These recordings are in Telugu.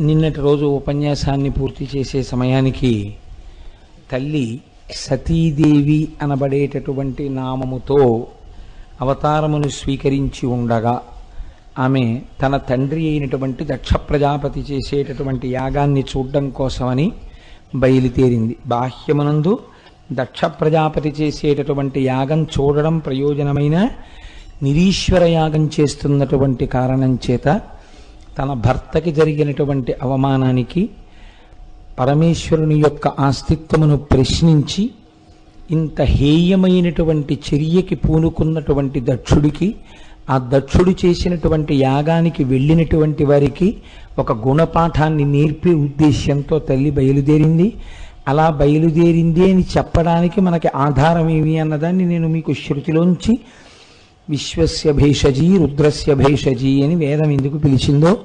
నిన్నటి రోజు ఉపన్యాసాన్ని పూర్తి చేసే సమయానికి తల్లి సతీదేవి అనబడేటటువంటి నామముతో అవతారమును స్వీకరించి ఉండగా ఆమె తన తండ్రి అయినటువంటి దక్ష ప్రజాపతి చేసేటటువంటి యాగాన్ని చూడడం కోసమని బయలుదేరింది. బాహ్యమునందు దక్ష ప్రజాపతి చేసేటటువంటి యాగం చూడడం ప్రయోజనమైన నిరీశ్వర యాగం చేస్తున్నటువంటి కారణం చేత తన భర్తకి జరిగినటువంటి అవమానానికి పరమేశ్వరుని యొక్క ఆస్తిత్వమును ప్రశ్నించి ఇంత హేయమైనటువంటి చర్యకి పూనుకున్నటువంటి దక్షుడికి ఆ దక్షుడు చేసినటువంటి యాగానికి వెళ్ళినటువంటి వారికి ఒక గుణపాఠాన్ని నేర్పే ఉద్దేశ్యంతో తల్లి బయలుదేరింది. అలా బయలుదేరింది అని చెప్పడానికి మనకి ఆధారం ఏమి అన్నదాన్ని నేను మీకు శృతిలోంచి విశ్వస్య భేషజీ రుద్రస్య భేషజీ అని వేదం ఎందుకు పిలిచిందో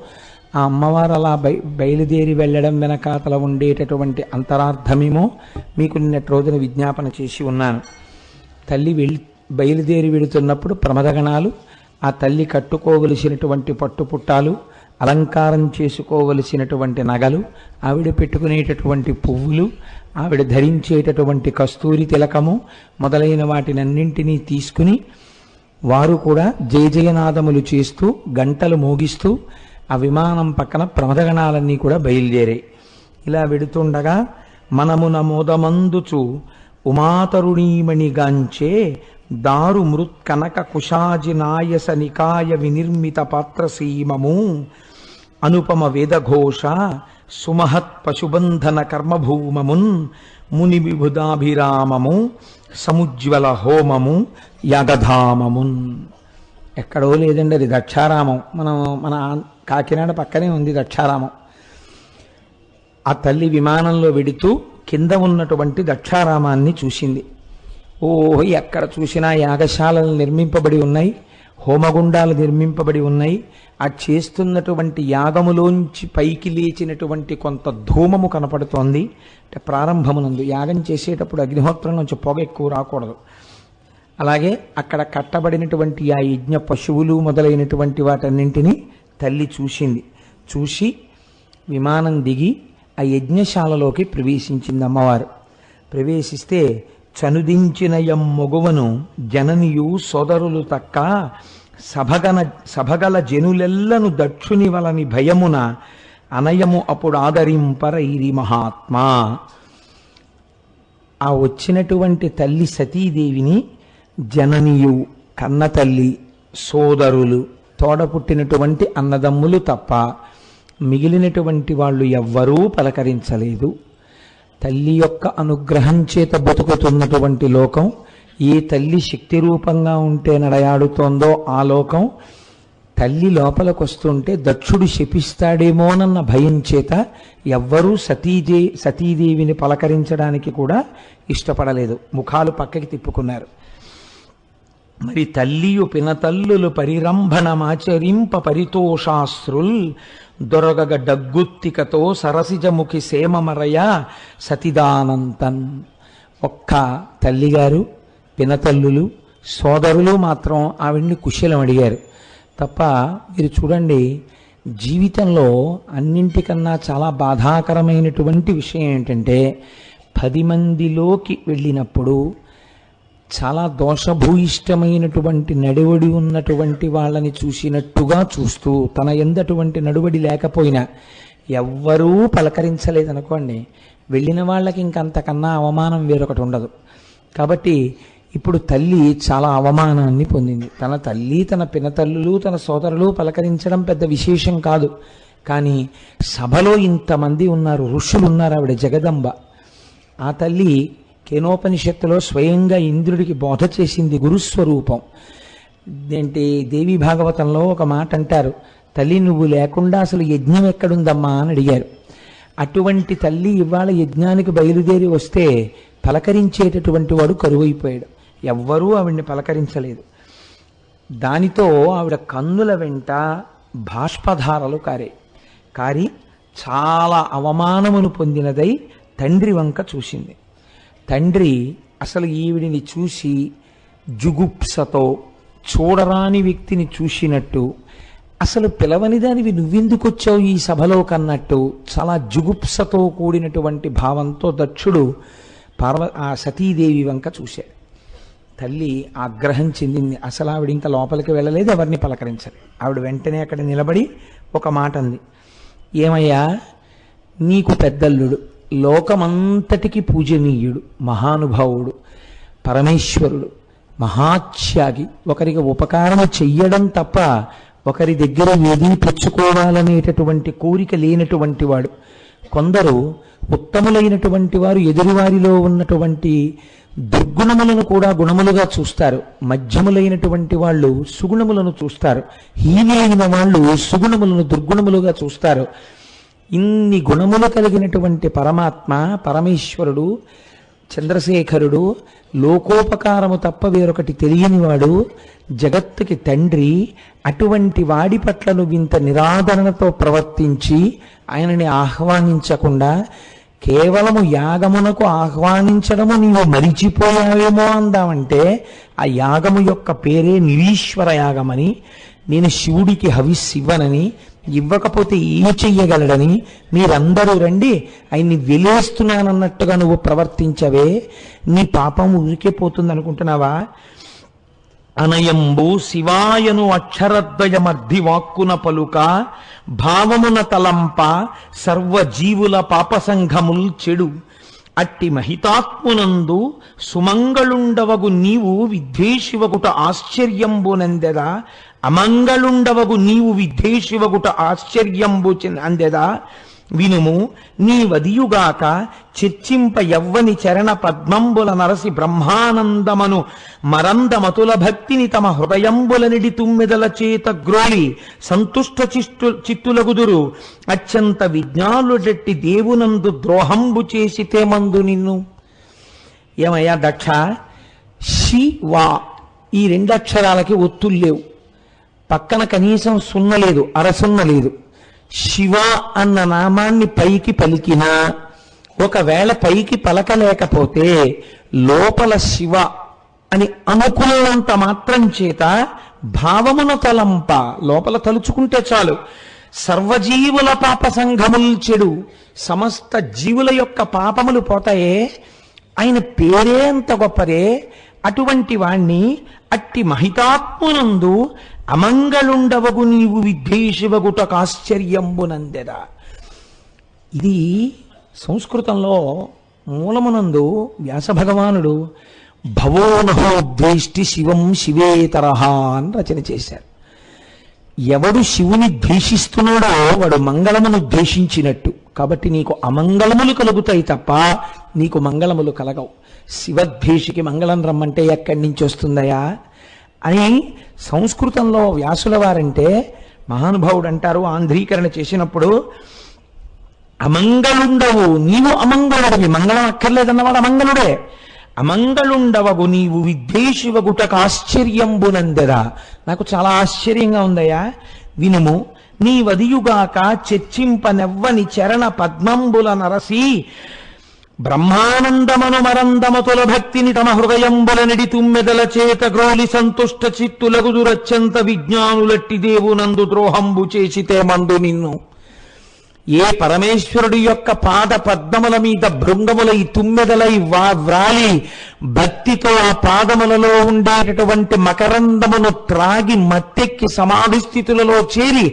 ఆ అమ్మవారు అలా బయ బయలుదేరి వెళ్ళడం వెనకాతల ఉండేటటువంటి అంతరార్థమేమో మీకు నిన్నటి రోజున విజ్ఞాపన చేసి ఉన్నాను. తల్లి వెళ్ళి బయలుదేరి వెళుతున్నప్పుడు ప్రమదగణాలు ఆ తల్లి కట్టుకోవలసినటువంటి పట్టుపుట్టాలు అలంకారం చేసుకోవలసినటువంటి నగలు ఆవిడ పెట్టుకునేటటువంటి పువ్వులు ఆవిడ ధరించేటటువంటి కస్తూరి తిలకము మొదలైన వాటినన్నింటినీ తీసుకుని వారు కూడా జయజయనాదములు చేస్తూ గంటలు మోగిస్తూ ఆ విమానం పక్కన ప్రమదగణాలన్నీ కూడా బయలుదేరాయి ఇలా వెడుతుండగా మనమున నమోదమందుచు ఉమాతరుణీమణిగాంచే దారు మృత్కనక కుశాజి నాయస నికాయ వినిర్మిత పాత్రసీమము అనుపమ వేదఘోష సుమహత్ పశుబంధన కర్మభూమమున్ ముని విభుదాభిరామము సముజ్వల హోమము యాగధామమున్. ఎక్కడో లేదండి అది దక్షారామం. మనం మన కాకినాడ పక్కనే ఉంది దక్షారామం. ఆ తల్లి విమానంలో వెడుతూ కింద ఉన్నటువంటి దక్షారామాన్ని చూసింది. ఓ ఎక్కడ చూసినా యాగశాలలు నిర్మింపబడి ఉన్నాయి. హోమగుండాలు నిర్మింపబడి ఉన్నాయి. ఆ చేస్తున్నటువంటి యాగములోంచి పైకి లేచినటువంటి కొంత ధూమము కనపడుతోంది. అంటే ప్రారంభమునందు యాగం చేసేటప్పుడు అగ్నిహోత్రం నుంచి పొగ ఎక్కువ రాకూడదు. అలాగే అక్కడ కట్టబడినటువంటి ఆ యజ్ఞ పశువులు మొదలైనటువంటి వాటన్నింటినీ తల్లి చూసింది. చూసి విమానం దిగి ఆ యజ్ఞశాలలోకి ప్రవేశించింది అమ్మవారు. ప్రవేశిస్తే చనుదించిన మొగువను జననియు సోదరులు తక్క సభగన సభగల జనులెల్లను దక్షుని వలని భయమున అనయము అప్పుడు ఆదరింపరైరి మహాత్మా. ఆ వచ్చినటువంటి తల్లి సతీదేవిని జననియు కన్న తల్లి సోదరులు తోడ పుట్టినటువంటి అన్నదమ్ములు తప్ప మిగిలినటువంటి వాళ్ళు ఎవ్వరూ పలకరించలేదు. తల్లి యొక్క అనుగ్రహం చేత బతుకుతున్నటువంటి లోకం ఏ తల్లి శక్తి రూపంగా ఉంటే నడయాడుతోందో ఆ లోకం తల్లి లోపలకొస్తుంటే దక్షుడు శపిస్తాడేమోనన్న భయం చేత ఎవ్వరూ సతీదే సతీదేవిని పలకరించడానికి కూడా ఇష్టపడలేదు. ముఖాలు పక్కకి తిప్పుకున్నారు. మరి తల్లియు పినతల్లులు పరిరంభణమాచరింప పరితోషాశ్రుల్ దొరగగ డగ్గుత్తికతో సరసిజముఖి సేమమరయ సతిదానంతన్. ఒక్క తల్లిగారు పినతల్లులు సోదరులు మాత్రం ఆవిడ్ని కుశలం అడిగారు. తప్ప మీరు చూడండి జీవితంలో అన్నింటికన్నా చాలా బాధాకరమైనటువంటి విషయం ఏంటంటే పది మందిలోకి వెళ్ళినప్పుడు చాలా దోషభూయిష్టమైనటువంటి నడివడి ఉన్నటువంటి వాళ్ళని చూసినట్టుగా చూస్తూ తన ఎందటువంటి నడువడి లేకపోయినా ఎవ్వరూ పలకరించలేదనుకోండి. వెళ్ళిన వాళ్ళకి ఇంకంతకన్నా అవమానం వేరొకటి ఉండదు. కాబట్టి ఇప్పుడు తల్లి చాలా అవమానాన్ని పొందింది. తన తల్లి తన పినతల్లులు తన సోదరులు పలకరించడం పెద్ద విశేషం కాదు. కానీ సభలో ఇంతమంది ఉన్నారు ఋషులు ఉన్నారు ఆవిడ జగదంబ. ఆ తల్లి కేనోపనిషత్తులో స్వయంగా ఇంద్రుడికి బోధ చేసింది గురుస్వరూపం. ఏంటి? దేవి భాగవతంలో ఒక మాట అంటారు తల్లి నువ్వు లేకుండా అసలు యజ్ఞం ఎక్కడుందమ్మా అని అడిగారు. అటువంటి తల్లి ఇవాళ యజ్ఞానికి బయలుదేరి వస్తే పలకరించేటటువంటి వాడు కరువైపోయాడు. ఎవ్వరూ ఆవిడ్ని పలకరించలేదు. దానితో ఆవిడ కన్నుల వెంట బాష్పధారలు కారే. కారి చాలా అవమానమును పొందినదై తండ్రి వంక చూసింది. తండ్రి అసలు ఈవిడిని చూసి జుగుప్సతో చూడరాని వ్యక్తిని చూసినట్టు అసలు పిలవని దానివి నువ్వెందుకు వచ్చావు ఈ సభలో కన్నట్టు చాలా జుగుప్సతో కూడినటువంటి భావంతో దక్షుడు పార్వ ఆ సతీదేవి వంక చూశాడు. తల్లి ఆగ్రహం చెందింది. అసలు ఆవిడ ఇంకా లోపలికి వెళ్ళలేదు ఎవరిని పలకరించలేదు. ఆవిడ వెంటనే అక్కడ నిలబడి ఒక మాట అంది. ఏమయ్యా నీకు పెద్దల్లుడు. లోకమంతటికి పూజనీయుడు మహానుభావుడు పరమేశ్వరుడు మహాత్యాగి. ఒకరికి ఉపకారం చెయ్యడం తప్ప ఒకరి దగ్గర ఏదీ పుచ్చుకోవాలనేటటువంటి కోరిక లేనటువంటి వాడు. కొందరు ఉత్తములైనటువంటి వారు ఎదురువారిలో ఉన్నటువంటి దుర్గుణములను కూడా గుణములుగా చూస్తారు. మధ్యములైనటువంటి వాళ్ళు సుగుణములను చూస్తారు. హీనైన వాళ్ళు సుగుణములను దుర్గుణములుగా చూస్తారు. ఇన్ని గుణములు కలిగినటువంటి పరమాత్మ పరమేశ్వరుడు చంద్రశేఖరుడు లోకోపకారము తప్ప వేరొకటి తెలియనివాడు జగత్తుకి తండ్రి అటువంటి వాడి పట్ల నువ్వు ఇంత నిరాదరణతో ప్రవర్తించి ఆయనని ఆహ్వానించకుండా కేవలము యాగమునకు ఆహ్వానించడము నీవు మరిచిపోయావేమో అందామంటే ఆ యాగము యొక్క పేరే నిరీశ్వర యాగమని నేను శివుడికి హవిస్సివ్వనని ఇవ్వకపోతే ఏం చెయ్యగలడని మీరందరూ రండి. ఆయన్ని వెలేస్తున్నానన్నట్టుగా నువ్వు ప్రవర్తించవే. నీ పాపం ఊరికే పోతుంది అనుకుంటున్నావా అనయంబు శివాయను అక్షరద్వయమర్ధి వాక్కున పలుక భావమున తలంప సర్వజీవుల పాపసంఘముల్ చెడు. అట్టి మహితాత్మునందు సుమంగళుండవగు నీవు విద్వేషివకుట ఆశ్చర్యంబునందెదా అమంగళుండవగు నీవు విద్వేషివగుట ఆశ్చర్యంబు అందెదా? వినుము నీ వదియుగాక చర్చింప యవ్వని చరణ పద్మంబుల నరసి బ్రహ్మానందమను మరందమతుల భక్తిని తమ హృదయంబులనిడి తుమ్మెదల చేత గ్రోలి సంతుష్ట చిష్టు చిత్తులగుదురు. అత్యంత విజ్ఞానుడెట్టి దేవునందు ద్రోహంబు చేసి తేమందు నిన్ను. ఏమయ్యా దక్ష? శివా ఈ రెండు అక్షరాలకి ఒత్తులు లేవు పక్కన కనీసం సున్న లేదు అరసున్న లేదు. శివ అన్న నామాన్ని పైకి పలికినా ఒకవేళ పైకి పలకలేకపోతే లోపల శివ అని అనుకున్నంత మాత్రం చేత భావమున తలంప లోపల తలుచుకుంటే చాలు. సర్వజీవుల పాప సంఘముల్ చెడు సమస్త జీవుల యొక్క పాపములు పోతాయే. ఆయన పేరే అంత గొప్పదే. అటువంటి వాణ్ణి అట్టి మహితాత్మునందు అమంగళుండవగు నీవు విద్వేషివగుటకాశ్చర్యంబునందెదా ఇది సంస్కృతంలో మూలమునందు వ్యాస భగవానుడు భవోనహో ద్వేష్టి శివం శివేతరహ అని రచన చేశారు. ఎవడు శివుని ద్వేషిస్తున్నాడో వాడు మంగళమును ద్వేషించినట్టు. కాబట్టి నీకు అమంగళములు కలుగుతాయి తప్ప నీకు మంగళములు కలగవు. శివద్వేషికి మంగళం రమ్మంటే ఎక్కడి నుంచి వస్తుందయా అని సంస్కృతంలో వ్యాసుల వారంటే మహానుభావుడు అంటారు ఆంధ్రీకరణ చేసినప్పుడు అమంగళుండవు నీవు అమంగళుడివి మంగళం అక్కర్లేదన్నవాడు అమంగళుడే. అమంగళుండవగు నీవు విద్వేషివగుటకు ఆశ్చర్యంబునందెదా నాకు చాలా ఆశ్చర్యంగా ఉందయ్యా. వినుము నీ వదియుగాక చర్చింపనెవ్వని చరణ పద్మంబుల నరసి బ్రహ్మానందమను మరందమతుల భక్తిని తమ హృదయంబులనిడి తుమ్మెదల చేత గ్రోలి సంతుష్ట చిత్తులగుదురత్యంత విజ్ఞానులట్టి దేవునందు ద్రోహంబు చేసితే మందు నిన్ను. ఏ పరమేశ్వరుడి యొక్క పాద పద్మముల మీద భృంగములై తుమ్మెదలై వా వ్రాలి భక్తితో ఆ పాదములలో ఉండేటటువంటి మకరందమును త్రాగి మత్తెక్కి సమాధి స్థితులలో చేరి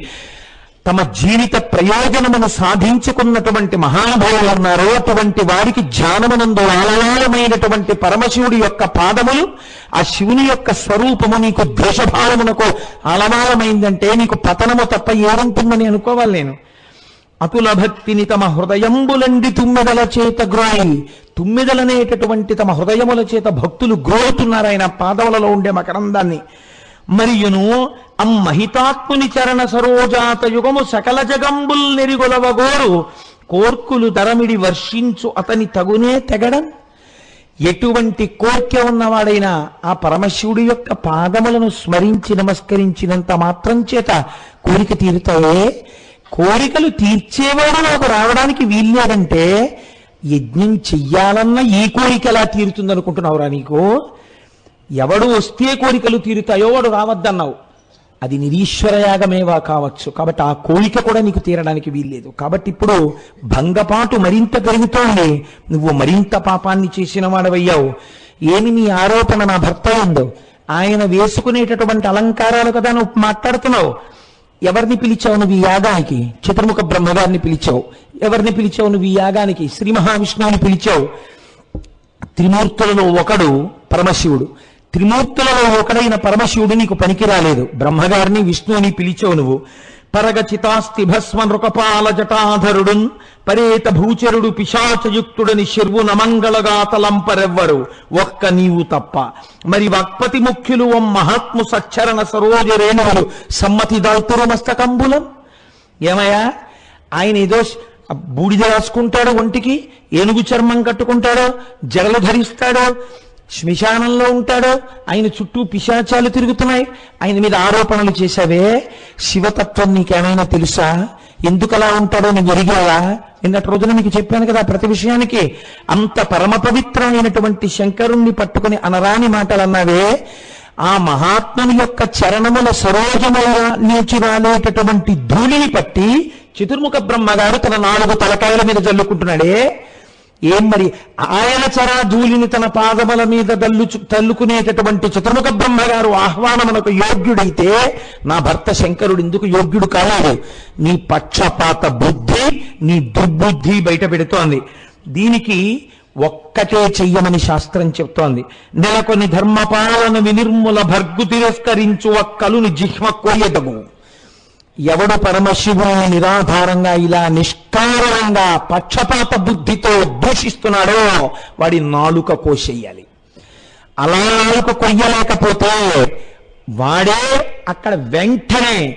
తమ జీవిత ప్రయోజనమును సాధించుకున్నటువంటి మహానుభావులు ఉన్నారో. అటువంటి వారికి ధ్యానమునందు ఆలయాలమైనటువంటి పరమశివుడి యొక్క పాదములు ఆ శివుని యొక్క స్వరూపము నీకు ద్వేషభావమునకు ఆలమాలమైందంటే నీకు పతనము తప్ప ఏముంటుందని అనుకోవాలి నేను. అతుల భక్తిని తమ హృదయంబులండి తుమ్మెదల చేత గ్రోయి తుమ్మెదలనేటటువంటి తమ హృదయముల చేత భక్తులు గ్రోతున్నారు ఆయన పాదములలో ఉండే మకరందాన్ని. మరియును అమ్మహితాత్ముని చరణ సరోజాత యుగము సకల జగంబుల్ నెరిగొలవగోరు. కోర్కులు ధరమిడి వర్షించు అతని తగునే తెగడం. ఎటువంటి కోర్కె ఉన్నవాడైనా ఆ పరమశివుడి యొక్క పాదములను స్మరించి నమస్కరించినంత మాత్రం చేత కోరిక తీరుతాయే. కోరికలు తీర్చేవాడు నాకు రావడానికి వీల్లేదంటే యజ్ఞం చెయ్యాలన్న ఈ కోరిక ఎలా తీరుతుంది అనుకుంటున్నావురా నీకు? ఎవడు వస్తే కోరికలు తీరుతాయో వాడు రావద్దన్నావు. అది నిరీశ్వరయాగమేవా కావచ్చు. కాబట్టి ఆ కోరిక కూడా నీకు తీరడానికి వీల్లేదు. కాబట్టి ఇప్పుడు భంగపాటు మరింత పెరుగుతోంది. నువ్వు మరింత పాపాన్ని చేసిన వాడవయ్యావు. ఏమి నీ ఆరోపణ నా భర్త ఉందో? ఆయన వేసుకునేటటువంటి అలంకారాలు కదా నువ్వు మాట్లాడుతున్నావు. ఎవరిని పిలిచావు నువ్వు ఈ యాగానికి? చతుర్ముఖ బ్రహ్మగారిని పిలిచావు. ఎవరిని పిలిచావు నువ్వు ఈ యాగానికి? శ్రీ మహావిష్ణువుని పిలిచావు. త్రిమూర్తులలో ఒకడు పరమశివుడు. త్రిమూర్తులలో ఒకడైన పరమశివుడు నీకు పనికి రాలేదు బ్రహ్మగారిని విష్ణువుని పిలిచావు నువ్వు. పరగ నృకపాల జటాధరుడున్ పరేత భూచరుడు పిశాచయుక్తుడని శర్వు నమంగళగాతలంపరెవ్వరు ఒక్క నీవు తప్ప. మరి వక్పతి ముఖ్యులు ఓ మహాత్ము సచ్చరణ సరోజ రేణువులు సమ్మతి దాల్తురు మస్తకంబులం. ఏమయ్యా? ఆయన ఏదో బూడిద రాసుకుంటాడో ఒంటికి ఏనుగు చర్మం కట్టుకుంటాడో జడలు ధరిస్తాడో శ్మశానంలో ఉంటాడో ఆయన చుట్టూ పిశాచాలు తిరుగుతున్నాయి. ఆయన మీద ఆరోపణలు చేశావే. శివతత్వం నీకేమైనా తెలుసా? ఎందుకు అలా ఉంటాడో నీకు ఎరిగావా నిన్నటి రోజున మీకు చెప్పాను కదా ప్రతి విషయానికి. అంత పరమ పవిత్రమైనటువంటి శంకరుణ్ణి పట్టుకుని అనరాని మాటలు అన్నావే ఆ మహాత్ముని యొక్క చరణముల సరోజముల నుంచి రాలేటటువంటి ధూళిని పట్టి చతుర్ముఖ బ్రహ్మగారు తన నాలుగు తలకాయల మీద జల్లుకుంటున్నాడే. ఏం మరి? ఆయన చరా ధూళిని తన పాదముల మీద దల్లు తల్లుకునేటటువంటి చతుర్ముఖ బ్రహ్మగారు ఆహ్వానమునకు యోగ్యుడైతే నా భర్త శంకరుడు ఎందుకు యోగ్యుడు కాలేదు. నీ పక్షపాత బుద్ధి నీ దుర్బుద్ధి బయట పెడుతోంది. దీనికి ఒక్కటే చెయ్యమని శాస్త్రం చెప్తోంది. నెలకొని ధర్మపాలన వినిర్ముల భర్గు తిరస్కరించు ఒక్కలుని జిహ్మ కొయ్యదము ఎవడు పరమశివుని నిరాధారంగా ఇలా నిష్కారణంగా పక్షపాత బుద్ధితో దూషిస్తున్నాడో వాడి నాలుక కోసేయాలి. అలా నాలుక కొయ్యలేకపోతే వాడే అక్కడ వెంటనే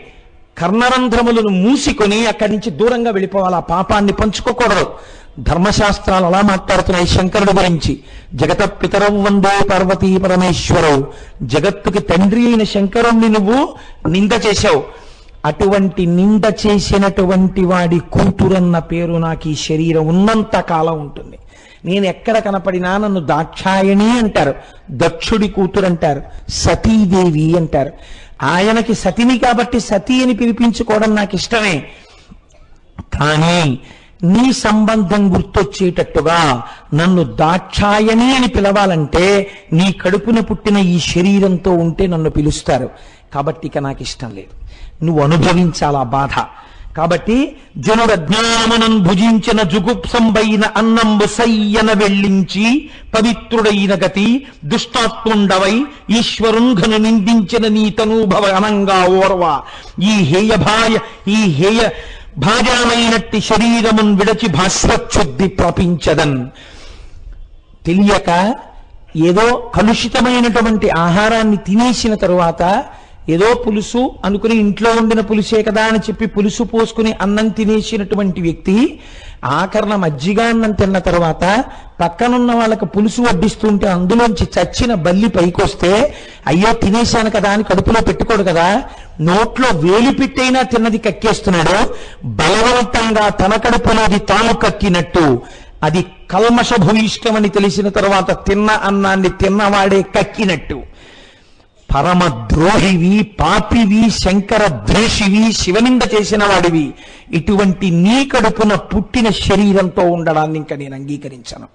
కర్ణరంధ్రములను మూసికొని అక్కడి నుంచి దూరంగా వెళ్ళిపోవాలి. ఆ పాపాన్ని పంచుకోకూడదు. ధర్మశాస్త్రాలు అలా మాట్లాడుతున్నాయి శంకరుడు గురించి. జగత పితరం వందే పార్వతీ పరమేశ్వరవు జగత్తుకి తండ్రి అయిన శంకరుణ్ణి నువ్వు నింద చేశావు. అటువంటి నింద చేసినటువంటి వాడి కూతురన్న పేరు నాకు ఈ శరీరం ఉన్నంత కాలం ఉంటుంది. నేను ఎక్కడ కనపడినా నన్ను దాక్షాయణి అంటారు. దక్షుడి కూతురు అంటారు. సతీదేవి అంటారు. ఆయనకి సతిని కాబట్టి సతీ అని పిలిపించుకోవడం నాకు ఇష్టమే. కానీ నీ సంబంధం గుర్తొచ్చేటట్టుగా నన్ను దాక్షాయణి అని పిలవాలంటే నీ కడుపున పుట్టిన ఈ శరీరంతో ఉంటే నన్ను పిలుస్తారు. కాబట్టి ఇక నాకు ఇష్టం లేదు. నువ్వు అనుభవించాలా బాధ. కాబట్టి జనుడజ్ఞానమనం భుజించిన జుగుప్సంబైన అన్నంబు సయ్యన వెళ్ళించి పవిత్రుడైన గతి దుష్టాత్ముండవై ఈశ్వరుంఘను నిందించిన నీ తనూభవ అనంగా ఓర్వ. ఈ హేయ భాయ ఈ హేయ భాజామైనట్టి శరీరమున్ విడచి భాస్వచ్చుద్ధి ప్రపించదన్. తెలియక ఏదో కలుషితమైనటువంటి ఆహారాన్ని తినేసిన తరువాత ఏదో పులుసు అనుకుని ఇంట్లో ఉండిన పులుసే కదా అని చెప్పి పులుసు పోసుకుని అన్నం తినేసినటువంటి వ్యక్తి ఆకరణ మజ్జిగ అన్నం తిన్న తర్వాత పక్కనున్న వాళ్ళకి పులుసు వడ్డిస్తుంటే అందులోంచి చచ్చిన బల్లి పైకొస్తే అయ్యో తినేశాను కదా అని కడుపులో పెట్టుకోడు కదా. నోట్లో వేలి పెట్టైనా తిన్నది కక్కేస్తున్నాడు. బలవంతంగా తన కడుపులోది తాను కక్కినట్టు. అది కల్మష భూయిష్టమని తెలిసిన తర్వాత తిన్న అన్నాన్ని తిన్నవాడే కక్కినట్టు. పరమ ద్రోహివి పాపివి శంకర ద్వేషివి శివనింద చేసిన వాడివి ఇటువంటి నీ కడుపున పుట్టిన శరీరంతో ఉండడాన్ని ఇంకా నేను అంగీకరించను.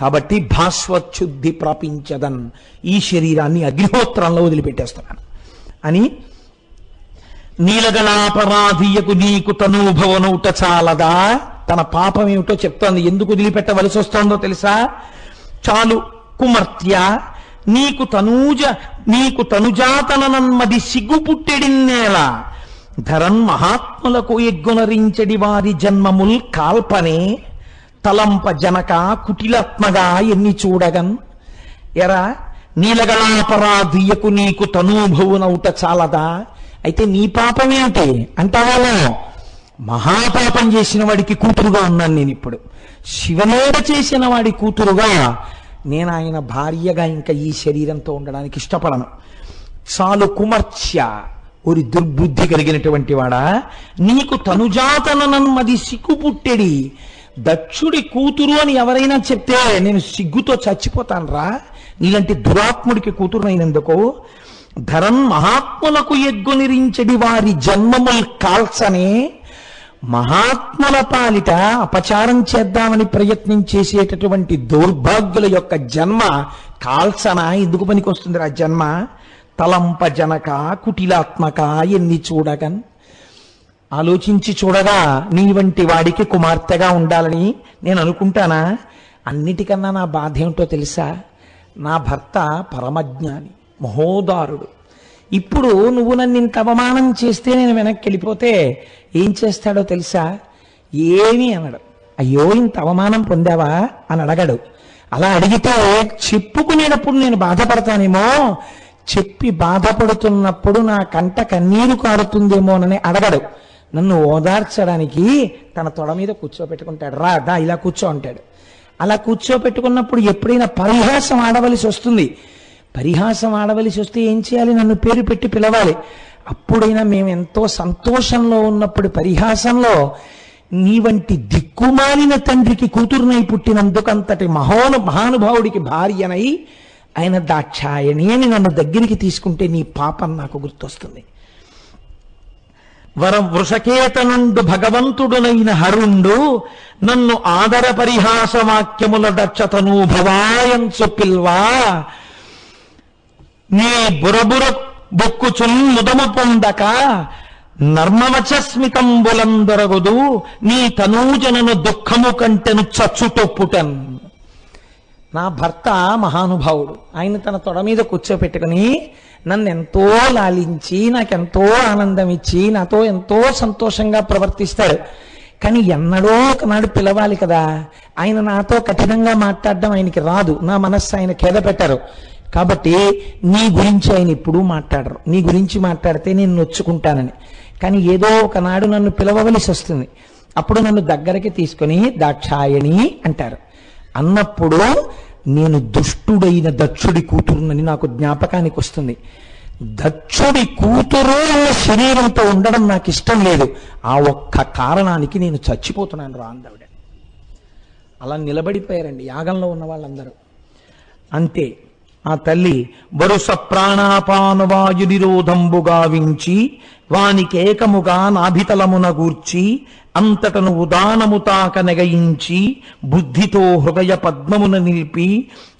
కాబట్టి భాస్వచ్ఛుద్ధి ప్రాపించదన్. ఈ శరీరాన్ని అగ్నిహోత్రంలో వదిలిపెట్టేస్తున్నాను. అని నీలగణాపరాధీయకు నీకు తనూభవనౌట చాలదా? తన పాపం ఏమిటో చెప్తోంది. ఎందుకు వదిలిపెట్టవలసి వస్తోందో తెలుసా? చాలు కుమర్త్య నీకు తనూజ నీకు తనుజాతనన్మది సిగ్గు పుట్టెడిన్నేల ధరన్ మహాత్ములకు ఎగ్గునరించడి వారి జన్మముల్ కాల్పనే. తలంప జనక కుటిలాత్మగా ఎన్ని చూడగన్? ఎరా నీలగణాపరాధీయకు నీకు తనూభవునౌట చాలదా? అయితే నీ పాపం ఏమిటి అంటావాలో మహాపాపం చేసిన వాడికి కూతురుగా ఉన్నాను నేను ఇప్పుడు శివనేడ చేసిన వాడి కూతురుగా నేను ఆయన భార్యగా ఇంకా ఈ శరీరంతో ఉండడానికి ఇష్టపడను. చాలు కుమర్చ్య ఒక దుర్బుద్ధి కలిగినటువంటి వాడా నీకు తనుజాతనన్మది సిగ్గుపుట్టెడి. దక్షుడి కూతురు అని ఎవరైనా చెప్తే నేను సిగ్గుతో చచ్చిపోతాను రా నీలాంటి దురాత్ముడికి కూతురునైనందుకు ధరన్ మహాత్ములకు ఎగ్గునిరించడి వారి జన్మముల్ కాల్చనే మహాత్ముల పాలిట అపచారం చేద్దామని ప్రయత్నం చేసేటటువంటి దౌర్భాగ్యుల యొక్క జన్మ కాల్సన ఎందుకు పనికొస్తుంది ఆ జన్మ? తలంప జనక కుటిలాత్మక ఎన్ని చూడగన్ ఆలోచించి చూడగా నీ వంటి వాడికి కుమార్తెగా ఉండాలని నేను అనుకుంటానా? అన్నిటికన్నా నా బాధ ఏమిటో తెలుసా? నా భర్త పరమజ్ఞాని మహోదారుడు. ఇప్పుడు నువ్వు నన్ను ఇంత అవమానం చేస్తే నేను వెనక్కి వెళ్ళిపోతే ఏం చేస్తాడో తెలుసా? ఏమీ అనడు. అయ్యో ఇంత అవమానం పొందావా? అని అడగడు. అలా అడిగితే చెప్పుకునేటప్పుడు నేను బాధపడతానేమో? చెప్పి బాధపడుతున్నప్పుడు నా కంట కన్నీరు కారుతుందేమోనని అడగడు. నన్ను ఓదార్చడానికి తన తొడ మీద కూర్చోపెట్టుకుంటాడు రా దా ఇలా కూర్చో అంటాడు. అలా కూర్చోపెట్టుకున్నప్పుడు ఎప్పుడైనా పరిహాసం ఆడవలసి వస్తుంది. పరిహాసం ఆడవలసి వస్తే ఏం చేయాలి? నన్ను పేరు పెట్టి పిలవాలి. అప్పుడైనా మేము ఎంతో సంతోషంలో ఉన్నప్పుడు పరిహాసంలో నీ వంటి దిక్కుమాలిన తండ్రికి కూతురునై పుట్టినందుకు అంతటి మహోను మహానుభావుడికి భార్యనై ఆయన దాక్షాయణి అని నన్ను దగ్గరికి తీసుకుంటే నీ పాపం నాకు గుర్తొస్తుంది. వరం వృషకేతనుండు భగవంతుడునైన హరుండు నన్ను ఆదర పరిహాస వాక్యముల దక్షతను భవాయం చొప్పిల్వా నీ బురబుర బొక్కుచున్ ముదము పొందక నర్మవచస్మితంబులందరగుదు నీ తనూజనను దుఃఖము కంటెను చచ్చుటొప్పుటన్. నా భర్త మహానుభావుడు. ఆయన తన తొడ మీద కూర్చోపెట్టుకుని నన్ను ఎంతో లాలించి నాకెంతో ఆనందం ఇచ్చి నాతో ఎంతో సంతోషంగా ప్రవర్తిస్తాడు. కానీ ఎన్నడో ఒకనాడు పిలవాలి కదా. ఆయన నాతో కఠినంగా మాట్లాడడం ఆయనకి రాదు. నా మనస్సు ఆయన ఖేద పెట్టారు కాబట్టి నీ గురించి ఆయన ఎప్పుడూ మాట్లాడరు. నీ గురించి మాట్లాడితే నేను నొచ్చుకుంటానని. కానీ ఏదో ఒకనాడు నన్ను పిలవవలసి వస్తుంది. అప్పుడు నన్ను దగ్గరికి తీసుకొని దాక్షాయణి అంటారు. అన్నప్పుడు నేను దుష్టుడైన దక్షుడి కూతురునని నాకు జ్ఞాపకానికి వస్తుంది. దక్షుడి కూతురు శరీరంతో ఉండడం నాకు ఇష్టం లేదు. ఆ ఒక్క కారణానికి నేను చచ్చిపోతున్నాను రా అందవిడ అలా నిలబడిపోయారండి యాగంలో ఉన్న వాళ్ళందరూ. అంతే. ఆ తల్లి వరుస ప్రాణాపానవాయు నిరోధంబుగా వించి వానికేకముగా నాభితలమున గూర్చి అంతటను ఉదానముతాక నెగయించి బుద్ధితో హృదయ పద్మమున నిలిపి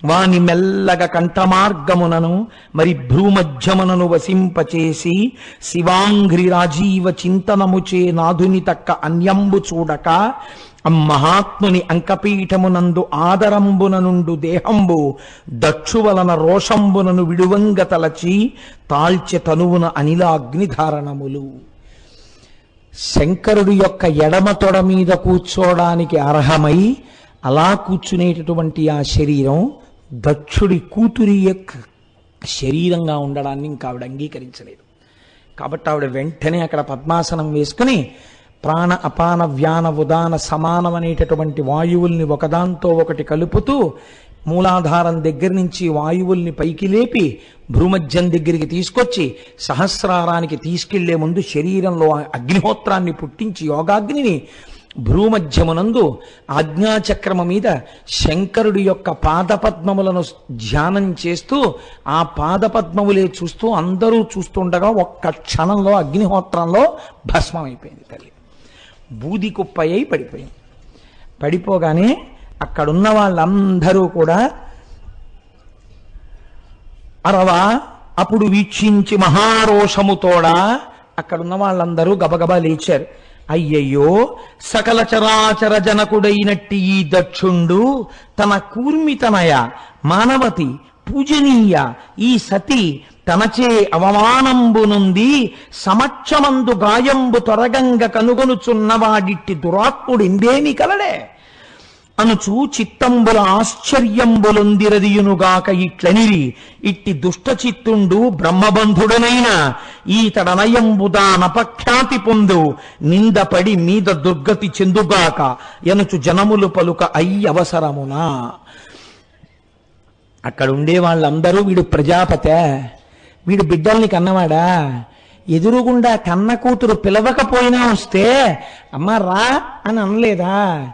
వాని మెల్లగ కంఠమార్గమునను మరి భ్రూమధ్యమునను వసింపచేసి శివాంఘ్రి రాజీవ చింతనముచే నాధుని తక్క అన్యంబు చూడక మహాత్ముని అంకపీఠమునందు ఆదరంబున నుండు దేహంబు దక్షువలన రోషంబునను విడువంగ తలచి తాల్చె తనువున అనిలాగ్నిధారణములు. శంకరుడి యొక్క ఎడమ తొడ మీద కూర్చోడానికి అర్హమై అలా కూర్చునేటటువంటి ఆ శరీరం దక్షుడి కూతురి యొక్క శరీరంగా ఉండడాన్ని ఇంకా ఆవిడ అంగీకరించలేదు. కాబట్టి ఆవిడ వెంటనే అక్కడ పద్మాసనం వేసుకుని ప్రాణ అపాన వ్యాన ఉదాన సమానమనేటటువంటి వాయువుల్ని ఒకదాంతో ఒకటి కలుపుతూ మూలాధారం దగ్గర నుంచి వాయువుల్ని పైకి లేపి భ్రూమధ్యం దగ్గరికి తీసుకొచ్చి సహస్రారానికి తీసుకెళ్ళే ముందు శరీరంలో అగ్నిహోత్రాన్ని పుట్టించి యోగాగ్నిని భ్రూమధ్యమునందు ఆజ్ఞాచక్రమ మీద శంకరుడి యొక్క పాదపద్మములను ధ్యానం చేస్తూ ఆ పాదపద్మములే చూస్తూ అందరూ చూస్తుండగా ఒక్క క్షణంలో అగ్నిహోత్రంలో భస్మమైపోయింది తల్లి. బూది కుప్పయ్యి పడిపోయింది పడిపోగానే అక్కడున్న వాళ్ళందరూ కూడా అరవా అప్పుడు వీక్షించి మహారోషముతోడా అక్కడున్న వాళ్ళందరూ గబగబా లేచారు. అయ్యయ్యో సకల చరాచర జనకుడైనట్టి ఈ దక్షుండు తన కూర్మితనయ మానవతి పూజనీయ ఈ సతి తనచే అవమానంబునుంది సమక్షమందు గాయంబు తొరగంగ కనుగొనుచున్నవాడిట్టి దురాత్ముడిందేమి కలడే. అనుచు చిత్తంబుల ఆశ్చర్యంబులొందిరదియునుగాక ఇట్లనిరి ఇట్టి దుష్ట చిత్తుండు బ్రహ్మబంధుడనైన ఈతడనయంబుదా నపఖ్యాతి పొందు నిందపడి మీద దుర్గతి చెందుగాక ఎనుచు జనములు పలుక అయ్యవసరమునా అక్కడ ఉండే వాళ్ళందరూ వీడు ప్రజాపతే. వీడు బిడ్డల్ని కన్నవాడా? ఎదురుగుండా కన్న కూతురు పిలవకపోయినా వస్తే అమ్మ రా అని అనలేదా?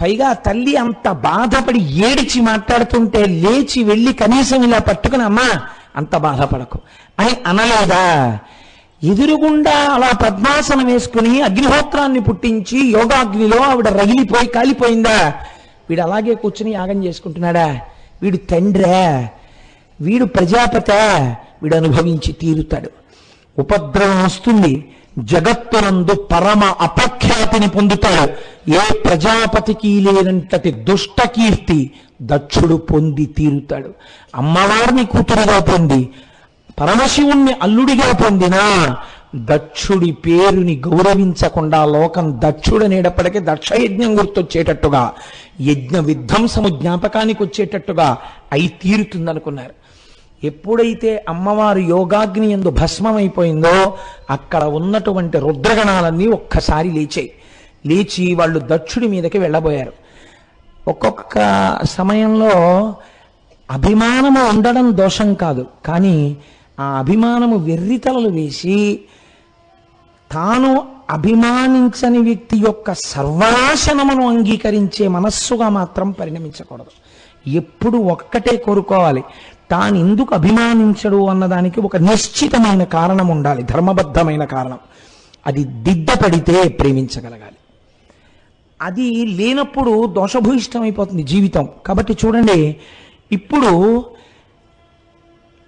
పైగా తల్లి అంత బాధపడి ఏడిచి మాట్లాడుతుంటే లేచి వెళ్ళి కనీసం ఇలా పట్టుకుని అమ్మా అంత బాధపడకు అని అనలేదా? ఎదురుగుండా అలా పద్మాసనం వేసుకుని అగ్నిహోత్రాన్ని పుట్టించి యోగాగ్నిలో ఆవిడ రగిలిపోయి కాలిపోయిందా? వీడు అలాగే కూర్చుని యాగం చేసుకుంటున్నాడా? వీడు తండ్రే వీడు ప్రజాపత వీడు అనుభవించి తీరుతాడు. ఉపద్రవం వస్తుంది జగత్తునందు పరమ అపఖ్యాతిని పొందుతాడు. ఏ ప్రజాపతికి లేనంతటి దుష్ట కీర్తి దక్షుడు పొంది తీరుతాడు. అమ్మవారిని కూతురుగా పొంది పరమశివుణ్ణి అల్లుడిగా పొందిన దక్షుడి పేరుని గౌరవించకుండా లోకం దక్షుడనేటప్పటికీ దక్షయజ్ఞం గుర్తొచ్చేటట్టుగా యజ్ఞ విధ్వంసము జ్ఞాపకానికి వచ్చేటట్టుగా అయి తీరుతుందనుకున్నారు. ఎప్పుడైతే అమ్మవారు యోగాగ్ని ఎందు భస్మమైపోయిందో అక్కడ ఉన్నటువంటి రుద్రగణాలన్నీ ఒక్కసారి లేచాయి. లేచి వాళ్ళు దక్షుడి మీదకి వెళ్ళబోయారు. ఒక్కొక్క సమయంలో అభిమానము ఉండడం దోషం కాదు. కానీ ఆ అభిమానము వెర్రితలలు వేసి తాను అభిమానించని వ్యక్తి యొక్క సర్వనాశనమును అంగీకరించే మనస్సుగా మాత్రం పరిణమించకూడదు. ఎప్పుడు ఒక్కటే కోరుకోవాలి. తాను ఎందుకు అభిమానించడు అన్నదానికి ఒక నిశ్చితమైన కారణం ఉండాలి ధర్మబద్ధమైన కారణం. అది దిద్దపడితే ప్రేమించగలగాలి. అది లేనప్పుడు దోషభూయిష్టమైపోతుంది జీవితం. కాబట్టి చూడండి ఇప్పుడు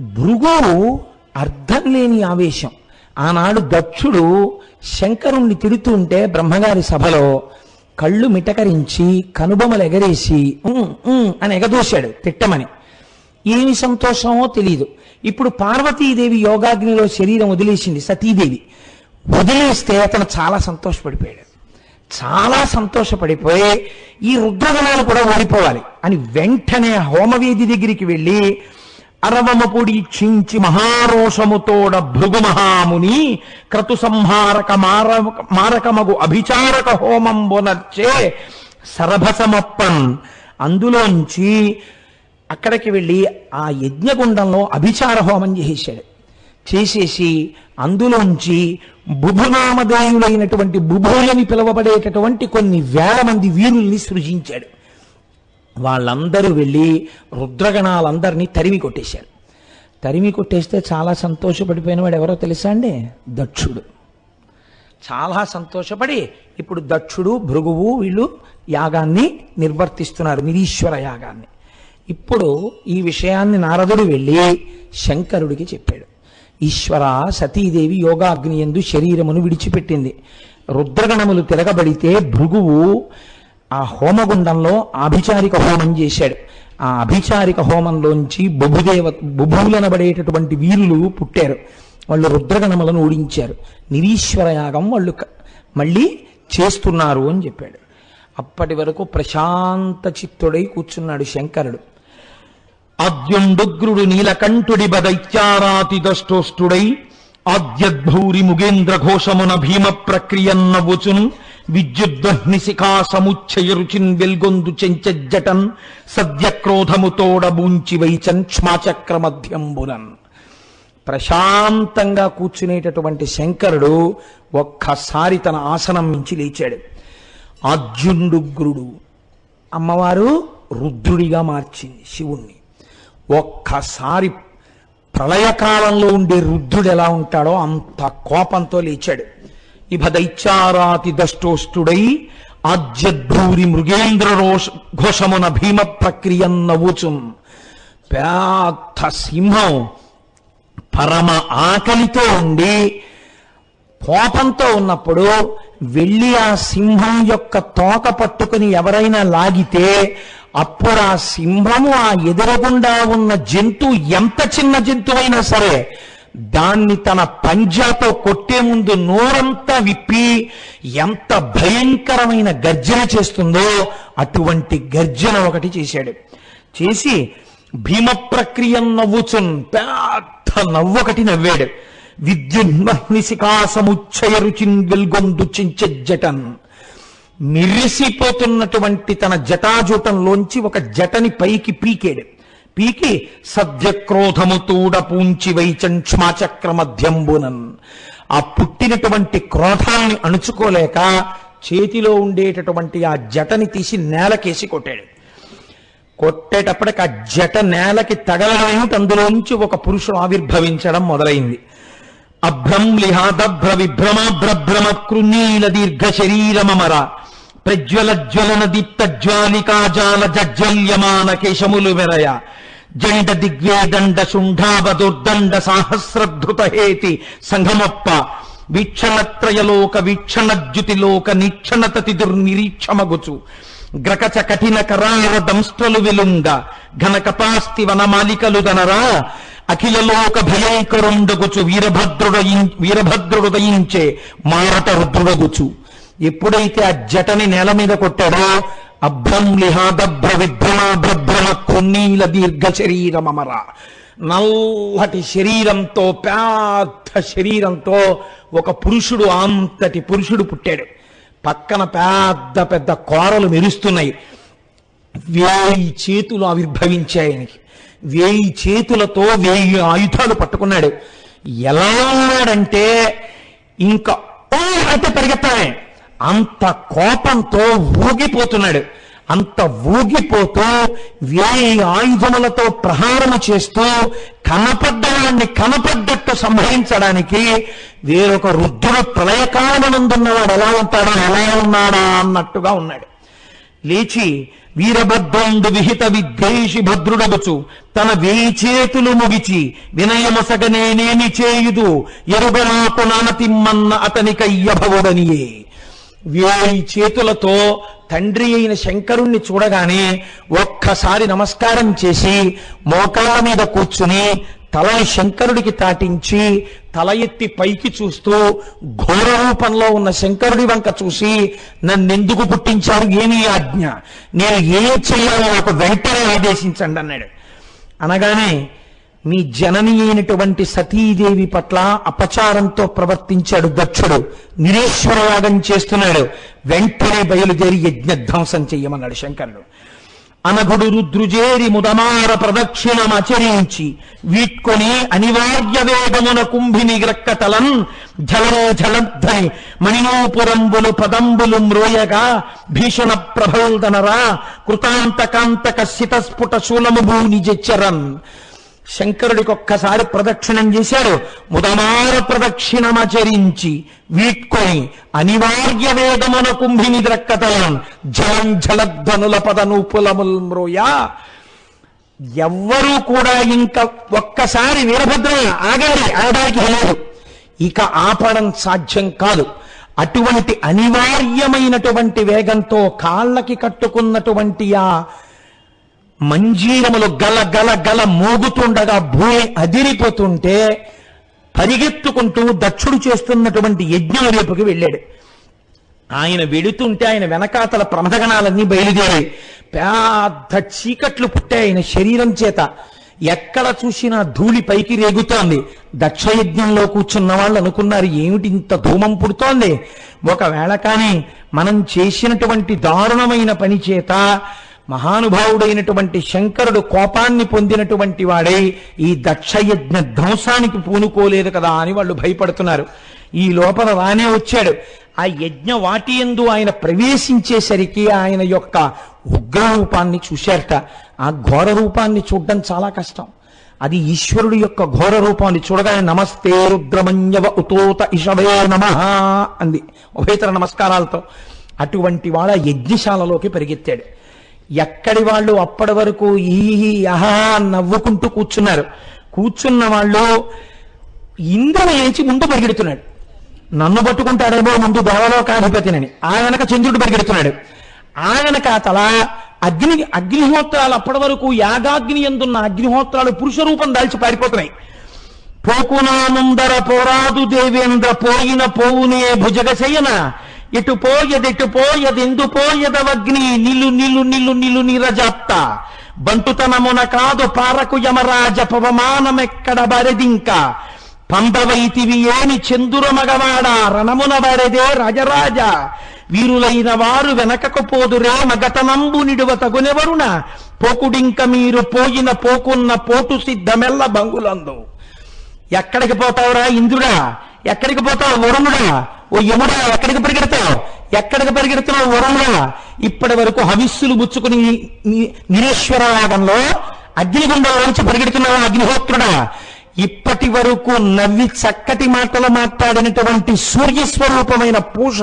భృగు అర్థం లేని ఆవేశం. ఆనాడు దక్షుడు శంకరుణ్ణి తిడుతుంటే బ్రహ్మగారి సభలో కళ్ళు మిటకరించి కనుబొమలు ఎగరేసి అని ఎగదోశాడు తిట్టమని. ఏమి సంతోషమో తెలియదు ఇప్పుడు పార్వతీదేవి యోగాగ్నిలో శరీరం వదిలేసింది సతీదేవి. వదిలేస్తే అతను చాలా సంతోషపడిపోయాడు. చాలా సంతోషపడిపోయి ఈ రుద్రగణాలు కూడా ఓడిపోవాలి అని వెంటనే హోమవేది దగ్గరికి వెళ్ళి అరవమ పొడి చించి మహారోషముతోడ భృగు మహాముని క్రతు సంహారక మారక మారకమగు అభిచారక హోమం బొనర్చే సరభసమప్పన్ అందులోంచి అక్కడికి వెళ్ళి ఆ యజ్ఞగుండంలో అభిచార హోమం చేసేశాడు చేసేసి అందులోంచి బుభునామధేయులైనటువంటి బుభులని పిలువబడేటటువంటి కొన్ని వేల మంది వీరుల్ని సృజించాడు. వాళ్ళందరూ వెళ్ళి రుద్రగణాలందరినీ తరిమి కొట్టేశారు. తరిమి కొట్టేస్తే చాలా సంతోషపడిపోయిన వాడు ఎవరో తెలుసా అండి? దక్షుడు. చాలా సంతోషపడి ఇప్పుడు దక్షుడు భృగువు వీళ్ళు యాగాన్ని నిర్వర్తిస్తున్నారు నిరీశ్వర యాగాన్ని. ఇప్పుడు ఈ విషయాన్ని నారదుడు వెళ్ళి శంకరుడికి చెప్పాడు. ఈశ్వర సతీదేవి యోగాగ్ని ఎందు శరీరమును విడిచిపెట్టింది. రుద్రగణములు తిరగబడితే భృగువు ఆ హోమగుండంలో ఆభిచారిక హోమం చేశాడు. ఆ అభిచారిక హోమంలోంచి బుభుదేవ బుభువులనబడేటటువంటి వీరులు పుట్టారు. వాళ్ళు రుద్రగణములను ఓడించారు నిరీశ్వర యాగం వాళ్ళు మళ్ళీ చేస్తున్నారు అని చెప్పాడు. అప్పటి వరకు ప్రశాంత చిత్తుడై కూర్చున్నాడు శంకరుడు. అద్యుండుగ్రుడు నీలకంఠుడి బదైత్యారాతి దష్టోష్టుడై ఆద్యద్భౌరి ముగేంద్ర ఘోషమున భీమ ప్రక్రియన్నవుచున్ విద్యుద్వహ్ని శిఖా సముచ్చయ వెల్గొందు చెంచజ్జటన్ సద్యక్రోధముతోడబూంచి వైచన్ క్ష్మాచక్ర మధ్యంబునన్ ప్రశాంతంగా కూర్చునేటటువంటి శంకరుడు ఒక్కసారి తన ఆసనం మించి లేచాడు. ఆద్యుండుగ్రుడు అమ్మవారు రుద్రుడిగా మార్చింది శివుణ్ణి. ఒక్కసారి ప్రళయకాలంలో ఉండే రుద్రుడు ఎలా ఉంటాడో అంత కోపంతో లేచాడు. ఇభ దైత్యారాతి దష్టోష్టుడై ఆజ్యద్భూరి మృగేంద్ర రోష ఘోషమున భీమ ప్రక్రియ నవ్వుచుం. పెద్ద సింహం పరమ ఆకలితో ఉండి కోపంతో ఉన్నప్పుడు వెళ్ళి ఆ సింహం యొక్క తోక పట్టుకుని ఎవరైనా లాగితే అప్పుడు ఆ సింహము ఆ ఎదురుగుండా ఉన్న జంతువు ఎంత చిన్న జంతువైనా సరే దాన్ని తన పంజాతో కొట్టే ముందు నోరంతా విప్పి ఎంత భయంకరమైన గర్జన చేస్తుందో అటువంటి గర్జన ఒకటి చేశాడు. చేసి భీమ ప్రక్రియ నవ్వుచున్ పెద్ద నవ్వొకటి నవ్వాడు. విద్యున్మహ్నిశికాసముచ్చయ రుచిన్ వెల్గొందు చించజటన్ మిరిసిపోతున్నటువంటి తన జటాజూటంలోంచి ఒక జటని పైకి పీకేడు. పీకి సద్యక్రోధము తూడ పూంచి వైచన్ మధ్యంబునన్. ఆ పుట్టినటువంటి క్రోధాన్ని అణుచుకోలేక చేతిలో ఉండేటటువంటి ఆ జటని తీసి నేలకేసి కొట్టాడు. కొట్టేటప్పటికి ఆ జట నేలకి తగలడం అందులోంచి అందులో నుంచి ఒక పురుషుడు ఆవిర్భవించడం మొదలైంది. అభ్రం లిహాదభ్ర విభ్రమాభ్రభ్రమ కృణీల దీర్ఘ శరీరమర ప్రజ్వల జ్వలన దీప్త జ్వాలికాజాల జజ్వల్యమాన కేశములు మెరయ జండ దిగ్వేదండ శుంఠావ దుర్దండ సాహస్రధృత హేతి సంఘమప్ప. వీక్షణత్రయలోక వీక్షణద్యుతిలోక నిక్షణతతి దుర్నిరీక్షమగుచు గ్రకచ కఠిన కరార దంస్ట్రలు విలుంగ ఘన కపాస్తి వనమాలికలు దనరా అఖిలలోక భయంకరుండగుచు వీరభద్రుడ వీరభద్రుడు దయించే మారట రుద్రుడగుచు ఎప్పుడైతే ఆ జటని నేల మీద కొట్టాడో అభ్రం లిహాదభ్ర విభ్రమ భ్రభ్రమ కొన్నీల దీర్ఘ శరీరమర నల్లటి శరీరంతో పెద్ద శరీరంతో ఒక పురుషుడు అంతటి పురుషుడు పుట్టాడు. పక్కన పెద్ద పెద్ద కోరలు మెరుస్తున్నాయి. వేయి చేతులు ఆవిర్భవించాయి ఆయనకి. వేయి చేతులతో వేయి ఆయుధాలు పట్టుకున్నాడు. ఎలా ఉన్నాడంటే ఇంకా అయితే పరిగెత్తాయి అంత కోపంతో ఊగిపోతున్నాడు. అంత ఊగిపోతూ వేయి ఆయుధములతో ప్రహారము చేస్తూ కనపడ్డవాడిని కనపడ్డట్టు సంహరించడానికి వేరొక రుద్రుడు ప్రళయకాలమునందున్నవాడు ఎలా ఉంటాడా ఎలా ఉన్నాడా అన్నట్టుగా ఉన్నాడు. లేచి వీరభద్రుండు విహిత విద్వేషి భద్రుడగుచు తన వేయి చేతులు ముగిచి వినయమసగనేనేమి చేయుదు ఎరుగనాకు నానతిమ్మన్న అతనికయ్యభవుడనియే వేయి చేతులతో తండ్రి అయిన శంకరుణ్ణి చూడగానే ఒక్కసారి నమస్కారం చేసి మోకాల మీద కూర్చుని తలని శంకరుడికి తాటించి తల ఎత్తి పైకి చూస్తూ ఘోర రూపంలో ఉన్న శంకరుడి వంక చూసి నన్నెందుకు పుట్టించారు? ఏమీ ఆజ్ఞ. నేను ఏం చేయాలో నాకు వెంటనే ఆదేశించండి అన్నాడు. అనగానే మీ జనని అయినటువంటి సతీదేవి పట్ల అపచారంతో ప్రవర్తించాడు దక్షుడు. నిరేశ్వరయాగం చేస్తున్నాడు. వెంటనే బయలుదేరి యజ్ఞధ్వంసం చెయ్యమన్నాడు శంకరుడు. అనగుడు రుద్రుజేరి ముదమార ప్రదక్షిణమచరించి వీట్కొని అనివార్య వేగమున కుంభిని గ్రక్కతలన్ జలం జలద్ధని మణినోపురంబులు పదంబులు మ్రోయగా భీషణ ప్రభల్దనరా కృతాంతకాంతక శితస్ఫుట శూలము భూని జెచ్చరన్ శంకరుడికి ఒక్కసారి ప్రదక్షిణం చేశారు ముదమార ప్రదక్షిణమచరించి వీట్కొని అనివార్య వేదమున కుంభిని ద్రక్కతలం జలం జలధ్వనుల పదనూపులముల్ మ్రోయా. ఎవ్వరూ కూడా ఇంకా ఒక్కసారి వీరభద్ర ఆగాలి ఆగడానికి లేదు. ఇక ఆపడం సాధ్యం కాదు. అటువంటి అనివార్యమైనటువంటి వేగంతో కాళ్ళకి కట్టుకున్నటువంటి ఆ మంజీరములు గల గల గల మోగుతుండగా భూమి అదిరిపోతుంటే పరిగెత్తుకుంటూ దక్షుడు చేస్తున్నటువంటి యజ్ఞం వైపుకి వెళ్ళాడు. ఆయన వెడుతుంటే ఆయన వెనకాతల ప్రమదగణాలన్నీ బయలుదేరాయి. పెద్ద చీకట్లు పుట్టాయి ఆయన శరీరం చేత. ఎక్కడ చూసినా ధూళి పైకి రేగుతోంది. దక్షయజ్ఞంలో కూర్చున్న వాళ్ళు అనుకున్నారు ఏమిటి ఇంత ధూమం పుడుతోంది? ఒకవేళ కానీ మనం చేసినటువంటి దారుణమైన పని చేత మహానుభావుడైనటువంటి శంకరుడు కోపాన్ని పొందినటువంటి వాడై ఈ దక్షయజ్ఞ ధ్వంసానికి పూనుకోలేదు కదా అని వాళ్ళు భయపడుతున్నారు. ఈ లోపల రానే వచ్చాడు. ఆ యజ్ఞ వాటి ఎందు ఆయన ప్రవేశించేసరికి ఆయన యొక్క ఉగ్ర రూపాన్ని చూశారట. ఆ ఘోర రూపాన్ని చూడడం చాలా కష్టం. అది ఈశ్వరుడు యొక్క ఘోర రూపాన్ని చూడగానే నమస్తే రుద్రమన్యవ ఉతోత ఇషవే నమ అంది. ఉభయతర నమస్కారాలతో అటువంటి వాళ్ళ యజ్ఞశాలలోకి పరిగెత్తాడు. ఎక్కడి వాళ్ళు అప్పటి వరకు ఈ అహా నవ్వుకుంటూ కూర్చున్నారు. కూర్చున్న వాళ్ళు ఇంద్రుడు లేచి ముందు పరిగెడుతున్నాడు. నన్ను పట్టుకుంటాడేమో ముందు దేవలోకాధిపతినని. ఆ వెనక చంద్రుడు పరిగెడుతున్నాడు. ఆ వెనక తల అగ్ని అగ్నిహోత్రాలు అప్పటి వరకు యాగాగ్ని ఎందున్న అగ్నిహోత్రాలు పురుష రూపం దాల్చి పారిపోతున్నాయి. పోకునానందర పోరాదు దేవేంద్ర పోయిన పోవునే భుజగశయన. ఇటు పోయదిటు పోయదెందు పోయదవగ్ని నిలు నిలు నిలు నిలు నిరజాప్త. బంటుతనమున కాదు పారకు యమరాజ పవమానమెక్కడ బరెదింక. పందవైతివి ఏని చందుర మగవాడ రణమున బరెదే రాజరాజ. వీరులైన వారు వెనకకు పోదురే మగతనంబు నిడువ తగునెవరున? పోకుడింక మీరు పోయిన పోకున్న పోటు సిద్ధమెల్ల బంగులందు. ఎక్కడికి పోతావురా ఇంద్రుడా? ఎక్కడికి పోతావు వరుణుడా? ఓ యముడా ఎక్కడికి పరిగెడతావు? ఎక్కడికి పరిగెడుతున్నావు వరుణుడా? ఇప్పటి వరకు హవిస్సులు బుచ్చుకుని ని- నిరేశ్వర యాగంలో అగ్నిగుండంలోంచి పరిగెడుతున్నావా అగ్నిహోత్రుడా? ఇప్పటి వరకు నవ్వి చక్కటి మాటలు మాట్లాడినటువంటి సూర్యస్వరూపమైన పూష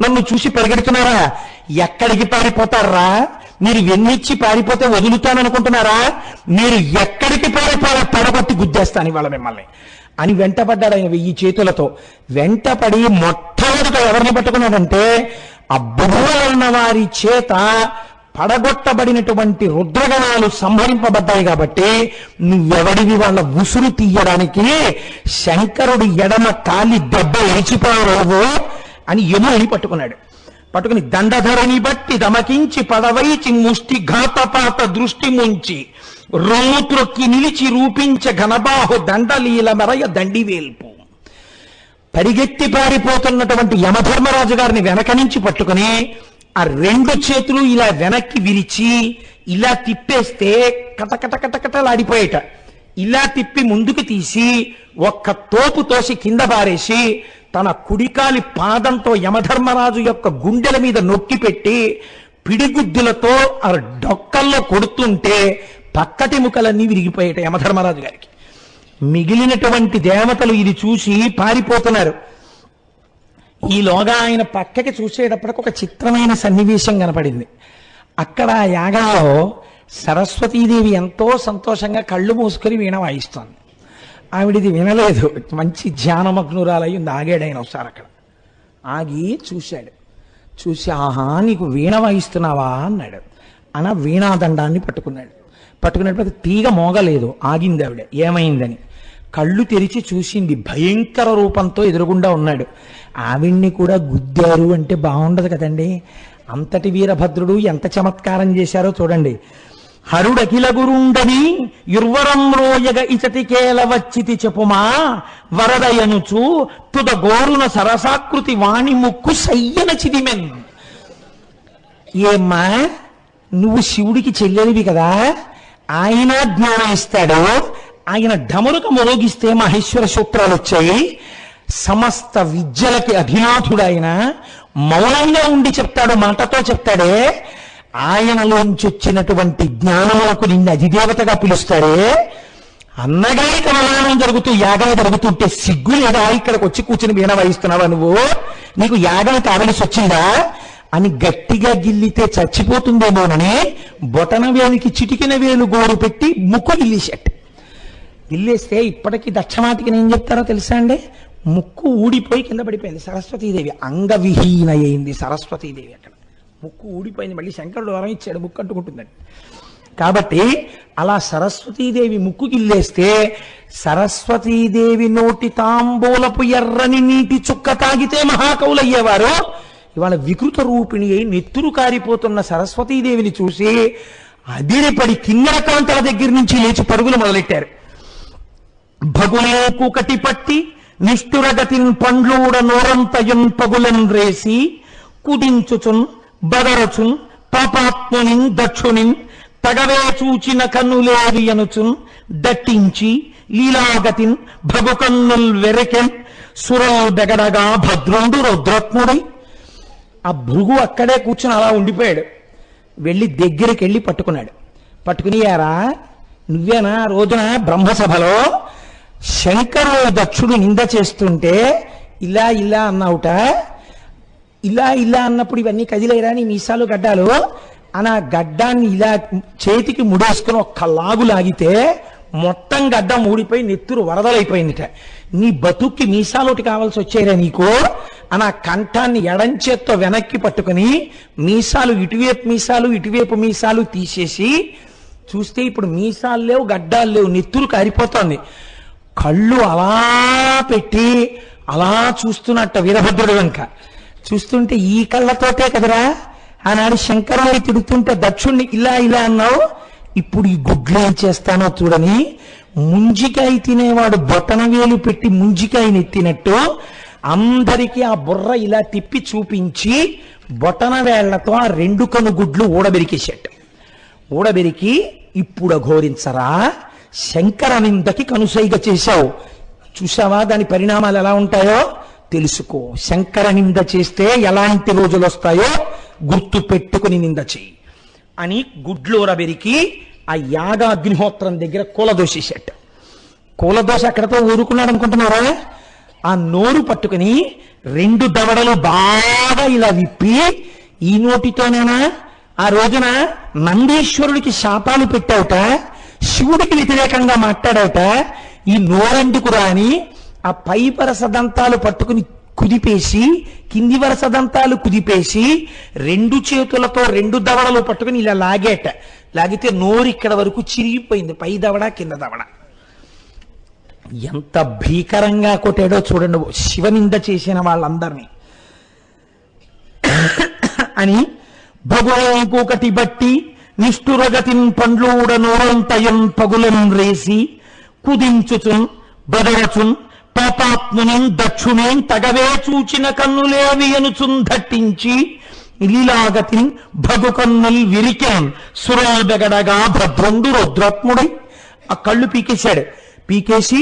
నన్ను చూసి పరిగెడుతున్నారా? ఎక్కడికి పారిపోతారా? మీరు ఎన్నిచ్చి పారిపోతే వదులుతాననుకుంటున్నారా మీరు ఎక్కడికి పారిపోయా పడగొట్టి గుద్దేస్తాను ఇవాళ మిమ్మల్ని. అని వెంటపడ్డాడు ఆయన వెయ్యి చేతులతో. వెంటపడి మొట్టమొదట ఎవరిని పట్టుకున్నాడంటే అబ్బున్న వారి చేత పడగొట్టబడినటువంటి రుద్రగణాలు సంహరింపబడ్డాయి కాబట్టి నువ్వెవడివి వాళ్ళ ఉసురు తీయడానికి? శంకరుడి ఎడమ కాలి దెబ్బ ఎరిచిపోవు అని యముని పట్టుకున్నాడు. పట్టుకుని దండధరని బట్టి దమకించి పదవైచి ముష్టి ఘాతపాత దృష్టి ముంచి రొమ్ము త్రొక్కి నిలిచి రూపించ ఘనబాహు దండలీల మెరయ దండివేల్పు. పరిగెత్తి పారిపోతున్నటువంటి యమధర్మరాజు గారిని వెనక నుంచి పట్టుకుని ఆ రెండు చేతులు ఇలా వెనక్కి విరిచి ఇలా తిప్పేస్తే కటకట కటకటలాడిపోయేట ఇలా తిప్పి ముందుకు తీసి ఒక్క తోపు తోసి కింద పారేసి తన కుడికాలి పాదంతో యమధర్మరాజు యొక్క గుండెల మీద నొక్కి పెట్టి పిడిగుద్దులతో ఆ డొక్కల్లో కొడుతుంటే పక్కటి ముఖలన్నీ విరిగిపోయేట యమధర్మరాజు గారికి. మిగిలినటువంటి దేవతలు ఇది చూసి పారిపోతున్నారు. ఈలోగా ఆయన పక్కకి చూసేటప్పటికి ఒక చిత్రమైన సన్నివేశం కనపడింది. అక్కడ యాగంలో సరస్వతీదేవి ఎంతో సంతోషంగా కళ్ళు మూసుకొని వీణ వాయిస్తోంది. ఆవిడిది వినలేదు. మంచి ధ్యానమగ్నురాలై ఉంది. ఆగాడు ఆయన ఒకసారి అక్కడ. ఆగి చూశాడు. చూసి ఆహా నీకు వీణ వాయిస్తున్నావా అన్నాడు. అన వీణాదండాన్ని పట్టుకున్నాడు. పట్టుకున్నప్పుడు తీగ మోగలేదు. ఆగింది ఆవిడ. ఏమైందని? కళ్ళు తెరిచి చూసింది భయంకర రూపంతో ఎదురుగుండా ఉన్నాడు. ఆవిడ్ని కూడా గుద్దారు అంటే బాగుండదు కదండి. అంతటి వీరభద్రుడు ఎంత చమత్కారం చేశారో చూడండి. హరుడకిల గురుండని యుర్వరం రోయగ ఇచటికేల వచ్చితి చెప్పుమా వరదయనుచు తుద గోరున సరసాకృతి వాణి ముక్కు సయ్యన చిదిమెన్. ఏమ్మా నువ్వు శివుడికి చెల్లెలివి కదా ఆయన జ్ఞానం ఇస్తాడు ఆయన ఢమరుక మోగిస్తే మహేశ్వర సూత్రాలు వచ్చాయి. సమస్త విద్యలకి అధినాథుడైన మౌనంగా ఉండి చెప్తాడు మాటతో చెప్తాడే ఆయనలోంచి వచ్చినటువంటి జ్ఞానములకు నిన్ను అధిదేవతగా పిలుస్తారే? అన్నగారి కమలానం జరుగుతూ యాగం జరుగుతుంటే సిగ్గు లేదా? ఇక్కడికి వచ్చి కూర్చుని వీణ వాయిస్తున్నావా నువ్వు? నీకు యాగం కావలసి వచ్చిందా? అని గట్టిగా గిల్లితే చచ్చిపోతుందేమోనని బొటన వేలికి చిటికిన వేలు గోరు పెట్టి ముక్కు గిల్లేశాడు గిల్లేస్తే ఇప్పటికీ దక్షమాటికి ఏం చెప్తారో తెలుసా అండి? ముక్కు ఊడిపోయి కింద పడిపోయింది. సరస్వతీదేవి అంగవిహీన అయింది సరస్వతీదేవి అక్కడ. ముక్కు ఊడిపోయింది. మళ్ళీ శంకరుడు వరం ఇచ్చాడు ముక్కు అంటుకుంటుందని. కాబట్టి అలా సరస్వతీదేవి ముక్కు గిల్లేస్తే సరస్వతీదేవి నోటి తాంబూలపు ఎర్రని నీటి చుక్క తాగితే మహాకవులయ్యేవారు. ఇవాళ వికృత రూపిణి అయి నెత్తురు కారిపోతున్న సరస్వతీదేవిని చూసి అదిరిపడి కిన్నెర కాంతల దగ్గర నుంచి లేచి పరుగులు మొదలెట్టారు. భగులే కూకటి పట్టి నిష్ఠురగతిన్ పండ్లూడ నోరంతయున్ పగులన్ రేసి కుడించుచున్ బదరచున్ పాపాత్మునిన్ దక్షునిన్ తగవే చూచిన కన్నులేవి అనుచున్ దట్టించి లీలాగతిన్ భగుకన్నుల్ వెరకెన్ సురల్ బెగడగా భద్రుండు రుద్రత్నుడై ఆ భృగు అక్కడే కూర్చుని అలా ఉండిపోయాడు. వెళ్ళి దగ్గరికి వెళ్ళి పట్టుకున్నాడు. పట్టుకుని యారా నువ్వేనా రోజున బ్రహ్మసభలో శంకరుడు దక్షుడు నింద చేస్తుంటే ఇలా ఇలా అన్నావుట? ఇలా ఇలా అన్నప్పుడు ఇవన్నీ కదిలేరా నీ మీసాలు గడ్డాలు. అని ఆ గడ్డాన్ని ఇలా చేతికి ముడేసుకుని ఒక్క లాగు లాగితే మొత్తం గడ్డ ఊడిపోయి నెత్తురు వరదలైపోయిందిట. నీ బతుక్కి మీసాలోటి కావాల్సి వచ్చాయిరా నీకు. అని ఆ కంఠాన్ని ఎడంచేత్తో వెనక్కి పట్టుకుని మీసాలు ఇటువైపు మీసాలు ఇటువైపు మీసాలు తీసేసి చూస్తే ఇప్పుడు మీసాలు లేవు గడ్డాలు లేవు నెత్తురు కారిపోతోంది. కళ్ళు అలా పెట్టి అలా చూస్తున్నట్ట వీరభద్రుడు వెనక. చూస్తుంటే ఈ కళ్ళతోటే కదరా? ఆనాడు శంకరుని తిడుతుంటే దక్షుణ్ణి ఇలా ఇలా అన్నావు? ఇప్పుడు ఈ గుడ్లు ఏం చేస్తానో చూడని ముంజికాయ తినేవాడు బొటన వేలు పెట్టి ముంజికాయని ఎత్తినట్టు అందరికీ ఆ బుర్ర ఇలా తిప్పి చూపించి బొటన వేళ్ళతో ఆ రెండు కను గుడ్లు ఊడబెరికేశాడు. ఊడబెరికి ఇప్పుడు అఘోరించరా? శంకర నిందకి కనుసైగ చేశావు. చూసావా దాని పరిణామాలు ఎలా ఉంటాయో? తెలుసుకో. శంకర నింద చేస్తే ఎలాంటి రోజులు వస్తాయో గుర్తు పెట్టుకుని నింద చెయ్యి. అని గుడ్లోర వెరికి ఆ యాగ అగ్నిహోత్రం దగ్గర కూలదోసేసేట కూలదోష అక్కడతో ఊరుకున్నాడు అనుకుంటున్నారా? ఆ నోరు పట్టుకుని రెండు దవడలు బాగా ఇలా విప్పి ఈ నోటితోనేనా? ఆ రోజున నందీశ్వరుడికి శాపాలు పెట్టావుట శివుడికి వ్యతిరేకంగా మాట్లాడవుట ఈ నోరెందుకురా అని ఆ పై వరస దంతాలు పట్టుకుని కుదిపేసి కింది వరస దంతాలు కుదిపేసి రెండు చేతులతో రెండు దవడలు పట్టుకుని ఇలా లాగేట. లాగితే నోరు ఇక్కడ వరకు చిరిగిపోయింది. పై దవడ కింద దవడ. ఎంత భీకరంగా కొట్టాడో చూడండి. శివనింద చేసిన వాళ్ళందరినీ. అని భగవంకుకటి బట్టి నిష్ఠురగతిన్ పండ్లూడ నోరంతయం పగులం రేసి కుదించుచున్ బదరచున్ పాపాత్మునిన్ దక్షుణేం తగవే చూచిన కన్నులేవి అనుచున్ దట్టించి లీలాగతిన్ భగు కన్నుల్ విరికాన్ సురాబెగడగా భద్రుండు రుద్రాత్ముడై ఆ కళ్ళు పీకేశాడు. పీకేసి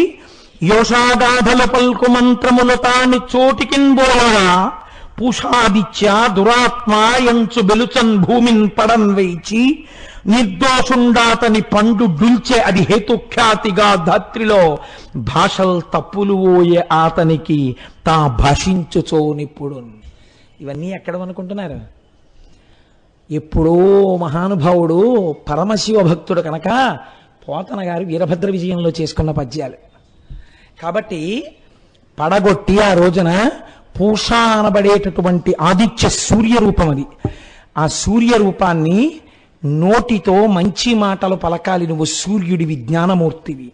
యోషాగాధల పల్కు మంత్రముల తాని చోటికిన్ బోలగా పూషాదిత్య దురాత్మ ఎంచు బెలుచన్ భూమిన్ పడన్ వేచి నిర్దోషుండాతని పండు డుల్చే అది హేతుఖ్యాతిగా ధాత్రిలో. భాషల్ తప్పులు ఓయే ఆతనికి తా భాషించుచోనిప్పుడు. ఇవన్నీ ఎక్కడ అనుకుంటున్నారు ఎప్పుడో మహానుభావుడు పరమశివ భక్తుడు కనుక పోతన గారు వీరభద్ర విజయంలో చేసుకున్న పద్యాలు. కాబట్టి పడగొట్టి ఆ రోజున పూష అనబడేటటువంటి ఆదిత్య సూర్య రూపం అది ఆ సూర్య రూపాన్ని నోటితో మంచి మాటలు పలకాలి నువ్వు సూర్యుడివి జ్ఞానమూర్తివి.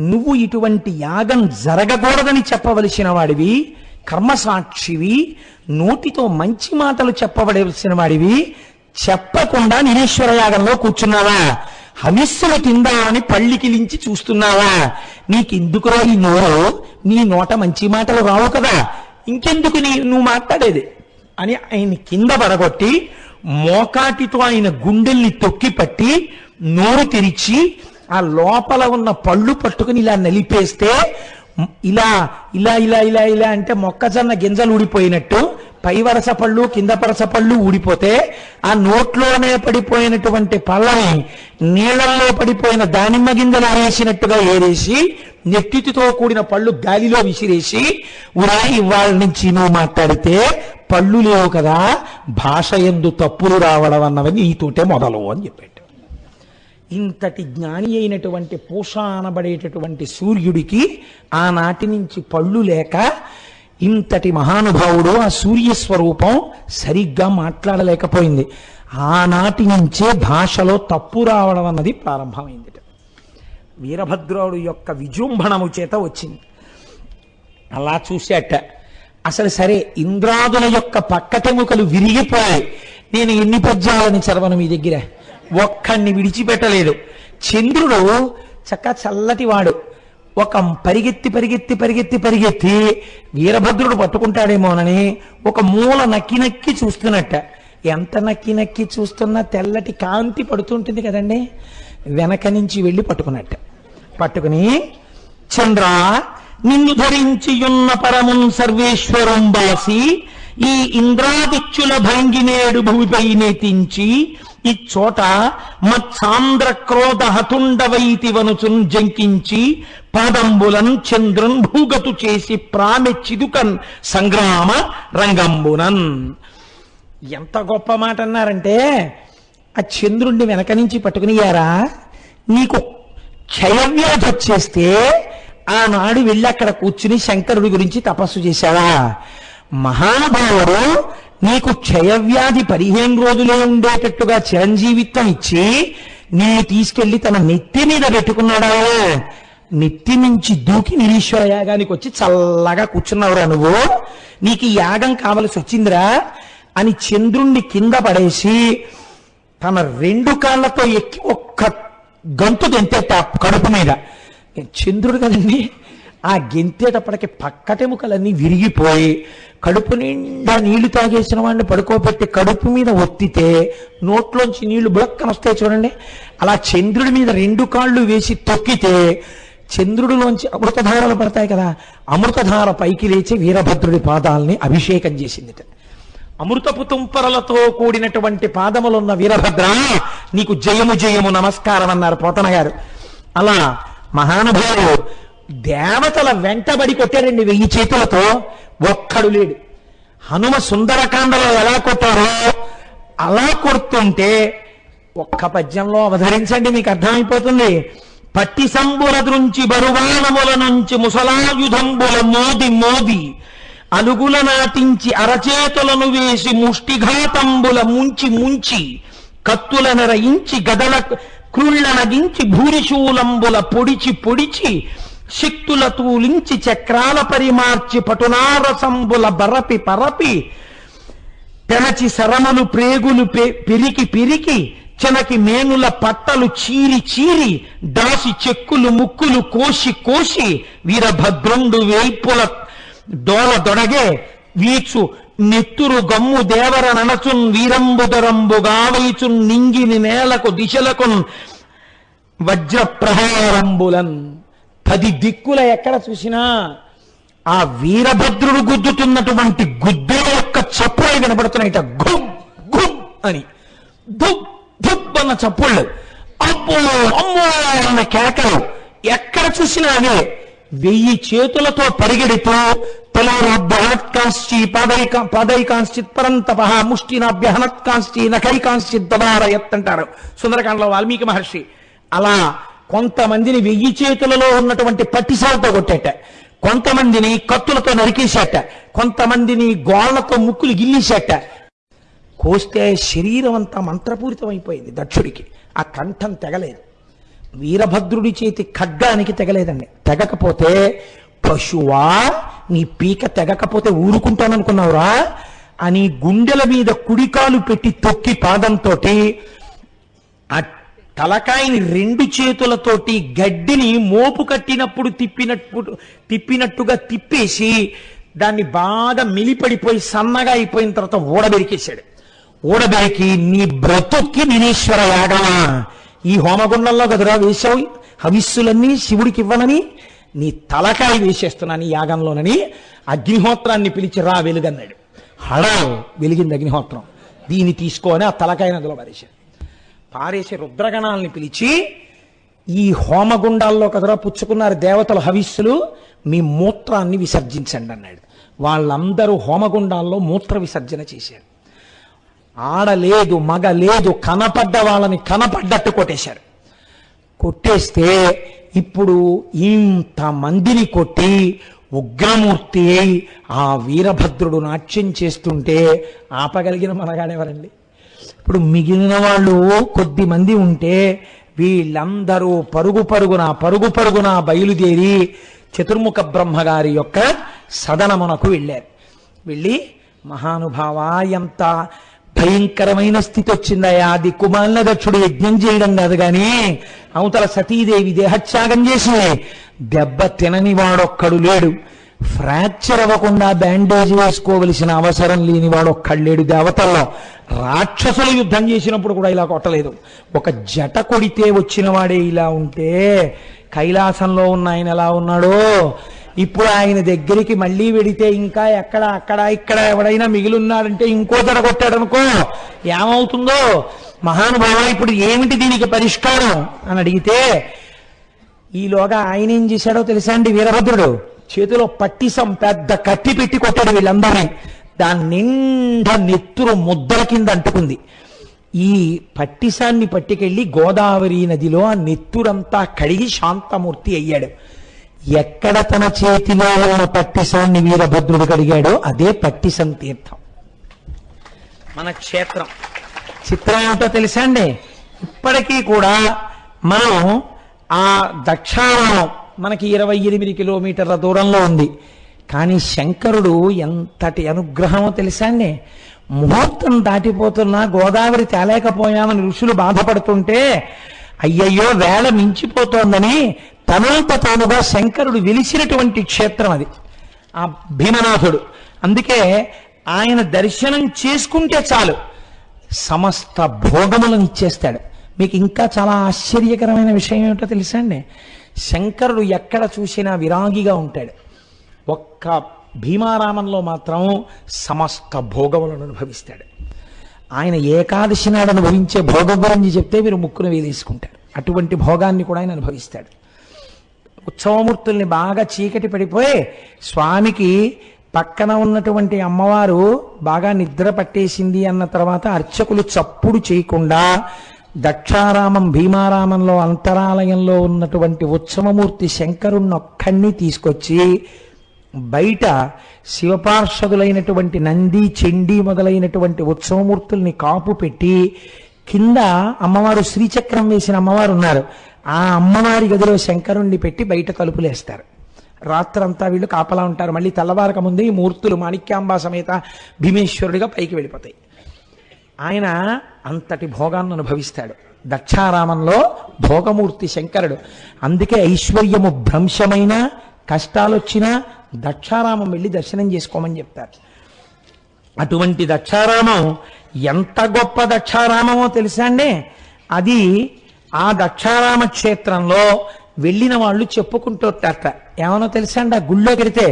నువ్వు ఇటువంటి యాగం జరగకూడదని చెప్పవలసిన వాడివి కర్మసాక్షివి నోటితో మంచి మాటలు చెప్పబడవలసిన వాడివి చెప్పకుండా నిరీశ్వర యాగంలో కూర్చున్నావా? హవిస్సుల కింద అని పళ్ళికిలించి చూస్తున్నావా? నీకెందుకురా ఈ నోరు? నీ నోట మంచి మాటలు రావు కదా. ఇంకెందుకు నీ నువ్వు మాట్లాడేది? అని ఆయన కింద పడగొట్టి మోకాటితో ఆయన గుండెల్ని తొక్కి పట్టి నోరు తెరిచి ఆ లోపల ఉన్న పళ్ళు పట్టుకుని ఇలా నలిపేస్తే ఇలా ఇలా ఇలా ఇలా ఇలా అంటే మొక్కజొన్న గింజలు ఊడిపోయినట్టు పై వరస పళ్ళు కింద పరస పళ్ళు ఊడిపోతే ఆ నోట్లోనే పడిపోయినటువంటి పళ్ళని నీళ్ళల్లో పడిపోయిన దానిమ్మ గింజలు వేసినట్టుగా ఏరేసి నెట్టితో కూడిన పళ్ళు గాలిలో విసిరేసి ఉరా ఇవాళ నుంచి నువ్వు మాట్లాడితే పళ్ళు లేవు కదా భాష ఎందు తప్పులు రావడం అన్నవని నీతోటే మొదలు అని చెప్పాడు. ఇంతటి జ్ఞాని అయినటువంటి పూష అనబడేటటువంటి సూర్యుడికి ఆనాటి నుంచి పళ్ళు లేక ఇంతటి మహానుభావుడు ఆ సూర్య స్వరూపం సరిగ్గా మాట్లాడలేకపోయింది. ఆనాటి నుంచే భాషలో తప్పు రావడం అన్నది ప్రారంభమైంది వీరభద్రుడు యొక్క విజృంభణము చేత వచ్చింది. అలా చూశాట అసలు సరే ఇంద్రాదుల యొక్క పక్కటెముకలు విరిగిపోయాయి. నేను ఎన్ని పద్యాలని చదవను మీ దగ్గర? ఒక్కడిని విడిచిపెట్టలేదు. చంద్రుడు చక్క చల్లటి వాడు. ఒక పరిగెత్తి పరిగెత్తి పరిగెత్తి పరిగెత్తి వీరభద్రుడు పట్టుకుంటాడేమోనని ఒక మూల నక్కి నక్కి చూస్తున్నట్ట. ఎంత నక్కి నక్కి చూస్తున్నా తెల్లటి కాంతి పడుతుంటుంది కదండి. వెనక నుంచి వెళ్ళి పట్టుకున్నట్ట. పట్టుకుని చంద్ర నిన్ను ధరించియున్న పరమున్ సర్వేశ్వరం బాసి ఈ ఇంద్రాదిత్యుల భంగినేడు భూమిపై నెతించి ఇచ్చోట మత్సాంద్ర క్రోధ హతుండవైతి వనుచున్ జంకించి పాదంబులన్ చంద్రున్ భూగతు చేసి ప్రామె చిదుకన్ సంగ్రామ రంగంబునన్. ఎంత గొప్ప మాట అన్నారంటే ఆ చంద్రుణ్ణి వెనక నుంచి పట్టుకునియారా నీకు క్షయవ్యాధి వచ్చేస్తే ఆనాడు వెళ్ళి అక్కడ కూర్చుని శంకరుడి గురించి తపస్సు చేశావా? మహానుభావుడు నీకు క్షయవ్యాధి పదిహేను రోజులే ఉండేటట్టుగా చిరంజీవిత్వం ఇచ్చి నిన్ను తీసుకెళ్ళి తన నెత్తి మీద పెట్టుకున్నాడా? నెత్తి నుంచి దూకి నిరీశ్వర యాగానికి వచ్చి చల్లగా కూర్చున్నావురా నువ్వు. నీకు యాగం కావలసి వచ్చిందిరా అని చంద్రుణ్ణి కింద పడేసి తన రెండు కాళ్ళతో ఎక్కి ఒక్క గంతు గెంతేట కడుపు మీద. చంద్రుడు కదండి. ఆ గెంతేటప్పటికి పక్కటెముకలన్నీ విరిగిపోయి కడుపు నిండా నీళ్ళు తాగేసిన వాడిని పడుకోబెట్టి కడుపు మీద ఒత్తితే నోట్లోంచి నీళ్ళు బుడక్కన వస్తాయి చూడండి. అలా చంద్రుడి మీద రెండు కాళ్ళు వేసి తొక్కితే చంద్రుడిలోంచి అమృతధారలు పడతాయి కదా అమృతధార పైకి లేచి వీరభద్రుడి పాదాలని అభిషేకం చేసిందిట. అమృతపు తుంపరలతో కూడినటువంటి పాదములున్న వీరభద్ర నీకు జయము జయము నమస్కారం అన్నారు పోతన గారు. అలా మహానుభావుడు దేవతల వెంటబడి కొట్టాడండి వెయ్యి చేతులతో. ఒక్కడు లేడు. హనుమ సుందరకాండలో ఎలా కొట్టారో అలా కొడుతుంటే ఒక్క పద్యంలో అవధరించండి మీకు అర్థమైపోతుంది. పట్టి సంబుల దృంచి బరువానముల నుంచి ముసలాయుధంబుల మోది మోది అలుగుల నాటించి అరచేతులను వేసి ముష్టిఘాతంబుల ముంచి ముంచి కత్తుల నెరయించి గదల క్రుళ్ళనగించి భూరిశూలంబుల పొడిచి పొడిచి శక్తుల తూలించి చక్రాల పరిమార్చి పటునారసంబుల బరపి పరపి పెనచి శరమలు ప్రేగులు పె- పిరికి పిరికి చెనకి మేనుల పట్టలు చీరి చీరి దాసి చెక్కులు ముక్కులు కోసి కోసి వీరభద్రుండు వేల్పుల డోల దొడగే వీచు నెత్తురు గమ్ము దేవర ననచున్ వీరంబుదరంబు గావైచున్ నింగిని నేలకు దిశలకున్ వజ్ర ప్రహారంబులన్ పది దిక్కుల ఎక్కడ చూసినా ఆ వీరభద్రుడు గుద్దుతున్నటువంటి గుద్దెల యొక్క చప్పుడే వినబడుతున్నాయిట. గుమ్ గుమ్ అని. ధుప్ అన్న చప్పుళ్ళు. అబ్బో అమ్మో అన్న కేకలు. ఎక్కడ చూసినా అవే. వెయ్యి చేతులతో పరిగెడుతూ తలోరాభ్యహనత్కాంశ్చి పాదైక పాదైకాంశ్చిత్ పరంతప ముష్టినాభ్యహనత్కాంశ్చి నఖైకాంశ్చిత్ దబారయత్ అంటారు సుందరకాండలో వాల్మీకి మహర్షి. అలా కొంతమందిని వెయ్యి చేతులలో ఉన్నటువంటి పట్టిసాలతో కొట్టేట. కొంతమందిని కత్తులతో నరికేశాట కొంతమందిని గోళ్ళతో ముక్కులు గిల్లేశాట కోస్తే శరీరం అంతా మంత్రపూరితం అయిపోయింది దక్షుడికి. ఆ కంఠం తెగలేదు. వీరభద్రుడి చేతి ఖడ్గానికి తెగలేదండి. తెగకపోతే పశువా నీ పీక తెగకపోతే ఊరుకుంటాననుకున్నావురా అని గుండెల మీద కుడికాలు పెట్టి తొక్కి పాదంతో ఆ తలకాయని రెండు చేతులతోటి గడ్డిని మోపు కట్టినప్పుడు తిప్పినట్టు తిప్పినట్టుగా తిప్పేసి దాన్ని బాగా మిలిపడిపోయి సన్నగా అయిపోయిన తర్వాత ఊడబెరికేశాడు. ఊడబెరికి నీ బ్రతుక్కి నిరీశ్వర యాగమా. ఈ హోమగుండంలో కదరా వేశావు? హవిస్సులన్నీ శివుడికి ఇవ్వనని నీ తలకాయ వేసేస్తున్నాను ఈ యాగంలోనని అగ్నిహోత్రాన్ని పిలిచి రా వెలుగన్నాడు. హడా వెలిగింది అగ్నిహోత్రం. దీన్ని తీసుకోని ఆ తలకాయ నదిలో పారేశాడు. పారేసి రుద్రగణాలని పిలిచి ఈ హోమగుండాల్లో కదరా పుచ్చుకున్నారు దేవతల హవిస్సులు మీ మూత్రాన్ని విసర్జించండి అన్నాడు. వాళ్ళందరూ హోమగుండాల్లో మూత్ర విసర్జన చేశారు. ఆడలేదు మగ లేదు కనపడ్డ వాళ్ళని కనపడ్డట్టు కొట్టేశారు. కొట్టేస్తే ఇప్పుడు ఇంత మందిని కొట్టి ఉగ్రమూర్తి ఆ వీరభద్రుడు నాట్యం చేస్తుంటే ఆపగలిగిన మనగాడెవరండి? ఇప్పుడు మిగిలిన వాళ్ళు కొద్ది మంది ఉంటే వీళ్ళందరూ పరుగు పరుగున పరుగు పరుగున బయలుదేరి చతుర్ముఖ బ్రహ్మగారి యొక్క సదనమునకు వెళ్ళారు. వెళ్ళి మహానుభావ ఎంత భయంకరమైన స్థితి వచ్చిందయా అది కుమారుల దక్షుడు యజ్ఞం చేయడం కాదు కానీ అవతల సతీదేవి దేహత్యాగం చేసి దెబ్బ తినని వాడొక్కడు లేడు. ఫ్రాక్చర్ అవ్వకుండా బ్యాండేజ్ వేసుకోవలసిన అవసరం లేని వాడు ఒక్కడు దేవతల్లో. రాక్షసులు యుద్ధం చేసినప్పుడు కూడా ఇలా కొట్టలేదు. ఒక జట కొడితే వచ్చిన వాడే ఇలా ఉంటే కైలాసంలో ఉన్న ఆయన ఎలా ఉన్నాడో? ఇప్పుడు ఆయన దగ్గరికి మళ్ళీ వెడితే ఇంకా ఎక్కడ అక్కడ ఇక్కడ ఎవడైనా మిగిలిన్నాడంటే ఇంకో జడ కొట్టాడనుకో ఏమవుతుందో? మహానుభావ ఇప్పుడు ఏమిటి దీనికి పరిష్కారం? అని అడిగితే ఈలోగా ఆయన ఏం చేశాడో తెలుసా అండి వీరభద్రుడు? చేతిలో పట్టిసం పెద్ద కత్తి పెట్టి కొట్టాడు వీళ్ళందరినీ. దాని నిండా నెత్తురు ముద్దల కింద అంటుకుంది. ఈ పట్టిసాన్ని పట్టుకెళ్ళి గోదావరి నదిలో ఆ నెత్తురంతా కడిగి శాంతమూర్తి అయ్యాడు. ఎక్కడ తన చేతిలో ఉన్న పట్టిసాన్ని వీరభద్రుడు కడిగాడో అదే పట్టిసం తీర్థం. మన క్షేత్రం. చిత్రం ఏమిటో తెలుసా అండి? ఇప్పటికీ కూడా మనం ఆ దక్షారామం మనకి ఇరవై ఎనిమిది కిలోమీటర్ల దూరంలో ఉంది. కానీ శంకరుడు ఎంతటి అనుగ్రహమో తెలుసా అండి? ముహూర్తం దాటిపోతున్నా గోదావరి తేలేకపోయామని ఋషులు బాధపడుతుంటే అయ్యయ్యో వేళ మించిపోతోందని తనంత తానుగా శంకరుడు వెలిసినటువంటి క్షేత్రం అది ఆ భీమనాథుడు. అందుకే ఆయన దర్శనం చేసుకుంటే చాలు. సమస్త భోగములను ఇచ్చేస్తాడు మీకు ఇంకా చాలా ఆశ్చర్యకరమైన విషయం ఏమిటో తెలుసా అండి? శంకరుడు ఎక్కడ చూసినా విరాగిగా ఉంటాడు. ఒక్క భీమారామంలో మాత్రం సమస్త భోగములను అనుభవిస్తాడు. ఆయన ఏకాదశి నాడు అనుభవించే భోగం గురించి చెప్తే మీరు ముక్కును వేలేసుకుంటారు. అటువంటి భోగాన్ని కూడా ఆయన అనుభవిస్తాడు. ఉత్సవమూర్తుల్ని బాగా చీకటి పడిపోయి స్వామికి పక్కన ఉన్నటువంటి అమ్మవారు బాగా నిద్ర పట్టేసింది అన్న తర్వాత అర్చకులు చప్పుడు చేయకుండా దక్షారామం భీమారామంలో అంతరాలయంలో ఉన్నటువంటి ఉత్సవమూర్తి శంకరుణ్ణి ఒక్కడిని తీసుకొచ్చి బయట శివపార్షదులైనటువంటి నంది చెండి మొదలైనటువంటి ఉత్సవమూర్తుల్ని కాపు పెట్టి కింద అమ్మవారు శ్రీచక్రం వేసిన అమ్మవారు ఉన్నారు. ఆ అమ్మవారి గదిలో శంకరుణ్ణి పెట్టి బయట తలుపులేస్తారు రాత్రంతా వీళ్ళు కాపలా ఉంటారు. మళ్ళీ తెల్లవారక ముందే ఈ మూర్తులు మాణిక్యాంబా సమేత భీమేశ్వరుడిగా పైకి వెళ్ళిపోతాయి. ఆయన అంతటి భోగాన్ని అనుభవిస్తాడు. దక్షారామంలో భోగమూర్తి శంకరుడు. అందుకే ఐశ్వర్యము భ్రంశమైన కష్టాలు వచ్చినా దక్షారామం వెళ్ళి దర్శనం చేసుకోమని చెప్తారు. అటువంటి దక్షారామం ఎంత గొప్ప దక్షారామమో తెలుసా అండి? అది ఆ దక్షారామ క్షేత్రంలో వెళ్ళిన వాళ్ళు చెప్పుకుంటుంటారట ఏమనో తెలుసా అండి? ఆ గుళ్ళో కడితే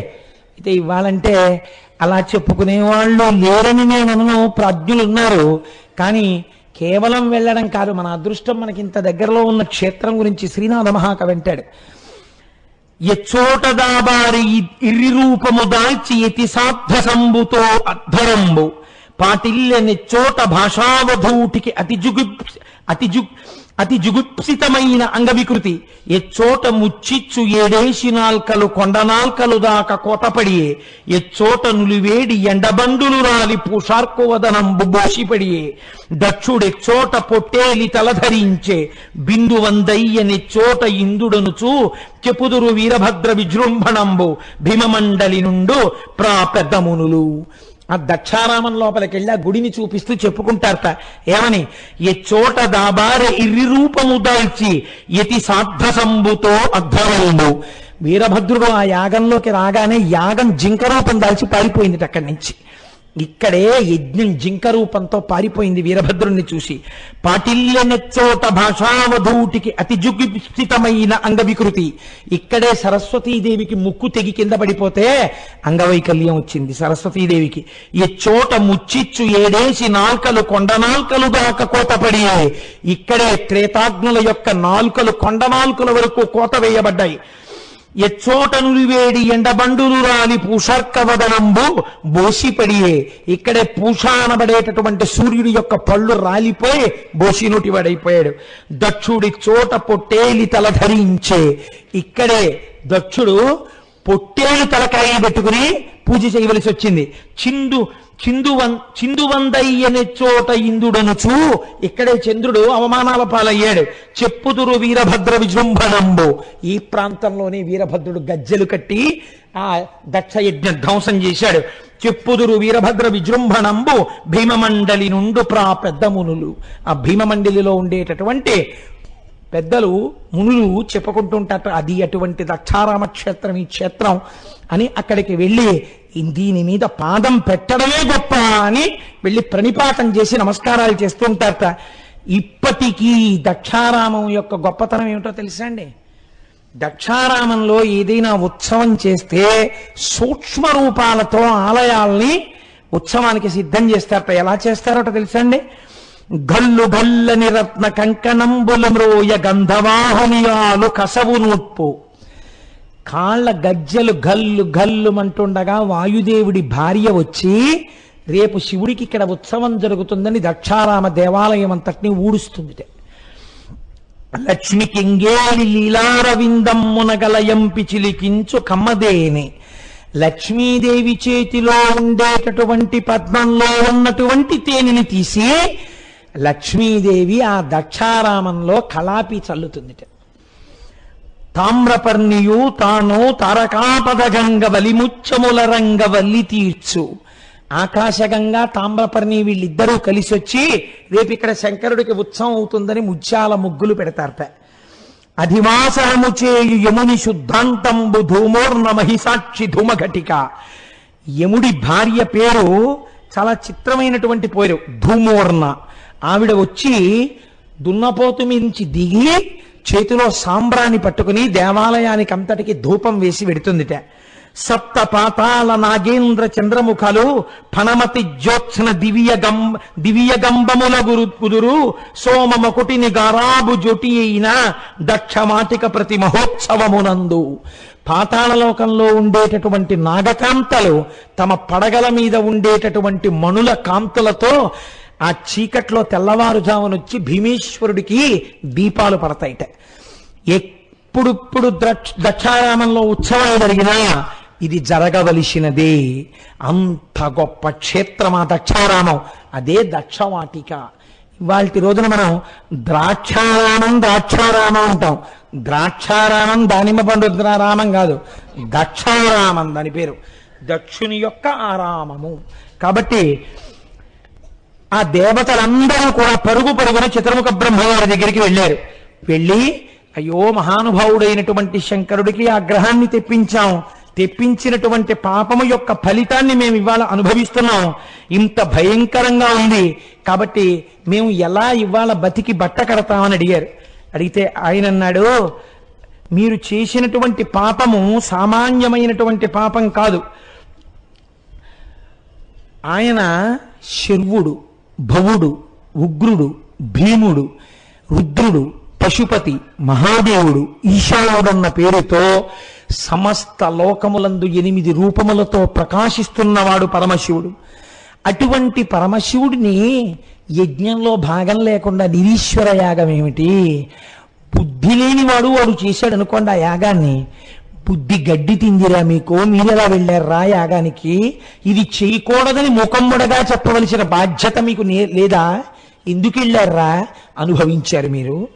అయితే ఇవ్వాలంటే అలా చెప్పుకునే వాళ్ళు లేరని నేను అనను. ప్రాజ్ఞులు ఉన్నారు. కానీ కేవలం వెళ్ళడం కాదు మన అదృష్టం మనకి ఇంత దగ్గరలో ఉన్న క్షేత్రం గురించి శ్రీనాథ మహాకవి అంటాడు. ఎచ్చోట దాబారి ఇర్రి రూపము దాల్చి ఎతి సాధ్య సంబుతో అధ్వరంబు. పాటిల్లె నెచ్చోట భాషావధూటికి అతి జుగు అతి జుగ్ అతి జుగుప్సితమైన అంగవికృతి. ఎచ్చోట ముచ్చిచ్చు ఏడేసి నాల్కలు కొండనాల్కలు దాక కోటపడియే ఎచ్చోట నులివేడి ఎండబండులు రాలి పూషార్కువదనం బోషిపడియే దక్షుడెచ్చోట పొట్టేలి తలధరించే బిందు వందయ్య ఇందుడనుచు చెపుదురు వీరభద్ర విజృంభణంబు భీమమండలి నుండు ప్రాపెద్దమునులు ఆ దక్షారామం లోపలికి వెళ్ళి ఆ గుడిని చూపిస్తూ చెప్పుకుంటారట. ఏమని? ఏ చోట దాబార ఇర్రి రూపము దాల్చి ఎతి సాధ్ర సంబుతో అద్ధరంబు వీరభద్రుడు ఆ యాగంలోకి రాగానే యాగం జింక రూపం దాల్చి పారిపోయింది అక్కడి నుంచి. ఇక్కడే యజ్ఞం జింక రూపంతో పారిపోయింది వీరభద్రుణ్ణి చూసి. పాటిల్యనెచ్చోట భాషావధూటికి అతి జుగుప్సితమైన అంగవికృతి. ఇక్కడే సరస్వతీదేవికి ముక్కు తెగి కింద పడిపోతే అంగవైకల్యం వచ్చింది సరస్వతీదేవికి. ఈ చోట ముచ్చిచ్చు ఏడేసి నాల్కలు కొండ నాల్కలు దాకా కోతపడి ఇక్కడే త్రేతాగ్నుల యొక్క నాల్కలు కొండ నాల్కల వరకు కోత వేయబడ్డాయి. ఎచ్చోట నురివేడి ఎండబండులు రాని పూషర్కవదనంబు బోసిపడియే ఇక్కడే పూష అనబడేటటువంటి సూర్యుడి యొక్క పళ్ళు రాలిపోయి బోసినోటివాడైపోయాడు దక్షుడి చోట పొట్టేలి తల ధరించే. ఇక్కడే దక్షుడు పొట్టేలు తలకాయ పెట్టుకుని పూజ చేయవలసి వచ్చింది చిందు చిందువన్ చిందువందయ్యనే చోట ఇందుడనుచు ఇక్కడే చంద్రుడు అవమానాల పాలయ్యాడు. చెప్పుదురు వీరభద్ర విజృంభణంబు. ఈ ప్రాంతంలోనే వీరభద్రుడు గజ్జెలు కట్టి ఆ దక్షయజ్ఞ ధ్వంసం చేశాడు. చెప్పుదురు వీరభద్ర విజృంభణంబు భీమమండలి నుండు ప్రా పెద్ద మునులు ఆ భీమమండలిలో ఉండేటటువంటి పెద్దలు మునులు చెప్పుకుంటుంటారు అది అటువంటి దక్షారామ క్షేత్రం ఈ క్షేత్రం అని అక్కడికి వెళ్ళి దీని మీద పాదం పెట్టడమే గొప్ప అని వెళ్ళి ప్రణిపాతం చేసి నమస్కారాలు చేస్తుంటారట. ఇప్పటికీ దక్షారామం యొక్క గొప్పతనం ఏమిటో తెలుసా అండి? దక్షారామంలో ఏదైనా ఉత్సవం చేస్తే సూక్ష్మ రూపాలతో ఆలయాల్ని ఉత్సవానికి సిద్ధం చేస్తారట. ఎలా చేస్తారట తెలుసా అండి? గల్లు గల్లని రత్న కంకణంబుల మ్రోయ గంధవాహనియాలు కసవు నూట్పు కాళ్ళ గజ్జలు గల్లు గల్లుమంటుండగా వాయుదేవుడి భార్య వచ్చి రేపు శివుడికి ఇక్కడ ఉత్సవం జరుగుతుందని దక్షారామ దేవాలయం అంతటినీ ఊడుస్తుంది లక్ష్మి కింగేలి లీలారవిందమ్మునగలయంపి చిలికించు కమ్మదేని. లక్ష్మీదేవి చేతిలో ఉండేటటువంటి పద్మంలో ఉన్నటువంటి తేనెని తీసి లక్ష్మీదేవి ఆ దక్షారామంలో కళాపి చల్లుతుంది తామ్రపర్ణియు తాను తారకాపదగంగ వలిముచ్చముల రంగ వల్లి తీర్చు. ఆకాశగంగా తామ్రపర్ణి వీళ్ళిద్దరూ కలిసి వచ్చి రేపు ఇక్కడ శంకరుడికి ఉత్సవం అవుతుందని ముత్యాల ముగ్గులు పెడతారట. అధివాసనము చేయు యముని శుద్ధాంతంబు ధూమోర్ణ మహిసాక్షి ధూమఘటిక. యముడి భార్య పేరు చాలా చిత్రమైనటువంటి పేరు ధూమోర్ణ. ఆవిడ వచ్చి దున్నపోతు మించి దిగి చేతిలో సాంబ్రాన్ని పట్టుకుని దేవాలయానికి అంతటికి ధూపం వేసి వెడుతుందిట. సప్త పాతాల నాగేంద్ర చంద్రముఖలు ఫణమతి జ్యోత్సన దివ్య గం దివ్య గంబముల గురు కుదురు సోమమకుటిని గారాబు జొటి అయిన దక్షమాటిక ప్రతి మహోత్సవమునందు. పాతాళలోకంలో ఉండేటటువంటి నాగకాంతలు తమ పడగల మీద ఉండేటటువంటి మణుల కాంతులతో ఆ చీకట్లో తెల్లవారుజామునొచ్చి భీమేశ్వరుడికి దీపాలు పడతాయిట. ఎప్పుడుప్పుడు దక్షారామంలో ఉత్సవాలు జరిగినా ఇది జరగవలసినదే. అంత గొప్ప క్షేత్రం ఆ దక్షారామం అదే దక్షవాటిక ఇవాళ రోజున మనం ద్రాక్షారామం ద్రాక్షారామం అంటాం. ద్రాక్షారామం దానిమ్మ పండు రామం కాదు. దక్షారామం దాని పేరు. దక్షుని యొక్క ఆరామము. కాబట్టి ఆ దేవతలందరూ కూడా పరుగు పరుగున చిత్రముఖ బ్రహ్మగారి దగ్గరికి వెళ్ళారు. వెళ్ళి అయ్యో మహానుభావుడైనటువంటి శంకరుడికి ఆ గ్రహాన్ని తెప్పించాం. తెప్పించినటువంటి పాపము యొక్క ఫలితాన్ని మేము ఇవాళ అనుభవిస్తున్నాం. ఇంత భయంకరంగా ఉంది. కాబట్టి మేము ఎలా ఇవాళ బతికి బట్ట కడతామని అడిగారు. అడిగితే ఆయన అన్నాడు మీరు చేసినటువంటి పాపము సామాన్యమైనటువంటి పాపం కాదు. ఆయన శర్వుడు. భవుడు ఉగ్రుడు భీముడు రుద్రుడు పశుపతి మహాదేవుడు ఈశానుడన్న పేరుతో సమస్త లోకములందు ఎనిమిది రూపములతో ప్రకాశిస్తున్నవాడు పరమశివుడు. అటువంటి పరమశివుడిని యజ్ఞంలో భాగం లేకుండా నిరీశ్వర యాగం ఏమిటి? బుద్ధి లేనివాడు వాడు చేశాడు అనుకోండి ఆ యాగాన్ని. బుద్ధి గడ్డి తిందిరా మీకు. మీరెలా వెళ్ళారా? యాగానికి. ఇది చేయకూడదని ముఖమ్ముడగా చెప్పవలసిన బాధ్యత మీకు నే- లేదా? ఎందుకు వెళ్ళారా అనుభవించారు మీరు.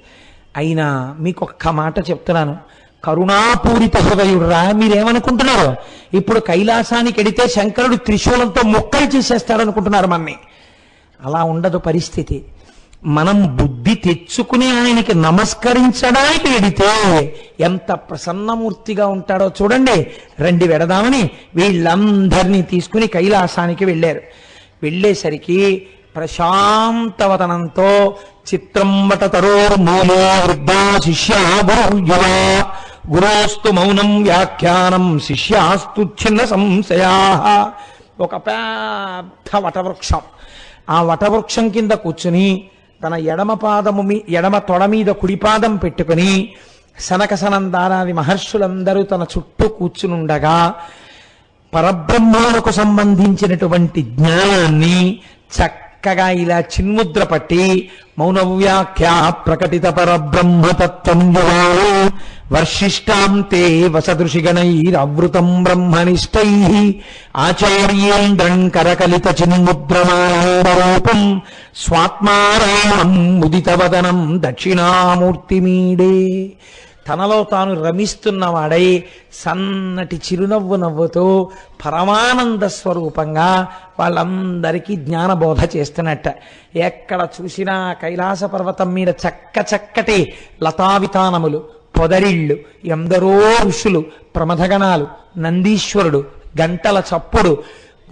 అయినా మీకు ఒక్క మాట చెప్తున్నాను. కరుణాపూరిత హృదయుడురా. మీరేమనుకుంటున్నారు? ఇప్పుడు కైలాసానికి ఎడితే శంకరుడు త్రిశూలంతో మొక్కలు చేసేస్తాడనుకుంటున్నారు మన్ని. అలా ఉండదు పరిస్థితి. మనం బుద్ధి తెచ్చుకుని ఆయనకి నమస్కరించడానికి వెడితే ఎంత ప్రసన్నమూర్తిగా ఉంటాడో చూడండి. రండి వెడదామని వీళ్ళందరినీ తీసుకుని కైలాసానికి వెళ్ళారు. వెళ్ళేసరికి ప్రశాంతవతనంతో చిత్రంబట తరోర్మూలే వృద్ధా శిష్యా గురుయువ గురోస్తు మౌనం వ్యాఖ్యానం శిష్యాస్తు చిన్న సంశయా. ఒక పెద్ద వటవృక్షం. ఆ వటవృక్షం కింద కూర్చుని తన ఎడమ పాదము మీ ఎడమ తొడ మీద కుడిపాదం పెట్టుకుని సనక సనందారాది మహర్షులందరూ తన చుట్టూ కూర్చునుండగా పరబ్రహ్మాలకు సంబంధించినటువంటి జ్ఞానాన్ని చక్క చక్కగా ఇలా చిన్ముద్ర పట్టి మౌనవ్యాఖ్యా ప్రకటిత పరబ్రహ్మతత్వం యువాలు వర్షిష్టాం తే వసదృషిగణైరవృతం బ్రహ్మనిష్టై. ఆచార్యేంద్రం కరకలిత చిన్ముద్రమానందరూపం. స్వాత్మారామం ముదితవదనం దక్షిణామూర్తిమీడే. తనలో తాను రమిస్తున్నవాడై సన్నటి చిరునవ్వు నవ్వుతూ పరమానంద స్వరూపంగా వాళ్ళందరికీ జ్ఞానబోధ చేస్తున్నట్ట. ఎక్కడ చూసినా కైలాస పర్వతం మీద చక్క చక్కటి లతావితానములు పొదరిళ్ళు ఎందరో ఋషులు ప్రమథగణాలు నందీశ్వరుడు గంటల చప్పుడు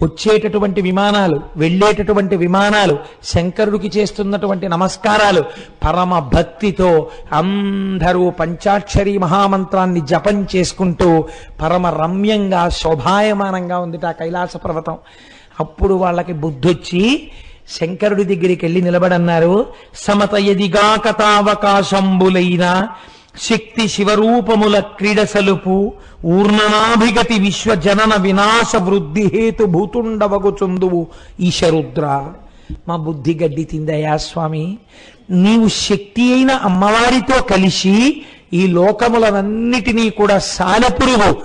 వచ్చేటటువంటి విమానాలు వెళ్ళేటటువంటి విమానాలు శంకరుడికి చేస్తున్నటువంటి నమస్కారాలు పరమ భక్తితో అందరూ పంచాక్షరి మహామంత్రాన్ని జపం చేసుకుంటూ పరమ రమ్యంగా శోభాయమానంగా ఉంది ఆ కైలాస పర్వతం. అప్పుడు వాళ్ళకి బుద్ధొచ్చి శంకరుడి దగ్గరికి వెళ్ళి నిలబడన్నారు సమత ఎదిగాక శక్తి శివరూపముల క్రీడ సలుపు ఊర్ణనాభిగతి విశ్వజనన వినాశ వృద్ధి హేతు భూతుండవగుచుందువు ఈశరుద్ర. మా బుద్ధి గడ్డి తిందయా స్వామి. నీవు శక్తి అయిన అమ్మవారితో కలిసి ఈ లోకములనన్నిటినీ కూడా సాలెపురుగు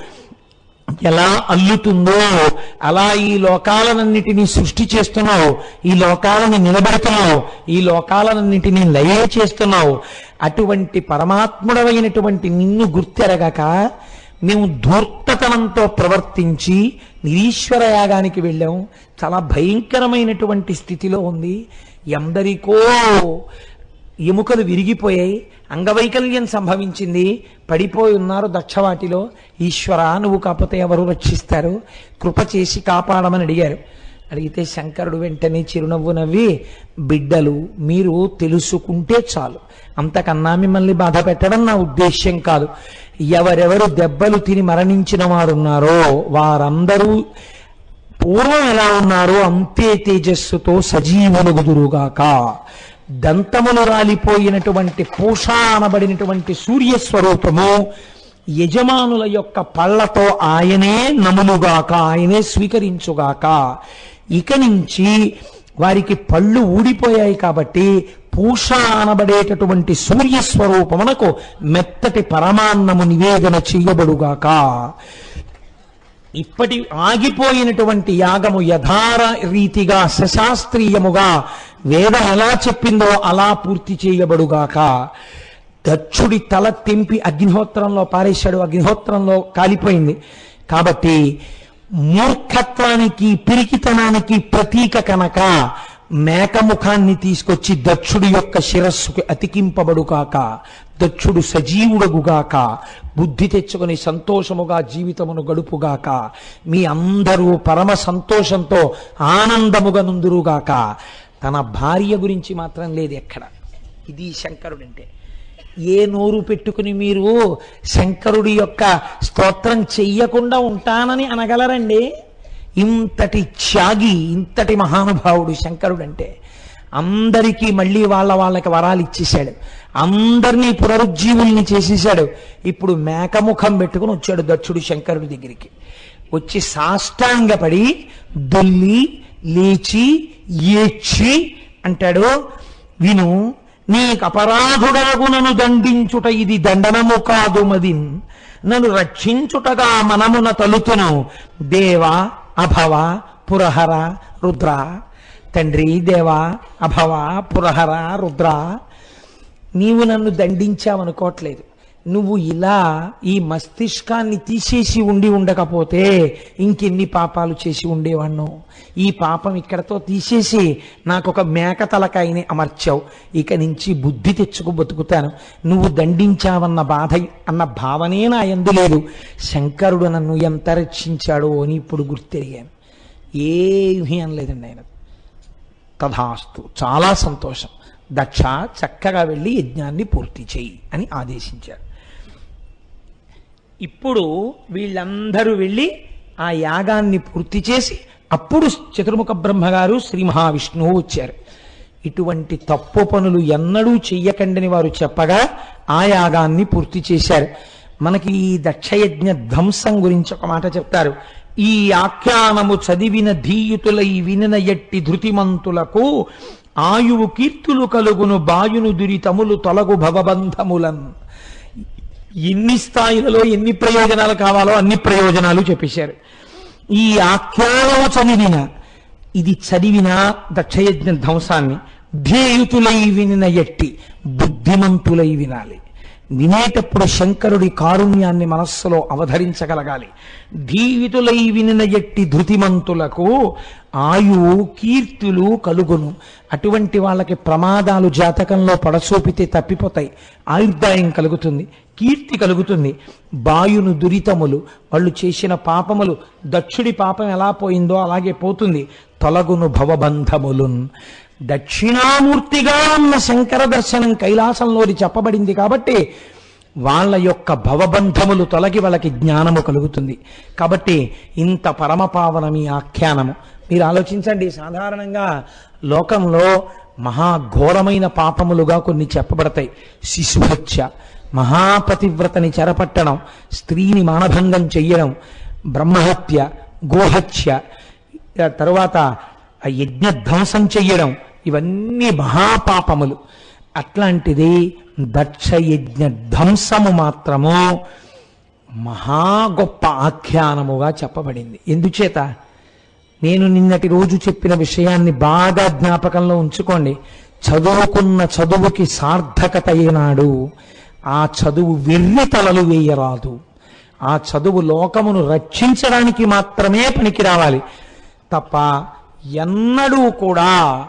ఎలా అల్లుతుందో అలా ఈ లోకాలనన్నిటినీ సృష్టి చేస్తున్నావు ఈ లోకాలను నిలబెడుతున్నావు ఈ లోకాలనన్నిటినీ లయ చేస్తున్నావు. అటువంటి పరమాత్ముడవైనటువంటి నిన్ను గుర్తెరగక మేము ధూర్తతనంతో ప్రవర్తించి నిరీశ్వర యాగానికి వెళ్ళాం. చాలా భయంకరమైనటువంటి స్థితిలో ఉంది. ఎందరికో ఎముకలు విరిగిపోయాయి అంగవైకల్యం సంభవించింది. పడిపోయి ఉన్నారు దక్షవాటిలో. ఈశ్వర నువ్వు కాకపోతే ఎవరు రక్షిస్తారు? కృప చేసి కాపాడమని అడిగారు. అడిగితే శంకరుడు వెంటనే చిరునవ్వు నవ్వి బిడ్డలు మీరు తెలుసుకుంటే చాలు. అంతకన్నా మిమ్మల్ని బాధ పెట్టడం నా ఉద్దేశ్యం కాదు. ఎవరెవరు దెబ్బలు తిని మరణించిన వారున్నారో వారందరూ పూర్వం ఎలా ఉన్నారో అంతే తేజస్సుతో సజీవులుగుదురుగాక. దంతములు రాలిపోయినటువంటి పూష అనబడినటువంటి సూర్యస్వరూపము యజమానుల యొక్క పళ్ళతో ఆయనే నములుగాక ఆయనే స్వీకరించుగాక. ఇక నుంచి వారికి పళ్ళు ఊడిపోయాయి కాబట్టి పూష అనబడేటటువంటి సూర్యస్వరూపమునకు మెత్తటి పరమాన్నము నివేదన చెయ్యబడుగాక ఇప్పటి ఆగిపోయినటువంటి యాగము యథార రీతిగా సశాస్త్రీయముగా వేదం ఎలా చెప్పిందో అలా పూర్తి చేయబడుగాక. దక్షుడి తల తెంపి అగ్నిహోత్రంలో పారేశాడు. అగ్నిహోత్రంలో కాలిపోయింది. కాబట్టి మూర్ఖత్వానికి పిరికితనానికి ప్రతీక కనుక మేకముఖాన్ని తీసుకొచ్చి దక్షుడి యొక్క శిరస్సుకి అతికింపబడుగాక. దక్షుడు సజీవుడగుగాక బుద్ధి తెచ్చుకుని సంతోషముగా జీవితమును గడుపుగాక మీ అందరూ పరమ సంతోషంతో ఆనందముగా నుందురుగాక. తన భార్య గురించి మాత్రం లేదు ఎక్కడ. ఇది శంకరుడంటే. ఏ నోరు పెట్టుకుని మీరు శంకరుడి యొక్క స్తోత్రం చెయ్యకుండా ఉంటానని అనగలరండి? ఇంతటి త్యాగి ఇంతటి మహానుభావుడు శంకరుడంటే. అందరికీ మళ్ళీ వాళ్ళ వాళ్ళకి వరాలు ఇచ్చేశాడు. అందరినీ పునరుజ్జీవుల్ని చేసేశాడు. ఇప్పుడు మేకముఖం పెట్టుకుని వచ్చాడు దక్షుడు శంకరుడి దగ్గరికి. వచ్చి సాష్టాంగపడి దుల్లి లేచి ఏడ్చి అంటాడు విను నీకు అపరాధుడగు నన్ను దండించుట ఇది దండనము కాదు మదిన్. నన్ను రక్షించుటగా మనమున తలుతును. దేవ అభవ పురహర రుద్ర. తండ్రి దేవా అభవ పురహర రుద్ర నీవు నన్ను దండించావనుకోవట్లేదు. నువ్వు ఇలా ఈ మస్తిష్కాన్ని తీసేసి ఉండి ఉండకపోతే ఇంకెన్ని పాపాలు చేసి ఉండేవాణ్ణు? ఈ పాపం ఇక్కడతో తీసేసి నాకు ఒక మేక తలకాయని అమర్చావు. ఇక నుంచి బుద్ధి తెచ్చుకు బతుకుతాను. నువ్వు దండించావన్న బాధ అన్న భావనే నా ఎందు లేదు. శంకరుడు నన్ను ఎంత రక్షించాడో అని ఇప్పుడు గుర్తెరిగాను. ఏమీ అనలేదండి ఆయన. తథాస్తు. చాలా సంతోషం. దక్ష చక్కగా వెళ్ళి యజ్ఞాన్ని పూర్తి చేయి అని ఆదేశించారు. ఇప్పుడు వీళ్ళందరూ వెళ్ళి ఆ యాగాన్ని పూర్తి చేసి అప్పుడు చతుర్ముఖ బ్రహ్మగారు శ్రీ మహావిష్ణువు వచ్చారు. ఇటువంటి తప్పు పనులు ఎన్నడూ చెయ్యకండని వారు చెప్పగా ఆ యాగాన్ని పూర్తి చేశారు. మనకి ఈ దక్షయజ్ఞ ధ్వంసం గురించి ఒక మాట చెప్తారు. ఈ ఆఖ్యానము చదివిన ధీయుతులై వినిన ఎట్టి ధృతిమంతులకు ఆయువు కీర్తులు కలుగును బాయును దురితములు తొలగు భవబంధములన్. ఎన్ని స్థాయిలలో ఎన్ని ప్రయోజనాలు కావాలో అన్ని ప్రయోజనాలు చెప్పేశారు. ఈ ఆఖ్యానము చదివిన ఇది చదివిన దక్షయజ్ఞ ధ్వంసాన్ని ధ్యేయుతులై వినిన ఎట్టి బుద్ధిమంతులై వినాలి. వినేటప్పుడు శంకరుడి కారుణ్యాన్ని మనస్సులో అవధరించగలగాలి. ధీవితులై వినిన ఎట్టి ధృతిమంతులకు ఆయువు కీర్తులు కలుగును. అటువంటి వాళ్ళకి ప్రమాదాలు జాతకంలో పడసూపితే తప్పిపోతాయి. ఆయుర్దాయం కలుగుతుంది కీర్తి కలుగుతుంది. బాయును దురితములు వాళ్ళు చేసిన పాపములు దక్షుడి పాపం ఎలా పోయిందో అలాగే పోతుంది. తొలగును భవబంధములున్. దక్షిణామూర్తిగా ఉన్న శంకర దర్శనం కైలాసంలోది చెప్పబడింది కాబట్టి వాళ్ళ యొక్క భవబంధములు తొలగి వాళ్ళకి జ్ఞానము కలుగుతుంది. కాబట్టి ఇంత పరమపావనమి ఆఖ్యానము. మీరు ఆలోచించండి సాధారణంగా లోకంలో మహాఘోరమైన పాపములుగా కొన్ని చెప్పబడతాయి. శిశుహత్య మహాపతివ్రతని చెరపట్టడం స్త్రీని మానభంగం చెయ్యడం బ్రహ్మహత్య గోహత్య తరువాత యజ్ఞధ్వంసం ఆ యజ్ఞ ధ్వంసం చెయ్యడం ఇవన్నీ మహాపాపములు. అట్లాంటిది దక్షయజ్ఞ ధ్వంసము మాత్రము మహా గొప్ప ఆఖ్యానముగా చెప్పబడింది. ఎందుచేత? నేను నిన్నటి రోజు చెప్పిన విషయాన్ని బాగా జ్ఞాపకంలో ఉంచుకోండి. చదువుకున్న చదువుకి సార్థకత ఏనాడు ఆ చదువు వెర్రి తలలు వేయరాదు. ఆ చదువు లోకమును రక్షించడానికి మాత్రమే పనికి రావాలి తప్ప ఎన్నడూ కూడా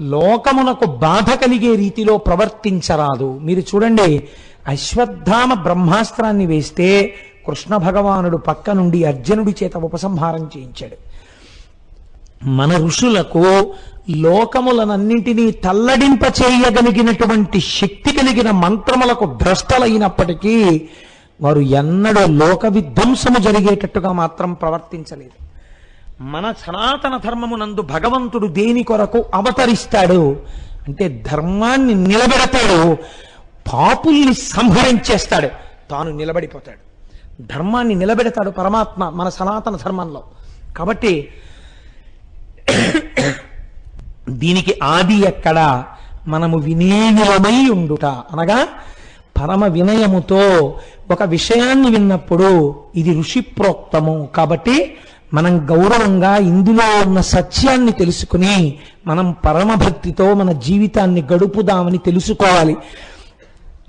లోకమునకు బాధ కలిగే రీతిలో ప్రవర్తించరాదు. మీరు చూడండి అశ్వత్థామ బ్రహ్మాస్త్రాన్ని వేస్తే కృష్ణ భగవానుడు పక్క నుండి అర్జునుడి చేత ఉపసంహారం చేయించాడు. మన ఋషులకు లోకములనన్నింటినీ తల్లడింప చేయగలిగినటువంటి శక్తి కలిగిన మంత్రములకు భ్రష్టలైనప్పటికీ వారు ఎన్నడూ లోక విధ్వంసము జరిగేటట్టుగా మాత్రం ప్రవర్తించలేదు. మన సనాతన ధర్మమునందు భగవంతుడు దేని కొరకు అవతరిస్తాడు? అంటే ధర్మాన్ని నిలబెడతాడు. పాపుల్ని సంహరించేస్తాడు. తాను నిలబడిపోతాడు. ధర్మాన్ని నిలబెడతాడు పరమాత్మ మన సనాతన ధర్మంలో. కాబట్టి దీనికి ఆది ఎక్కడ? మనము వినేయులమై ఉండుట. అనగా పరమ వినయముతో ఒక విషయాన్ని విన్నప్పుడు ఇది ఋషి ప్రోక్తము కాబట్టి మనం గౌరవంగా ఇందులో ఉన్న సత్యాన్ని తెలుసుకుని మనం పరమభక్తితో మన జీవితాన్ని గడుపుదామని తెలుసుకోవాలి.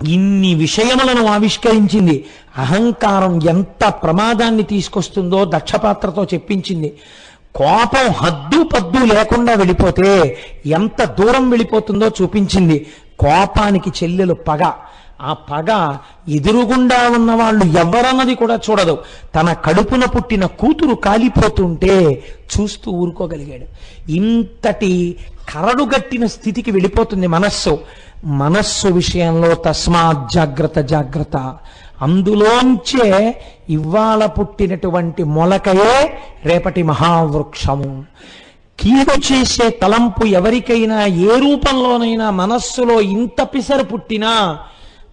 ఇన్ని విషయములను ఆవిష్కరించింది. అహంకారం ఎంత ప్రమాదాన్ని తీసుకొస్తుందో దక్షపాత్రతో చెప్పించింది. కోపం హద్దు పద్దు లేకుండా వెళ్ళిపోతే ఎంత దూరం వెళ్ళిపోతుందో చూపించింది. కోపానికి చెల్లెలు పగ. ఆ పగ ఎదురుగుండా ఉన్న వాళ్ళు ఎవరన్నది కూడా చూడదు. తన కడుపున పుట్టిన కూతురు కాలిపోతుంటే చూస్తూ ఊరుకోగలిగాడు. ఇంతటి కరడుగట్టిన స్థితికి వెళ్ళిపోతుంది మనస్సు. మనస్సు విషయంలో తస్మాత్ జాగ్రత్త జాగ్రత్త. అందులోంచే ఇవాళ పుట్టినటువంటి మొలకయే రేపటి మహావృక్షము. కీడు చేసే తలంపు ఎవరికైనా ఏ రూపంలోనైనా మనస్సులో ఇంత పిసరు పుట్టినా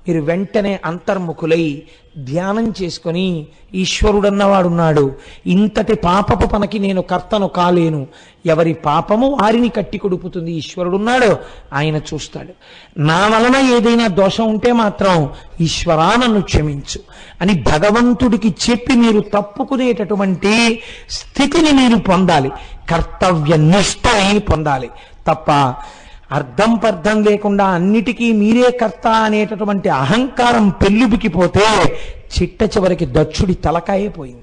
మీరు వెంటనే అంతర్ముఖులై ధ్యానం చేసుకొని ఈశ్వరుడన్నవాడున్నాడు. ఇంతటి పాపపు పనకి నేను కర్తను కాలేను. ఎవరి పాపము వారిని కట్టి కొడుపుతుంది ఈశ్వరుడున్నాడు ఆయన చూస్తాడు. నా వలన ఏదైనా దోషం ఉంటే మాత్రం ఈశ్వరా నన్ను క్షమించు అని భగవంతుడికి చెప్పి మీరు తప్పుకునేటటువంటి స్థితిని మీరు పొందాలి. కర్తవ్య నిష్టని పొందాలి. తప్ప అర్థం పర్థం లేకుండా అన్నిటికీ మీరే కర్త అనేటటువంటి అహంకారం పెళ్ళుబికిపోతే చిట్ట చివరికి దక్షుడి తలకాయే పోయింది.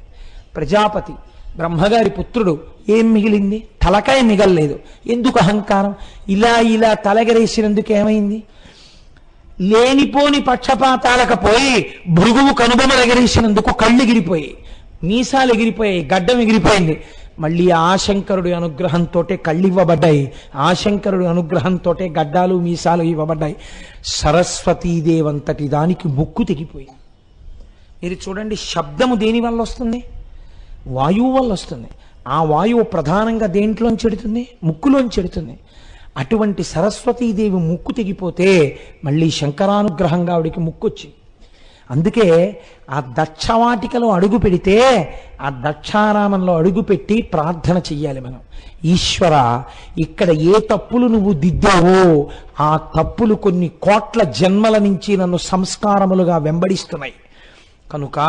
ప్రజాపతి బ్రహ్మగారి పుత్రుడు ఏం మిగిలింది? తలకాయ మిగల్లేదు. ఎందుకు అహంకారం? ఇలా ఇలా తలగరేసినందుకు ఏమైంది? లేనిపోని పక్షపాతాలకు పోయి భృగువు కనుబొమలు ఎగరేసినందుకు కళ్ళు ఎగిరిపోయాయి. మీసాలు ఎగిరిపోయాయి గడ్డం ఎగిరిపోయింది. మళ్ళీ ఆశంకరుడి అనుగ్రహంతో కళ్ళు ఇవ్వబడ్డాయి ఆశంకరుడి అనుగ్రహంతో గడ్డాలు మీసాలు ఇవ్వబడ్డాయి. సరస్వతీదేవంతటి దానికి ముక్కు తెగిపోయింది. మీరు చూడండి శబ్దము దేని వల్ల వస్తుంది? వాయువు వల్ల వస్తుంది. ఆ వాయువు ప్రధానంగా దేంట్లోంచి చెడుతుంది ముక్కులోంచి చెడుతుంది అటువంటి సరస్వతీదేవి ముక్కు తెగిపోతే మళ్ళీ శంకరానుగ్రహంగా ఆవిడికి ముక్కు వచ్చింది అందుకే ఆ దక్షవాటికలో అడుగు పెడితే ఆ దక్షారామంలో అడుగు పెట్టి ప్రార్థన చెయ్యాలి మనం. ఈశ్వర ఇక్కడ ఏ తప్పులు నువ్వు దిద్దావో ఆ తప్పులు కొన్ని కోట్ల జన్మల నుంచి నన్ను సంస్కారములుగా వెంబడిస్తున్నాయి. కనుక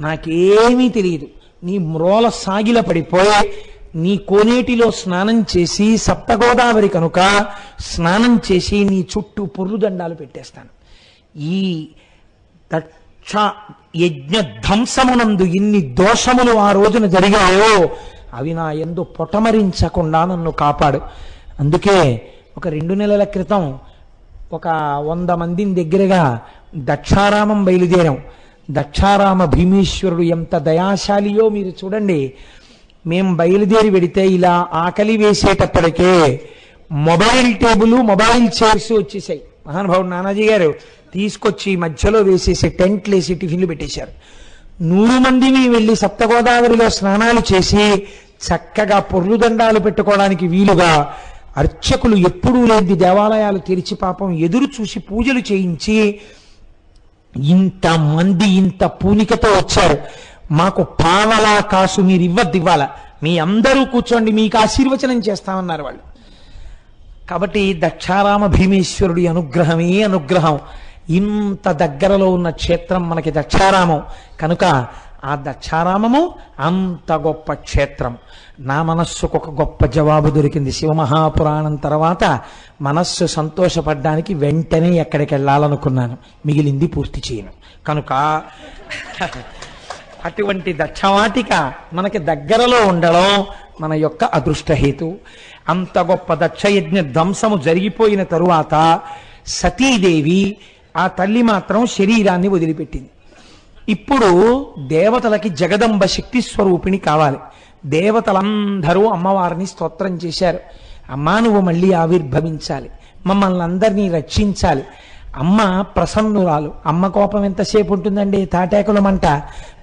నాకేమీ తెలియదు. నీ మ్రోల సాగిల పడిపోయి నీ కోనేటిలో స్నానం చేసి సప్తగోదావరి కనుక స్నానం చేసి నీ చుట్టూ పొర్రుదండాలు పెట్టేస్తాను. ఈ దక్ష యజ్ఞ ధ్వంసమునందు ఇన్ని దోషములు ఆ రోజున జరిగాయో అవి నా ఎందు పొటమరించకుండా నన్ను కాపాడు. అందుకే ఒక రెండు నెలల క్రితం ఒక వంద మందిని దగ్గరగా దక్షారామం బయలుదేరాం. దక్షారామ భీమేశ్వరుడు ఎంత దయాశాలియో మీరు చూడండి. మేం బయలుదేరి వెడితే ఇలా ఆకలి వేసేటప్పటికే మొబైల్ టేబుల్ మొబైల్ చైర్స్ వచ్చేసాయి. మహానుభావుడు నానాజీ గారు తీసుకొచ్చి మధ్యలో వేసేసి టెంట్లు వేసి టిఫిన్లు పెట్టేశారు. నూరు మందిని వెళ్ళి సప్తగోదావరిలో స్నానాలు చేసి చక్కగా పొర్లు దండాలు పెట్టుకోవడానికి వీలుగా అర్చకులు ఎప్పుడూ లేని దేవాలయాలు తెరిచి పాపం ఎదురు చూసి పూజలు చేయించి ఇంత మంది ఇంత పూనికతో వచ్చారు. మాకు పావలా కాసు మీరు ఇవ్వద్దు ఇవ్వాల. మీ అందరూ కూర్చోండి మీకు ఆశీర్వచనం చేస్తామన్నారు వాళ్ళు. కాబట్టి దక్షారామ భీమేశ్వరుడి అనుగ్రహమే అనుగ్రహం. ఇంత దగ్గరలో ఉన్న క్షేత్రం మనకి దక్షారామం. కనుక ఆ దక్షారామము అంత గొప్ప క్షేత్రం. నా మనస్సుకు ఒక గొప్ప జవాబు దొరికింది. శివమహాపురాణం తర్వాత మనస్సు సంతోషపడ్డానికి వెంటనే ఎక్కడికి వెళ్ళాలనుకున్నాను మిగిలింది పూర్తి చేయను. కనుక అటువంటి దక్షవాటిక మనకి దగ్గరలో ఉండడం మన యొక్క అదృష్టహేతు. అంత గొప్ప దక్షయజ్ఞ ధ్వంసము జరిగిపోయిన తరువాత సతీదేవి ఆ తల్లి మాత్రం శరీరాన్ని వదిలిపెట్టింది. ఇప్పుడు దేవతలకి జగదంబ శక్తి స్వరూపిణి కావాలి. దేవతలందరూ అమ్మవారిని స్తోత్రం చేశారు. అమ్మా నువ్వు మళ్ళీ ఆవిర్భవించాలి. మమ్మల్ని అందరినీ రక్షించాలి. అమ్మ ప్రసన్నురాలు. అమ్మ కోపం ఎంతసేపు ఉంటుందండి? తాటాకుల మంట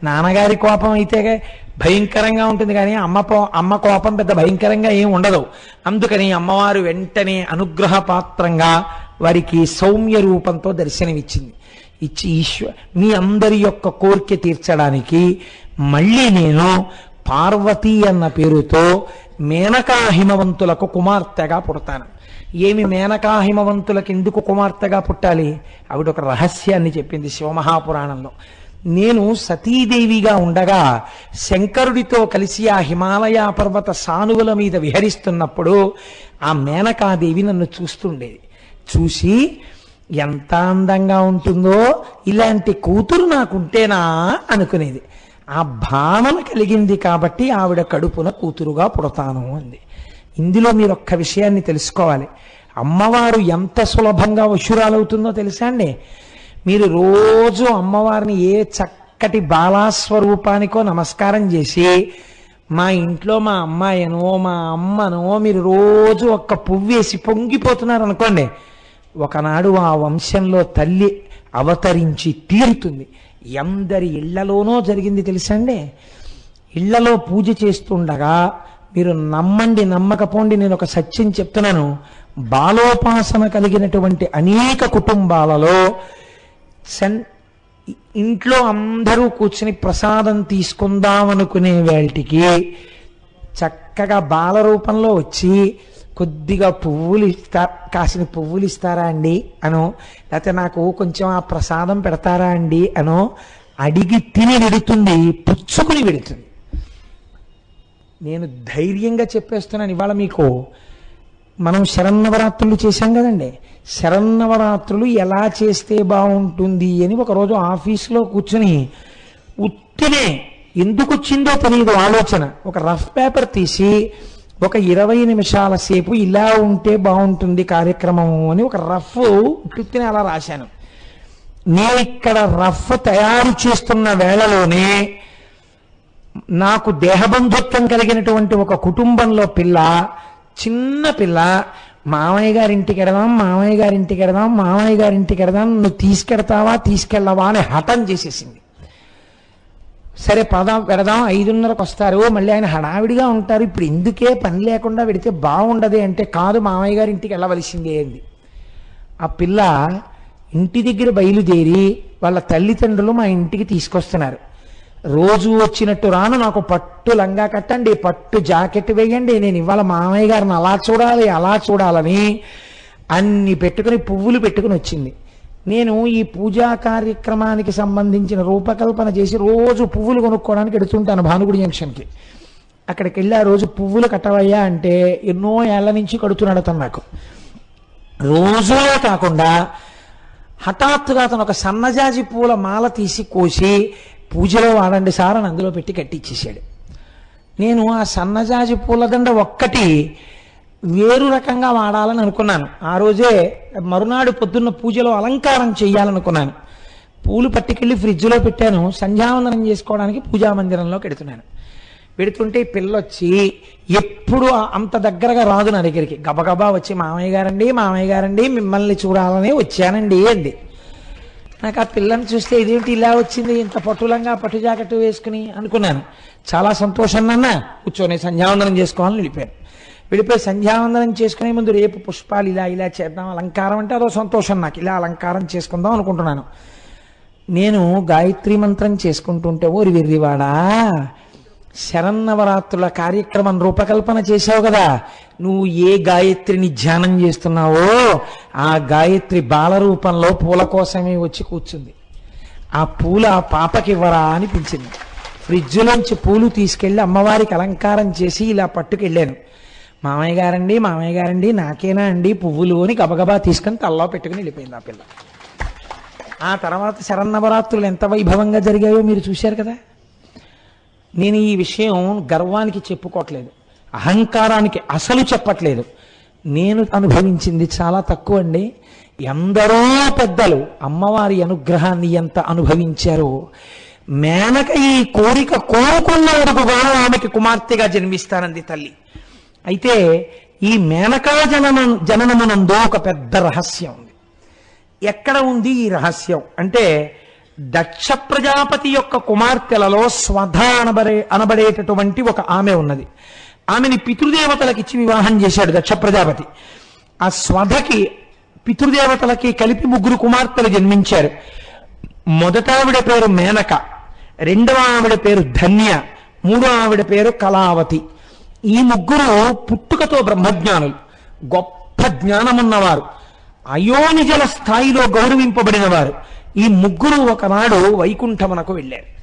నాన్నగారి కోపం అయితే భయంకరంగా ఉంటుంది కానీ అమ్మ అమ్మ కోపం పెద్ద భయంకరంగా ఏం ఉండదు. అందుకని అమ్మవారు వెంటనే అనుగ్రహ పాత్రంగా వారికి సౌమ్య రూపంతో దర్శనమిచ్చింది. ఇచ్చి ఈశ్వ మీ అందరి యొక్క కోరిక తీర్చడానికి మళ్ళీ నేను పార్వతి అన్న పేరుతో మేనకా హిమవంతులకు కుమార్తెగా పుడతాను. ఏమి మేనకాహిమవంతులకి ఎందుకు కుమార్తెగా పుట్టాలి? ఆవిడ ఒక రహస్యాన్ని చెప్పింది శివమహాపురాణంలో. నేను సతీదేవిగా ఉండగా శంకరుడితో కలిసి ఆ హిమాలయ పర్వత సానువుల మీద విహరిస్తున్నప్పుడు ఆ మేనకాదేవి నన్ను చూస్తుండేది. చూసి ఎంత అందంగా ఉంటుందో ఇలాంటి కూతురు నాకుంటేనా? అనుకునేది. ఆ భావన కలిగింది కాబట్టి ఆవిడ కడుపున కూతురుగా పుడతాను అంది. ఇందులో మీరు ఒక్క విషయాన్ని తెలుసుకోవాలి. అమ్మవారు ఎంత సులభంగా వశురాలవుతుందో తెలుసా అండి? మీరు రోజు అమ్మవారిని ఏ చక్కటి బాలాస్వరూపానికో నమస్కారం చేసి మా ఇంట్లో మా అమ్మాయనో మా అమ్మనో మీరు రోజు ఒక్క పువ్వేసి పొంగిపోతున్నారు అనుకోండి ఒకనాడు ఆ వంశంలో తల్లి అవతరించి తీరుతుంది. ఎందరి ఇళ్ళలోనో జరిగింది తెలుసండి ఇళ్ళలో పూజ చేస్తుండగా మీరు నమ్మండి నమ్మకపోండి నేను ఒక సత్యం చెప్తున్నాను. బాలోపాసన కలిగినటువంటి అనేక కుటుంబాలలో సెన్ ఇంట్లో అందరూ కూర్చుని ప్రసాదం తీసుకుందామనుకునే వేటికి చక్కగా బాల రూపంలో వచ్చి కొద్దిగా పువ్వులు ఇస్తా కాసిన పువ్వులు ఇస్తారా అండి? అనో. లేకపోతే నాకు కొంచెం ఆ ప్రసాదం పెడతారా అండి? అనో. అడిగి తిని విడుతుంది పుచ్చుకుని విడుతుంది. నేను ధైర్యంగా చెప్పేస్తున్నాను ఇవాళ మీకు. మనం శరన్నవరాత్రులు చేశాం కదండి. శరన్నవరాత్రులు ఎలా చేస్తే బాగుంటుంది అని ఒకరోజు ఆఫీస్లో కూర్చుని ఉత్తినే ఎందుకు వచ్చిందో తెలియదు ఆలోచన. ఒక రఫ్ పేపర్ తీసి ఒక ఇరవై నిమిషాల సేపు ఇలా ఉంటే బాగుంటుంది కార్యక్రమం అని ఒక రఫ్ ఉత్తినే అలా రాశాను. నేను ఇక్కడ రఫ్ తయారు చేస్తున్న వేళలోనే నాకు దేహబంధుత్వం కలిగినటువంటి ఒక కుటుంబంలో పిల్ల చిన్న పిల్ల మామయ్య గారింటికి ఎడదాం మామయ్య గారింటికి ఎడదాం మామయ్య గారింటికి ఎడదాం నువ్వు తీసుకెడతావా తీసుకెళ్ళవా అని హఠం చేసేసింది. సరే పదాం పెడదాం ఐదున్నరకు వస్తారు మళ్ళీ ఆయన హడావిడిగా ఉంటారు ఇప్పుడు ఎందుకే పని లేకుండా పెడితే బాగుండదు అంటే కాదు మామయ్య గారి ఇంటికి వెళ్ళవలసిందే అంది. ఆ పిల్ల ఇంటి దగ్గర బయలుదేరి వాళ్ళ తల్లిదండ్రులు మా ఇంటికి తీసుకొస్తున్నారు. రోజు వచ్చినట్టు రాను నాకు పట్టు లంగా కట్టండి పట్టు జాకెట్ వేయండి నేను ఇవాళ మామయ్య గారిని అలా చూడాలి అలా చూడాలని అన్ని పెట్టుకుని పువ్వులు పెట్టుకుని వచ్చింది. నేను ఈ పూజా కార్యక్రమానికి సంబంధించిన రూపకల్పన చేసి రోజు పువ్వులు కొనుక్కోవడానికి ఎడుతుంటాను భానుగుడి జంక్షన్కి. అక్కడికి వెళ్ళి ఆ రోజు పువ్వులు కట్టవయ్యా అంటే ఎన్నో ఏళ్ళ నుంచి కడుతున్నాడు అతను నాకు. రోజులే కాకుండా హఠాత్తుగా అతను ఒక సన్నజాజి పూల మాల తీసి కోసి పూజలో వాడండి సార్ అని అందులో పెట్టి కట్టిచ్చేసాడు. నేను ఆ సన్నజాజి పూలదండ ఒక్కటి వేరు రకంగా వాడాలని అనుకున్నాను. ఆ రోజే మరునాడు పొద్దున్న పూజలో అలంకారం చేయాలనుకున్నాను పూలు పట్టుకెళ్ళి ఫ్రిడ్జ్లో పెట్టాను. సంధ్యావందనం చేసుకోవడానికి పూజా మందిరంలో పెడుతున్నాను. పెడుతుంటే పిల్లొచ్చి పిల్ల వచ్చి ఎప్పుడు అంత దగ్గరగా రాదు నా దగ్గరికి. గబగబా వచ్చి మామయ్య గారండి మామయ్య గారండి మిమ్మల్ని చూడాలని వచ్చానండి అంది. నాకు ఆ పిల్లని చూస్తే ఇదేంటి ఇలా వచ్చింది? ఇంత పట్టులంగా పట్టు జాకెట్ వేసుకుని అనుకున్నాను. చాలా సంతోషం నాన్న. కూర్చొని సంధ్యావందనం చేసుకోవాలని వెళ్ళిపోయాను వెళ్ళిపోయి సంధ్యావందనం చేసుకునే ముందు రేపు పుష్పాలు ఇలా ఇలా చేద్దాం అలంకారం అంటే అదో సంతోషం నాకు. ఇలా అలంకారం చేసుకుందాం అనుకుంటున్నాను. నేను గాయత్రి మంత్రం చేసుకుంటుంటే ఓరి వెర్రివాడా? శరన్నవరాత్రుల కార్యక్రమం రూపకల్పన చేశావు కదా. నువ్వు ఏ గాయత్రిని ధ్యానం చేస్తున్నావో ఆ గాయత్రి బాల రూపంలో పూల కోసమే వచ్చి కూర్చుంది. ఆ పూల ఆ పాపకి ఇవ్వరా అనిపించింది ఫ్రిడ్జ్లోంచి పూలు తీసుకెళ్ళి అమ్మవారికి అలంకారం చేసి ఇలా పట్టుకెళ్ళాను. మామయ్య గారండి మామయ్య గారండి నాకేనా అండి పువ్వులు అని గబగబా తీసుకొని తల్లో పెట్టుకుని వెళ్ళిపోయింది ఆ పిల్ల. ఆ తర్వాత శరన్నవరాత్రులు ఎంత వైభవంగా జరిగాయో మీరు చూశారు కదా. నేను ఈ విషయం గర్వానికి చెప్పుకోవట్లేదు అహంకారానికి అసలు చెప్పట్లేదు. నేను అనుభవించింది చాలా తక్కువ అండి. ఎందరో పెద్దలు అమ్మవారి అనుగ్రహాన్ని ఎంత అనుభవించారో. మేనక ఈ కోరిక కోరుకున్నందుకుగా ఆమెకి కుమార్తెగా జన్మిస్తానంది తల్లి. అయితే ఈ మేనకా జనన జననమునందు ఒక పెద్ద రహస్యం ఉంది. ఎక్కడ ఉంది ఈ రహస్యం? అంటే దక్ష ప్రజాపతి యొక్క కుమార్తెలలో స్వధ అనబడే అనబడేటటువంటి ఒక ఆమె ఉన్నది. ఆమెని పితృదేవతలకిచ్చి వివాహం చేశాడు దక్ష ప్రజాపతి. ఆ స్వధకి పితృదేవతలకి కలిపి ముగ్గురు కుమార్తెలు జన్మించారు. మొదట ఆవిడ పేరు మేనక రెండవ ఆవిడ పేరు ధన్య మూడో ఆవిడ పేరు కళావతి. ఈ ముగ్గురు పుట్టుకతో బ్రహ్మజ్ఞానులు. గొప్ప జ్ఞానమున్నవారు. అయోనిజల స్థాయిలో గౌరవింపబడిన వారు ఈ ముగ్గురు ఒకనాడు వైకుంఠమునకు వెళ్ళారు.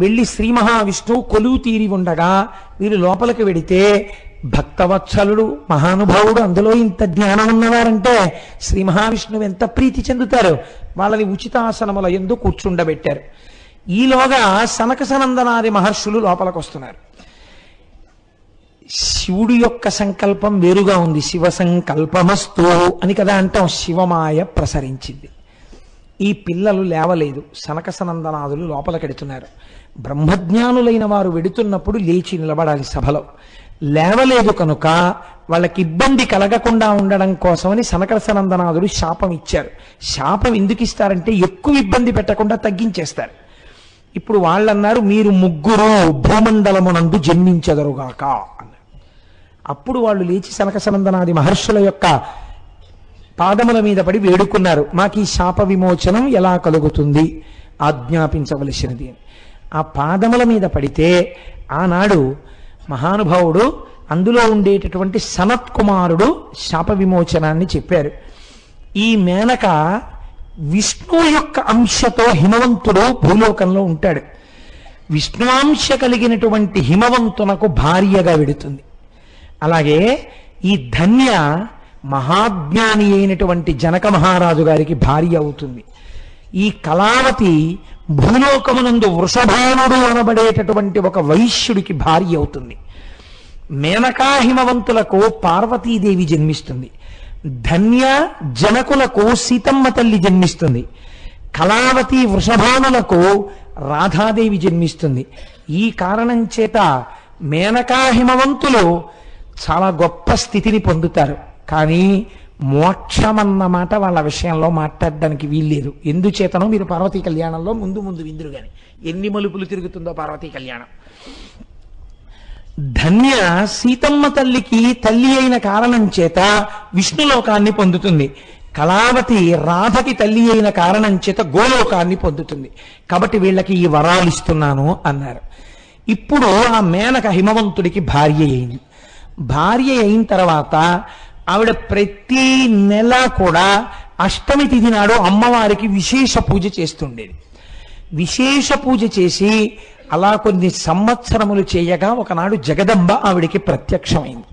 వెళ్ళి శ్రీ మహావిష్ణువు కొలువు తీరి ఉండగా వీరు లోపలికి వెడితే భక్తవత్సలుడు మహానుభావుడు అందులో ఇంత జ్ఞానం ఉన్నవారంటే శ్రీ మహావిష్ణువు ఎంత ప్రీతి చెందుతారు? వాళ్ళని ఉచితాసనముల ఎందు కూర్చుండబెట్టారు. ఈలోగా సనక సనందనాది మహర్షులు లోపలికి వస్తున్నారు శివుడి యొక్క సంకల్పం వేరుగా ఉంది. శివ సంకల్పమస్తు అని కదా అంటాం. శివమాయ ప్రసరించింది. ఈ పిల్లలు లేవలేదు. సనక సనందనాదులు లోపలకెడుతున్నారు బ్రహ్మజ్ఞానులైన వారు వెడుతున్నప్పుడు లేచి నిలబడాలి సభలో. లేవలేదు కనుక వాళ్ళకి ఇబ్బంది కలగకుండా ఉండడం కోసమని సనక సనందనాదులు శాపం ఇచ్చారు. శాపం ఎందుకు ఇస్తారంటే ఎక్కువ ఇబ్బంది పెట్టకుండా తగ్గించేస్తారు. ఇప్పుడు వాళ్ళన్నారు మీరు ముగ్గురు భూమండలమునందు జన్మించదరుగాక అన్నారు. అప్పుడు వాళ్ళు లేచి సనక సనందనాది మహర్షుల యొక్క పాదముల మీద పడి వేడుకున్నారు. మాకు ఈ శాప విమోచనం ఎలా కలుగుతుంది? ఆజ్ఞాపించవలసినది. ఆ పాదముల మీద పడితే ఆనాడు మహానుభావుడు అందులో ఉండేటటువంటి సనత్ కుమారుడు శాప విమోచనాన్ని చెప్పారు. ఈ మేనక విష్ణు యొక్క అంశతో హిమవంతుడు భూలోకంలో ఉంటాడు. విష్ణువాంశ కలిగినటువంటి హిమవంతునకు భార్యగా వెడుతుంది. అలాగే ఈ ధన్య మహాజ్ఞాని అయినటువంటి జనక మహారాజు గారికి భార్య అవుతుంది. ఈ కళావతి భూలోకమునందు వృషభానుడు అనబడేటటువంటి ఒక వైశ్యుడికి భార్య అవుతుంది. మేనకా హిమవంతులకు పార్వతీదేవి జన్మిస్తుంది. ధన్య జనకులకు సీతమ్మ తల్లి జన్మిస్తుంది. కళావతి వృషభానులకు రాధాదేవి జన్మిస్తుంది. ఈ కారణం చేత మేనకా హిమవంతులు చాలా గొప్ప స్థితిని పొందుతారు. కానీ మోక్షమన్న మాట వాళ్ళ విషయంలో మాట్లాడడానికి వీల్లేదు. ఎందుచేతనో మీరు పార్వతీ కళ్యాణంలో ముందు ముందు విందురు గాని. ఎన్ని మలుపులు తిరుగుతుందో పార్వతీ కళ్యాణం. ధన్య సీతమ్మ తల్లికి తల్లి అయిన కారణం చేత విష్ణులోకాన్ని పొందుతుంది. కళావతి రాధకి తల్లి అయిన కారణం చేత గోలోకాన్ని పొందుతుంది. కాబట్టి వీళ్ళకి ఈ వరాలు ఇస్తున్నాను అన్నారు. ఇప్పుడు ఆ మేనక హిమవంతుడికి భార్య అయింది. భార్య అయిన తర్వాత ఆవిడ ప్రతి నెల కూడా అష్టమి తిథి నాడు అమ్మవారికి విశేష పూజ చేస్తుండేది. విశేష పూజ చేసి అలా కొన్ని సంవత్సరములు చేయగా ఒకనాడు జగదంబ ఆవిడికి ప్రత్యక్షమైంది.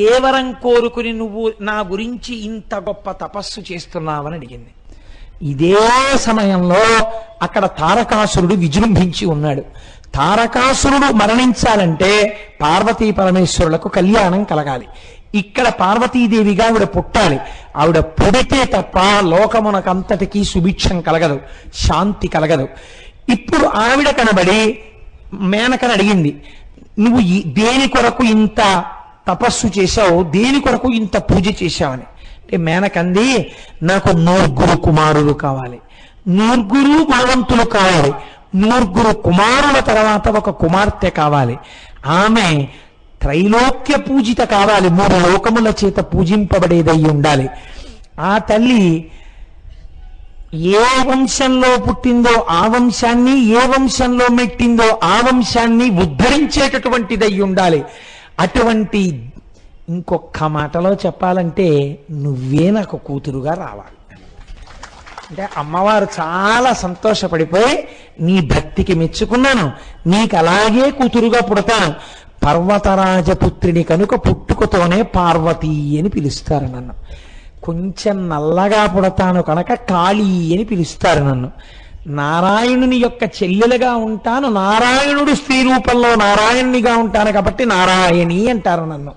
ఏ వరం కోరుకుని నువ్వు నా గురించి ఇంత గొప్ప తపస్సు చేస్తున్నావని అడిగింది. ఇదే సమయంలో అక్కడ తారకాసురుడు విజృంభించి ఉన్నాడు. తారకాసురుడు మరణించాలంటే పార్వతీ పరమేశ్వరులకు కళ్యాణం కలగాలి. ఇక్కడ పార్వతీదేవిగా ఆవిడ పుట్టాలి. ఆవిడ పుడితే తప్ప లోకమునకంతటికీ సుభిక్షం కలగదు శాంతి కలగదు. ఇప్పుడు ఆవిడ కనబడి మేనకని అడిగింది నువ్వు దేని కొరకు ఇంత తపస్సు చేశావు? దేని కొరకు ఇంత పూజ చేశావని? అంటే మేనకంది నాకు నూర్గురు కుమారులు కావాలి. నూర్గురు గుణవంతులు కావాలి. నూర్గురు కుమారుల తర్వాత ఒక కుమార్తె కావాలి. ఆమె త్రైలోక్య పూజిత కావాలి. మూడు లోకముల చేత పూజింపబడేదై ఉండాలి. ఆ తల్లి ఏ వంశంలో పుట్టిందో ఆ వంశాన్ని ఏ వంశంలో మెట్టిందో ఆ వంశాన్ని ఉద్ధరించేటటువంటిదై ఉండాలి. అటువంటి ఇంకొక మాటలో చెప్పాలంటే నువ్వే నాకు కూతురుగా రావాలి. అంటే అమ్మవారు చాలా సంతోషపడిపోయి నీ భక్తికి మెచ్చుకున్నాను. నీకు అలాగే కూతురుగా పుడతాను. పర్వతరాజపుత్రిని కనుక పుట్టుకతోనే పార్వతి అని పిలుస్తారు నన్ను. కొంచెం నల్లగా పుడతాను కనుక కాళీ అని పిలుస్తారు నన్ను. నారాయణుని యొక్క చెల్లెలుగా ఉంటాను నారాయణుడు స్త్రీ రూపంలో నారాయణునిగా ఉంటాను కాబట్టి నారాయణి అంటారు నన్ను.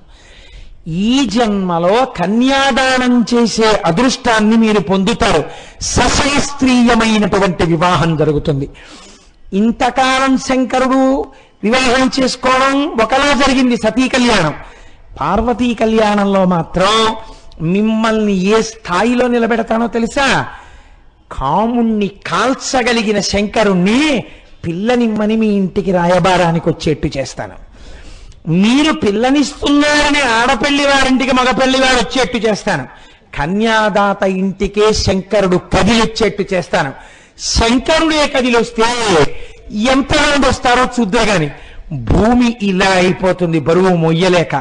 ఈ జన్మలో కన్యాదానం చేసే అదృష్టాన్ని మీరు పొందుతారు. సశాస్త్రీయమైనటువంటి వివాహం జరుగుతుంది. ఇంతకాలం శంకరుడు వివాహం చేసుకోవడం ఒకలా జరిగింది సతీ కళ్యాణం. పార్వతీ కళ్యాణంలో మాత్రం మిమ్మల్ని ఏ స్థాయిలో నిలబెడతానో తెలుసా? కాముణ్ణి కాల్చగలిగిన శంకరుణ్ణి పిల్లనిమ్మని మీ ఇంటికి రాయబారానికి వచ్చేట్టు చేస్తాను. మీరు పిల్లనిస్తున్నారని ఆడపల్లి వారింటికి మగపల్లి వారు వచ్చేట్టు చేస్తాను. కన్యాదాత ఇంటికే శంకరుడు కదిలొచ్చేట్టు చేస్తాను. శంకరుడే కదిలొస్తే ఎంతమంది వస్తారో చూద్దే గాని భూమి ఇలా అయిపోతుంది బరువు మొయ్యలేక.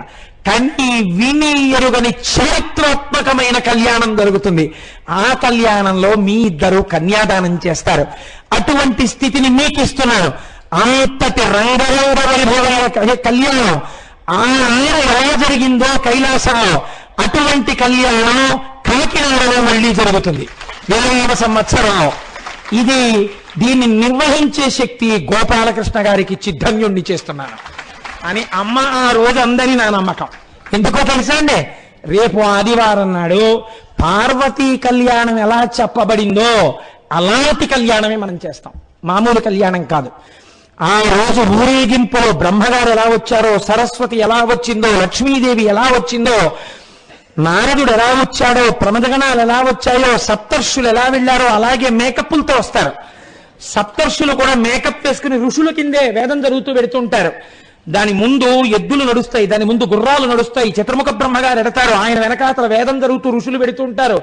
కన్ని విని ఎరుగని చరిత్రాత్మకమైన కళ్యాణం జరుగుతుంది. ఆ కళ్యాణంలో మీ ఇద్దరు కన్యాదానం చేస్తారు. అటువంటి స్థితిని మీకు ఇస్తున్నాను అంతటి రంగరంగ వైభవాల కళ్యాణం. ఆ ఎలా జరిగిందో కైలాసంలో అటువంటి కళ్యాణం కాకినాడలో మళ్ళీ జరుగుతుంది. ఇరవై సంవత్సరం ఇది దీన్ని నిర్వహించే శక్తి గోపాలకృష్ణ గారికి చిద్ధన్యుణ్ణి చేస్తున్నాను. అని అమ్మ ఆ రోజు అందని నా నమ్మకం. ఎందుకో తెలుసా అండి? రేపు ఆదివారం నాడు పార్వతీ కళ్యాణం ఎలా చెప్పబడిందో అలాంటి కళ్యాణమే మనం చేస్తాం. మామూలు కళ్యాణం కాదు. ఆ రోజు ఊరేగింపులో బ్రహ్మగారు ఎలా వచ్చారో సరస్వతి ఎలా వచ్చిందో లక్ష్మీదేవి ఎలా వచ్చిందో నారదుడు ఎలా వచ్చాడో ప్రమదగణాలు ఎలా వచ్చాయో సప్తర్షులు ఎలా వెళ్ళారో అలాగే మేకప్పులతో వస్తారు. సప్తర్షులు కూడా మేకప్ వేసుకుని ఋషుల కిందే వేదం జరుగుతూ పెడుతుంటారు. దాని ముందు ఎద్దులు నడుస్తాయి దాని ముందు గుర్రాలు నడుస్తాయి. చతుర్ముఖ బ్రహ్మగారు ఎడతారు. ఆయన వెనకాతల వేదం జరుగుతూ ఋషులు పెడుతుంటారు.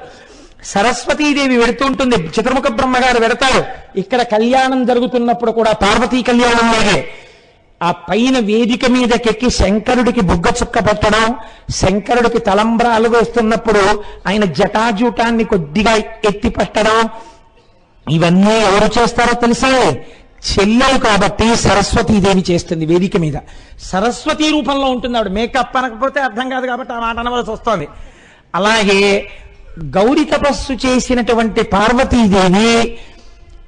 సరస్వతీదేవి వెడుతుంటుంది చతుర్ముఖ బ్రహ్మగారు వెడతారు ఇక్కడ కళ్యాణం జరుగుతున్నప్పుడు కూడా పార్వతీ కళ్యాణం లాగే. ఆ పైన వేదిక మీదకెక్కి శంకరుడికి బుగ్గ చుక్క పెట్టడం శంకరుడికి తలంబ్రాలు వేస్తున్నప్పుడు ఆయన జటాజూటాన్ని కొద్దిగా ఎత్తి పెట్టడం ఇవన్నీ ఎవరు చేస్తారో తెలుసా? చెల్లెలు కాబట్టి సరస్వతీదేవి చేస్తుంది వేదిక మీద. సరస్వతి రూపంలో ఉంటుంది ఆవిడ మేకప్ అనకపోతే అర్థం కాదు కాబట్టి ఆ మాట అనవలసి వస్తుంది. అలాగే గౌరి తపస్సు చేసినటువంటి పార్వతీదేవి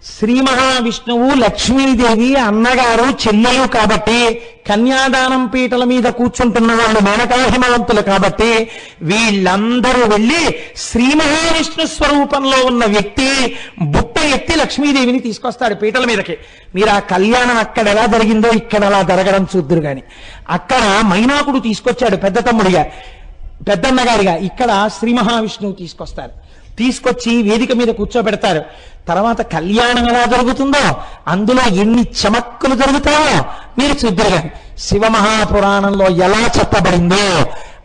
శ్రీ మహావిష్ణువు లక్ష్మీదేవి అన్నగారు చెల్లెలు కాబట్టి కన్యాదానం పీటల మీద కూర్చుంటున్న వాళ్ళు మేనకాహిమవంతులు కాబట్టి వీళ్ళందరూ వెళ్ళి శ్రీ మహావిష్ణు స్వరూపంలో ఉన్న వ్యక్తి బుట్ట ఎత్తి లక్ష్మీదేవిని తీసుకొస్తాడు పీటల మీదకి. మీరు ఆ కళ్యాణం అక్కడ ఎలా జరిగిందో ఇక్కడ అలా జరగడం చూద్దురు గాని. అక్కడ మైనాకుడు తీసుకొచ్చాడు పెద్ద తమ్ముడిగా పెద్దన్నగారిగా. ఇక్కడ శ్రీ మహావిష్ణువు తీసుకొస్తారు తీసుకొచ్చి వేదిక మీద కూర్చోబెడతారు. తర్వాత కళ్యాణం ఎలా జరుగుతుందో అందులో ఎన్ని చమక్కులు జరుగుతాయో మీరు చూద్దరు శివ మహాపురాణంలో ఎలా చెప్పబడిందో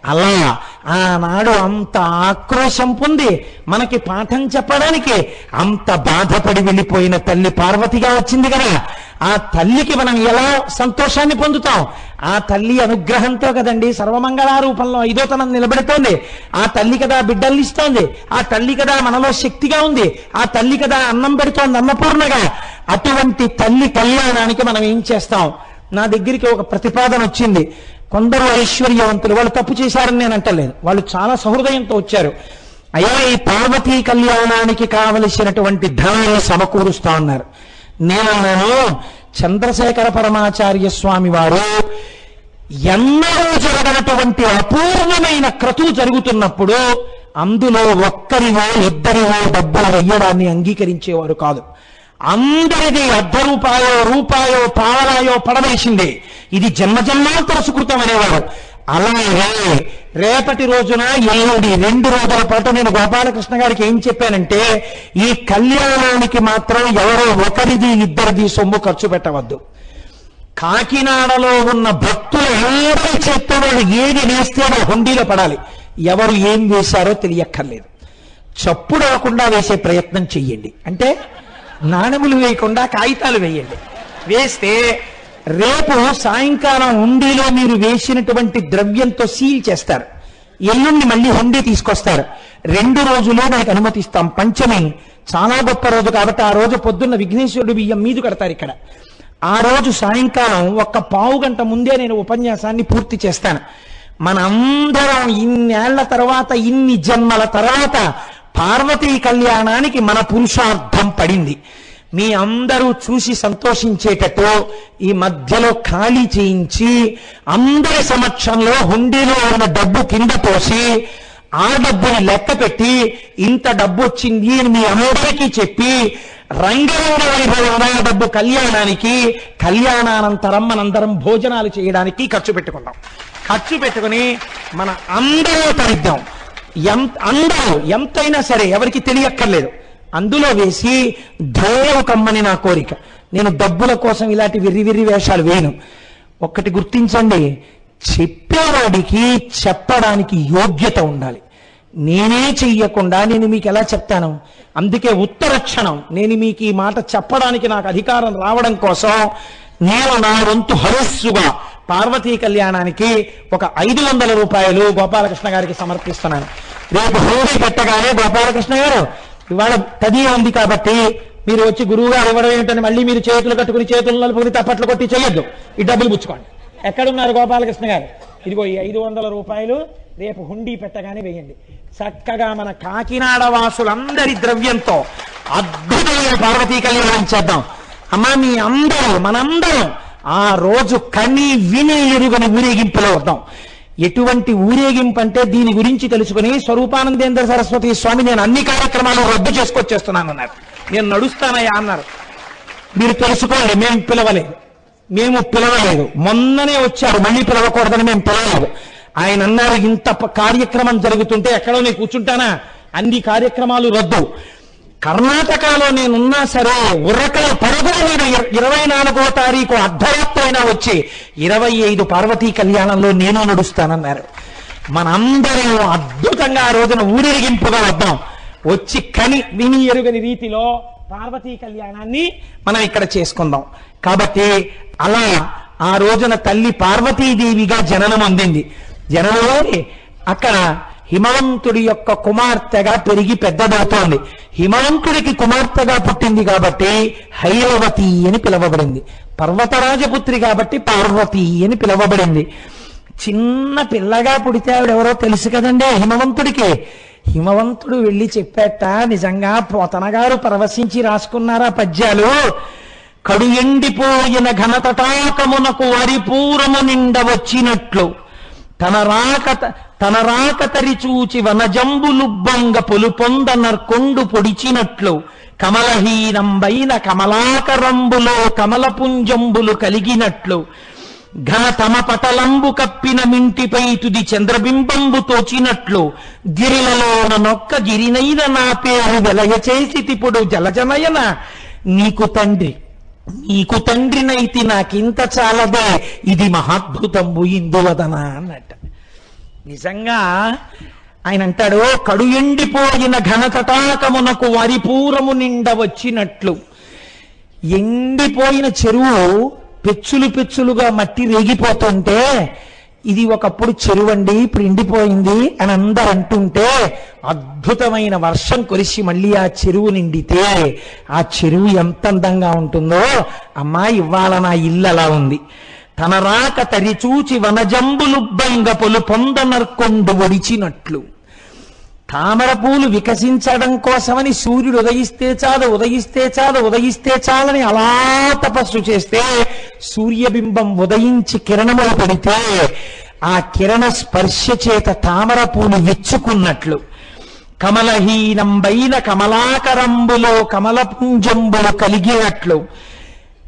అలా ఆనాడు అంత ఆక్రోశం పొంది మనకి పాఠం చెప్పడానికి అంత బాధపడి వెళ్ళిపోయిన తల్లి పార్వతిగా వచ్చింది కదా. ఆ తల్లికి మనం ఎలా సంతోషాన్ని పొందుతాం? ఆ తల్లి అనుగ్రహంతో కదండి సర్వమంగళారూపంలో ఐదోతనం నిలబెడుతోంది. ఆ తల్లి కదా బిడ్డల్ని ఇస్తోంది. ఆ తల్లి కదా మనలో శక్తిగా ఉంది. ఆ తల్లి కదా అన్నం పెడుతోంది అన్నపూర్ణగా. అటువంటి తల్లి కళ్యాణానికి మనం ఏం చేస్తాం? నా దగ్గరికి ఒక ప్రతిపాదన వచ్చింది. కొందరు ఐశ్వర్యవంతులు వాళ్ళు తప్పు చేశారని నేను అంటలేదు. వాళ్ళు చాలా సహృదయంతో వచ్చారు. అయ్యా ఈ పార్వతీ కళ్యాణానికి కావలసినటువంటి ధనాన్ని సమకూరుస్తా ఉన్నారు నేను చంద్రశేఖర పరమాచార్య స్వామి వారు ఎన్నడూ జరగనటువంటి అపూర్వమైన క్రతువు జరుగుతున్నప్పుడు అందులో ఒక్కరివో ఇద్దరివో డబ్బులు వెయ్యడాన్ని అంగీకరించేవారు కాదు. అందరిది అర్ధ రూపాయో రూపాయో పావలాయో పడవేసింది. ఇది జన్మజన్మాంతర సుకృతం అనేవారు అలాగే రేపటి రోజున ఏడు రెండు రోజుల పాటు నేను గోపాలకృష్ణ గారికి ఏం చెప్పానంటే ఈ కళ్యాణానికి మాత్రం ఎవరో ఒకరిది ఇద్దరిది సొమ్ము ఖర్చు పెట్టవద్దు. కాకినాడలో ఉన్న భక్తులు ఎవరి చేత్తో ఏది వేస్తే హుండీలో పడాలి. ఎవరు ఏం వేశారో తెలియక్కర్లేదు. చప్పుడు రాకుండా వేసే ప్రయత్నం చెయ్యండి. అంటే నాణెములు వేయకుండా కాగితాలు వేయండి. వేస్తే రేపు సాయంకాలం హుండీలో మీరు వేసినటువంటి ద్రవ్యంతో సీల్ చేస్తారు. ఎల్లుండి మళ్ళీ హుండీ తీసుకొస్తారు. రెండు రోజులు మనకు అనుమతిస్తాం. పంచమి చాలా గొప్ప రోజు కాబట్టి ఆ రోజు పొద్దున్న విఘ్నేశ్వరుడు బియ్యం మీదు కడతారు ఇక్కడ. ఆ రోజు సాయంకాలం ఒక్క పావు గంట ముందే నేను ఉపన్యాసాన్ని పూర్తి చేస్తాను. మనందరం ఇన్నేళ్ళ తర్వాత ఇన్ని జన్మల తర్వాత పార్వతీ కళ్యాణానికి మన పురుషార్థం పడింది. మీ అందరూ చూసి సంతోషించేటట్టు ఈ మధ్యలో ఖాళీ చేయించి అందరి సమక్షంలో హుండీలో ఉన్న డబ్బు కింద పోసి ఆ డబ్బుని లెక్క పెట్టి ఇంత డబ్బు వచ్చింది అని మీ అందరికీ చెప్పి రంగరంగ వైభవంగా డబ్బు కళ్యాణానికి కళ్యాణానంతరం మనందరం భోజనాలు చేయడానికి ఖర్చు పెట్టుకుందాం ఖర్చు పెట్టుకుని మన అందరూ తరిద్దాం. ఎంత అందరూ ఎంతైనా సరే ఎవరికి తెలియక్కర్లేదు. అందులో వేసి ధైర్యం కమ్మని నా కోరిక. నేను డబ్బుల కోసం ఇలాంటి విర్రి విర్రి వేషాలు వేయను. ఒక్కటి గుర్తించండి చెప్పేవాడికి చెప్పడానికి యోగ్యత ఉండాలి. నేనే చెయ్యకుండా నేను మీకు ఎలా చెప్తాను? అందుకే ఉత్తర క్షణం. నేను మీకు ఈ మాట చెప్పడానికి నాకు అధికారం రావడం కోసం నేను నా వంతు హరస్సుగా పార్వతీ కళ్యాణానికి ఒక ఐదు వందల రూపాయలు గోపాలకృష్ణ గారికి సమర్పిస్తున్నాను. రేపు హోమీ పెట్టగానే గోపాలకృష్ణ గారు ఇవాళ తదియ ఉంది కాబట్టి మీరు వచ్చి గురువు గారు ఇవ్వడం ఏంటని మళ్ళీ మీరు చేతులు కట్టుకుని చేతులు నలుపుకుని తప్పట్లు కొట్టి చేయొద్దు ఈ డబ్బులు పుచ్చుకోండి. ఎక్కడున్నారు గోపాలకృష్ణ గారు? ఇదిగో ఈ ఐదు వందల రూపాయలు రేపు హుండీ పెట్టగానే వేయండి. చక్కగా మన కాకినాడ వాసులందరి ద్రవ్యంతో అద్భుతమైన పార్వతీ కళ్యాణం చేద్దాం. అమ్మా మీ అందరూ మనందరం ఆ రోజు కని విని ఎరుగని ఊరేగింపులో వద్దాం ఎటువంటి ఊరేగింపు అంటే దీని గురించి తెలుసుకుని స్వరూపానందేంద్ర సరస్వతి స్వామి నేను అన్ని కార్యక్రమాలు రద్దు చేసుకొచ్చేస్తున్నాను అన్నారు. నేను నడుస్తానయ్యా అన్నారు. మీరు తెలుసుకోండి మేము పిలవలేదు మేము పిలవలేదు. మొన్ననే వచ్చారు మళ్ళీ పిలవకూడదని మేము పిలవలేదు. ఆయన అన్నారు ఇంత కార్యక్రమం జరుగుతుంటే ఎక్కడో నేను కూర్చుంటానా? అన్ని కార్యక్రమాలు రద్దు. కర్ణాటకలో నేనున్నా సరే ఉరకల పరుగులు మీద ఇరవై నాలుగో తారీఖు అర్ధరాత్రైనా అయినా వచ్చి ఇరవై ఐదు పార్వతీ కళ్యాణంలో నేను నడుస్తానన్నారు. మనందరం అద్భుతంగా ఆ రోజున ఊరేగింపుగా వద్దాం. వచ్చి కని విని ఎరుగని రీతిలో పార్వతీ కళ్యాణాన్ని మనం ఇక్కడ చేసుకుందాం. కాబట్టి అలా ఆ రోజున తల్లి పార్వతీదేవిగా జననం అందింది. జననం అక్కడ హిమవంతుడి యొక్క కుమార్తెగా పెరిగి పెద్దదవుతోంది హిమవంతుడికి కుమార్తెగా పుట్టింది కాబట్టి హైరవతి అని పిలవబడింది. పర్వతరాజపుత్రి కాబట్టి పార్వతి అని పిలవబడింది. చిన్న పిల్లగా పుడితే ఆవిడెవరో తెలుసు కదండి హిమవంతుడికి. హిమవంతుడు వెళ్ళి చెప్పేట నిజంగా పోతనగారు పరవశించి రాసుకున్నారా పద్యాలు? కడు ఎండిపోయిన ఘనతటాకమునకు వరిపూరము నిండ వచ్చినట్లు తన రాక తన రాక తరిచూచి వనజంబులుబ్బంగ పొలుపొంద నర్కొండు పొడిచినట్లు కమలహీనంబైన కమలాకరంబులో కమలపుంజంబులు కలిగినట్లు ఘన తమ పటలంబు కప్పిన మింటిపై తుది చంద్రబింబంబు తోచినట్లు గిరిలలోన నొక్క గిరినైన నా పేరు వెలయ చేసి తిపుడు జలజనయన. నీకు తండ్రి నీకు తండ్రినైతి నాకింత చాలదే ఇది మహాద్భుతంబు ఇందువదన అన్నట్టు. నిజంగా ఆయన అంటాడు కడు ఎండిపోయిన ఘనతటాకమునకు వరిపూరము నిండ వచ్చినట్లు. ఎండిపోయిన చెరువు పెచ్చులు పెచ్చులుగా మట్టి రేగిపోతుంటే ఇది ఒకప్పుడు చెరువు అండి ఇప్పుడు ఎండిపోయింది అని అందరు అంటుంటే అద్భుతమైన వర్షం కురిసి మళ్ళీ ఆ చెరువు నిండితే ఆ చెరువు ఎంత అందంగా ఉంటుందో అమ్మా ఇవాళ నా ఇల్లు అలా ఉంది. తన రాక తరిచూచి వనజంబులుబ్బంగ పొలు పొందనర్కొండు ఒడిచినట్లు. తామర పూలు వికసించడం కోసమని సూర్యుడు ఉదయిస్తే చాలు ఉదయిస్తే చాలు ఉదయిస్తే చాలని అలా తపస్సు చేస్తే సూర్యబింబం ఉదయించి కిరణములు పడితే ఆ కిరణ స్పర్శ చేత తామర పూలు విచ్చుకున్నట్లు. కమలహీనంబైన కమలాకరంబులో కమలపుంజంబులు కలిగినట్లు.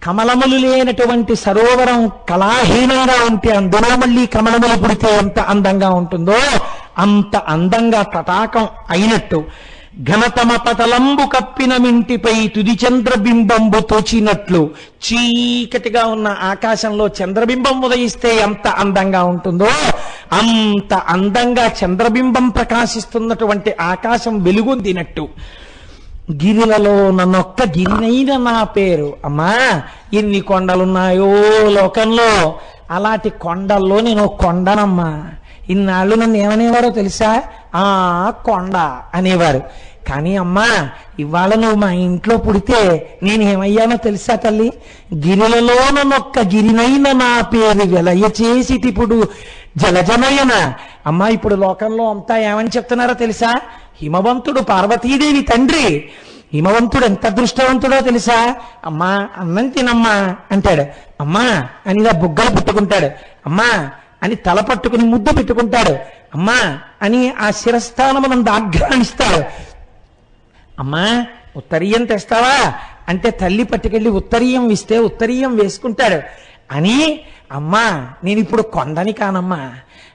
కమలములు లేనటువంటి సరోవరం కళాహీనంగా ఉంటే అందులో మళ్ళీ కమలములు పుడితే ఎంత అందంగా ఉంటుందో అంత అందంగా తటాకం అయినట్టు. ఘనతమ పతలంబు కప్పిన మింటిపై తుది చంద్రబింబంబు తోచినట్లు. చీకటిగా ఉన్న ఆకాశంలో చంద్రబింబం ఉదయిస్తే ఎంత అందంగా ఉంటుందో అంత అందంగా చంద్రబింబం ప్రకాశిస్తున్నటువంటి ఆకాశం వెలుగొందినట్టు. గిరిలలో నన్నొక్క గిరినైన నా పేరు. అమ్మా ఎన్ని కొండలున్నాయో లోకంలో. అలాంటి కొండల్లో నేను కొండనమ్మా. ఇన్నాళ్ళు నన్ను ఏమనేవారో తెలుసా? ఆ కొండ అనేవారు. కానీ అమ్మా ఇవాళ నువ్వు మా ఇంట్లో పుడితే నేను ఏమయ్యానో తెలుసా తల్లి? గిరిలలో నొక్క గిరినైన నా పేరు వెలయ చేసి ఇప్పుడు జలజనయన. అమ్మా ఇప్పుడు లోకంలో అంతా ఏమని చెప్తున్నారో తెలుసా? హిమవంతుడు పార్వతీదేవి తండ్రి. హిమవంతుడు ఎంత అదృష్టవంతుడో తెలుసా? అమ్మా అన్నం తినమ్మా అంటాడు. అమ్మా అని ఇలా బుగ్గలు పుట్టుకుంటాడు. అమ్మా అని తల పట్టుకుని ముద్దు పెట్టుకుంటాడు. అమ్మా అని ఆ శిరస్థానమునందు ఆఘ్రానిస్తాడు అమ్మా ఉత్తరీయం తెస్తావా? అంటే తల్లి పట్టుకెళ్ళి ఉత్తరీయం ఇస్తే ఉత్తరీయం వేసుకుంటాడు. అని అమ్మా నేను ఇప్పుడు కొండని కానమ్మా.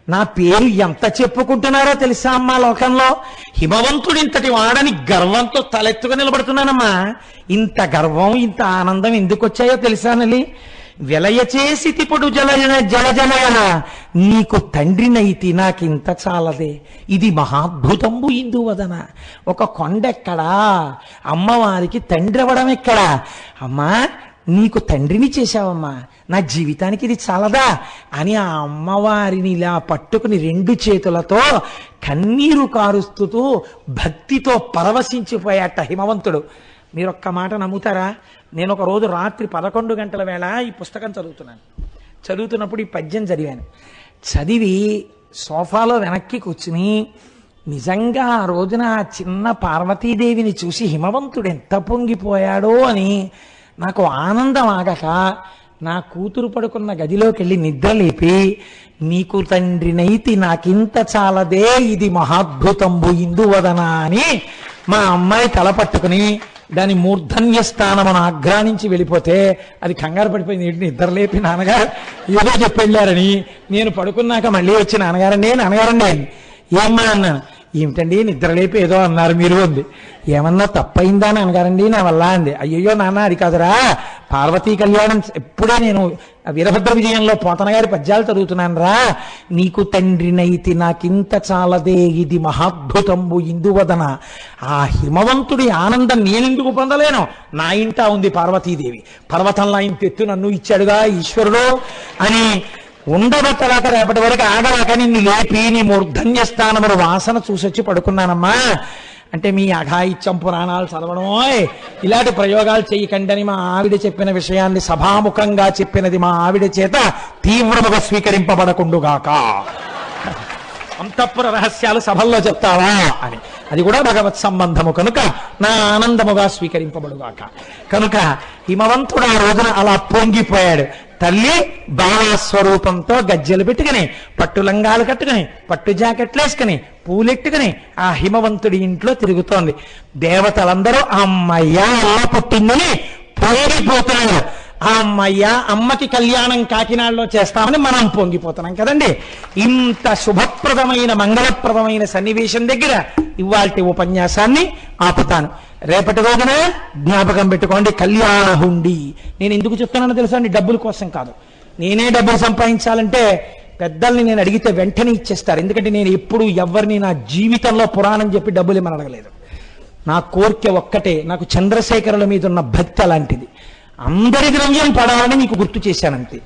నా పేరు ఎంత చెప్పుకుంటున్నారో తెలుసా అమ్మా లోకంలో? హిమవంతుడు ఇంతటి వాడని గర్వంతో తలెత్తుగా నిలబడుతున్నానమ్మా. ఇంత గర్వం ఇంత ఆనందం ఎందుకు వచ్చాయో తెలుసానలి విలయ చేసి తిప్పుడు జలజన జలజనయన నీకు తండ్రినైతి నాకింత చాలదే. ఇది మహాద్భుతంబు ఇందువదన ఒక కొండెక్కడా? అమ్మవారికి తండ్రి అవ్వడం ఎక్కడా? అమ్మా నీకు తండ్రిని చేశావమ్మా. నా జీవితానికి ఇది చాలదా? అని ఆ అమ్మవారిని ఇలా పట్టుకుని రెండు చేతులతో కన్నీరు కారుస్తూ భక్తితో పరవశించిపోయాట హిమవంతుడు. మీరు ఒక్క మాట నమ్ముతారా? నేను ఒక రోజు రాత్రి పదకొండు గంటల వేళ ఈ పుస్తకం చదువుతున్నాను. చదువుతున్నప్పుడు ఈ పద్యం చదివాను. చదివి సోఫాలో వెనక్కి కూర్చుని నిజంగా ఆ రోజున ఆ చిన్న పార్వతీదేవిని చూసి హిమవంతుడు ఎంత పొంగిపోయాడో అని నాకు ఆనందం ఆగక నా కూతురు పడుకున్న గదిలోకి వెళ్ళి నిద్రలేపి నీకు తండ్రినైతి నాకింత చాలదే ఇది మహాద్భుతంబు ఇందువదన అని మా అమ్మాయి తల పట్టుకుని దాని మూర్ధన్య స్థానమును ఆఘ్రానించి వెళ్ళిపోతే అది కంగారు పడిపోయింది. ఏంటి నిద్ర లేపి నాన్నగారు? ఏదో చెప్పి వెళ్ళారని. నేను పడుకున్నాక మళ్ళీ వచ్చి నాన్నగారండి నాన్నగారండి? ఏమ్మా అన్నాను ఏమిటండి? నిద్రలేపి ఏదో అన్నారు మీరు అంది. ఏమన్నా తప్పైందా అనగారండి నా వల్ల అంది. అయ్యయ్యో నాన్న అది కాదురా. పార్వతీ కళ్యాణం ఎప్పుడే నేను వీరభద్ర విజయంలో పోతన గారి పద్యాలు చదువుతున్నాను రా నీకు తండ్రినైతి నాకింత చాలదే ఇది మహాద్భుతంబు ఇందువదన. ఆ హిమవంతుడి ఆనందం నేనెందుకు పొందలేను? నా ఇంట ఉంది పార్వతీదేవి. పర్వతంలా ఆయన ఎత్తు నన్ను ఇచ్చాడుగా ఈశ్వరుడు అని ఉండబట్టలాక రేపటి వరకు ఆగలాక నిన్ను లేపి నీ మూర్ధన్య స్థానములు వాసన చూసొచ్చి పడుకున్నానమ్మా. అంటే మీ అఘాయిత్యం పురాణాలు చదవడమోయ్ ఇలాంటి ప్రయోగాలు చేయకండని మా ఆవిడ చెప్పిన విషయాన్ని సభాముఖంగా చెప్పినది మా ఆవిడ చేత తీవ్రముగా స్వీకరింపబడకుండుగాక. అంతఃపుర రహస్యాలు సభల్లో చెప్తావా అని. అది కూడా భగవత్ సంబంధము. కనుక నా ఆనందముగా స్వీకరింపబడుగాక. కనుక హిమవంతుడు ఆ రోజున అలా పొంగిపోయాడు. తల్లి భావస్వరూపంతో గజ్జెలు పెట్టుకుని పట్టు లంగాలు కట్టుకుని పట్టు జాకెట్లు వేసుకుని పూలెట్టుకుని ఆ హిమవంతుడి ఇంట్లో తిరుగుతోంది. దేవతలందరూ అమ్మయ్యా అలా పుట్టిందని పొంగిపోతున్నారు. ఆ అమ్మయ్య అమ్మకి కళ్యాణం కాకినాడలో చేస్తామని మనం పొంగిపోతున్నాం కదండి. ఇంత శుభప్రదమైన మంగళప్రదమైన సన్నివేశం దగ్గర ఇవాల్టి ఉపన్యాసాన్ని ఆపుతాను. రేపటి రోజున జ్ఞాపకం పెట్టుకోండి కళ్యాణ హుండి. నేను ఎందుకు చెప్తున్నానో తెలుసా అండి? డబ్బుల కోసం కాదు. నేనే డబ్బులు సంపాదించాలంటే పెద్దల్ని నేను అడిగితే వెంటనే ఇచ్చేస్తారు. ఎందుకంటే నేను ఎప్పుడు ఎవరిని నా జీవితంలో పురాణం చెప్పి డబ్బులు ఇమ్మని అడగలేదు. నా కోరిక ఒక్కటే నాకు చంద్రశేఖరుల మీద ఉన్న భక్తి అలాంటిది. అందరి ద్రవ్యం పడాలని మీకు గుర్తు చేశానంతే.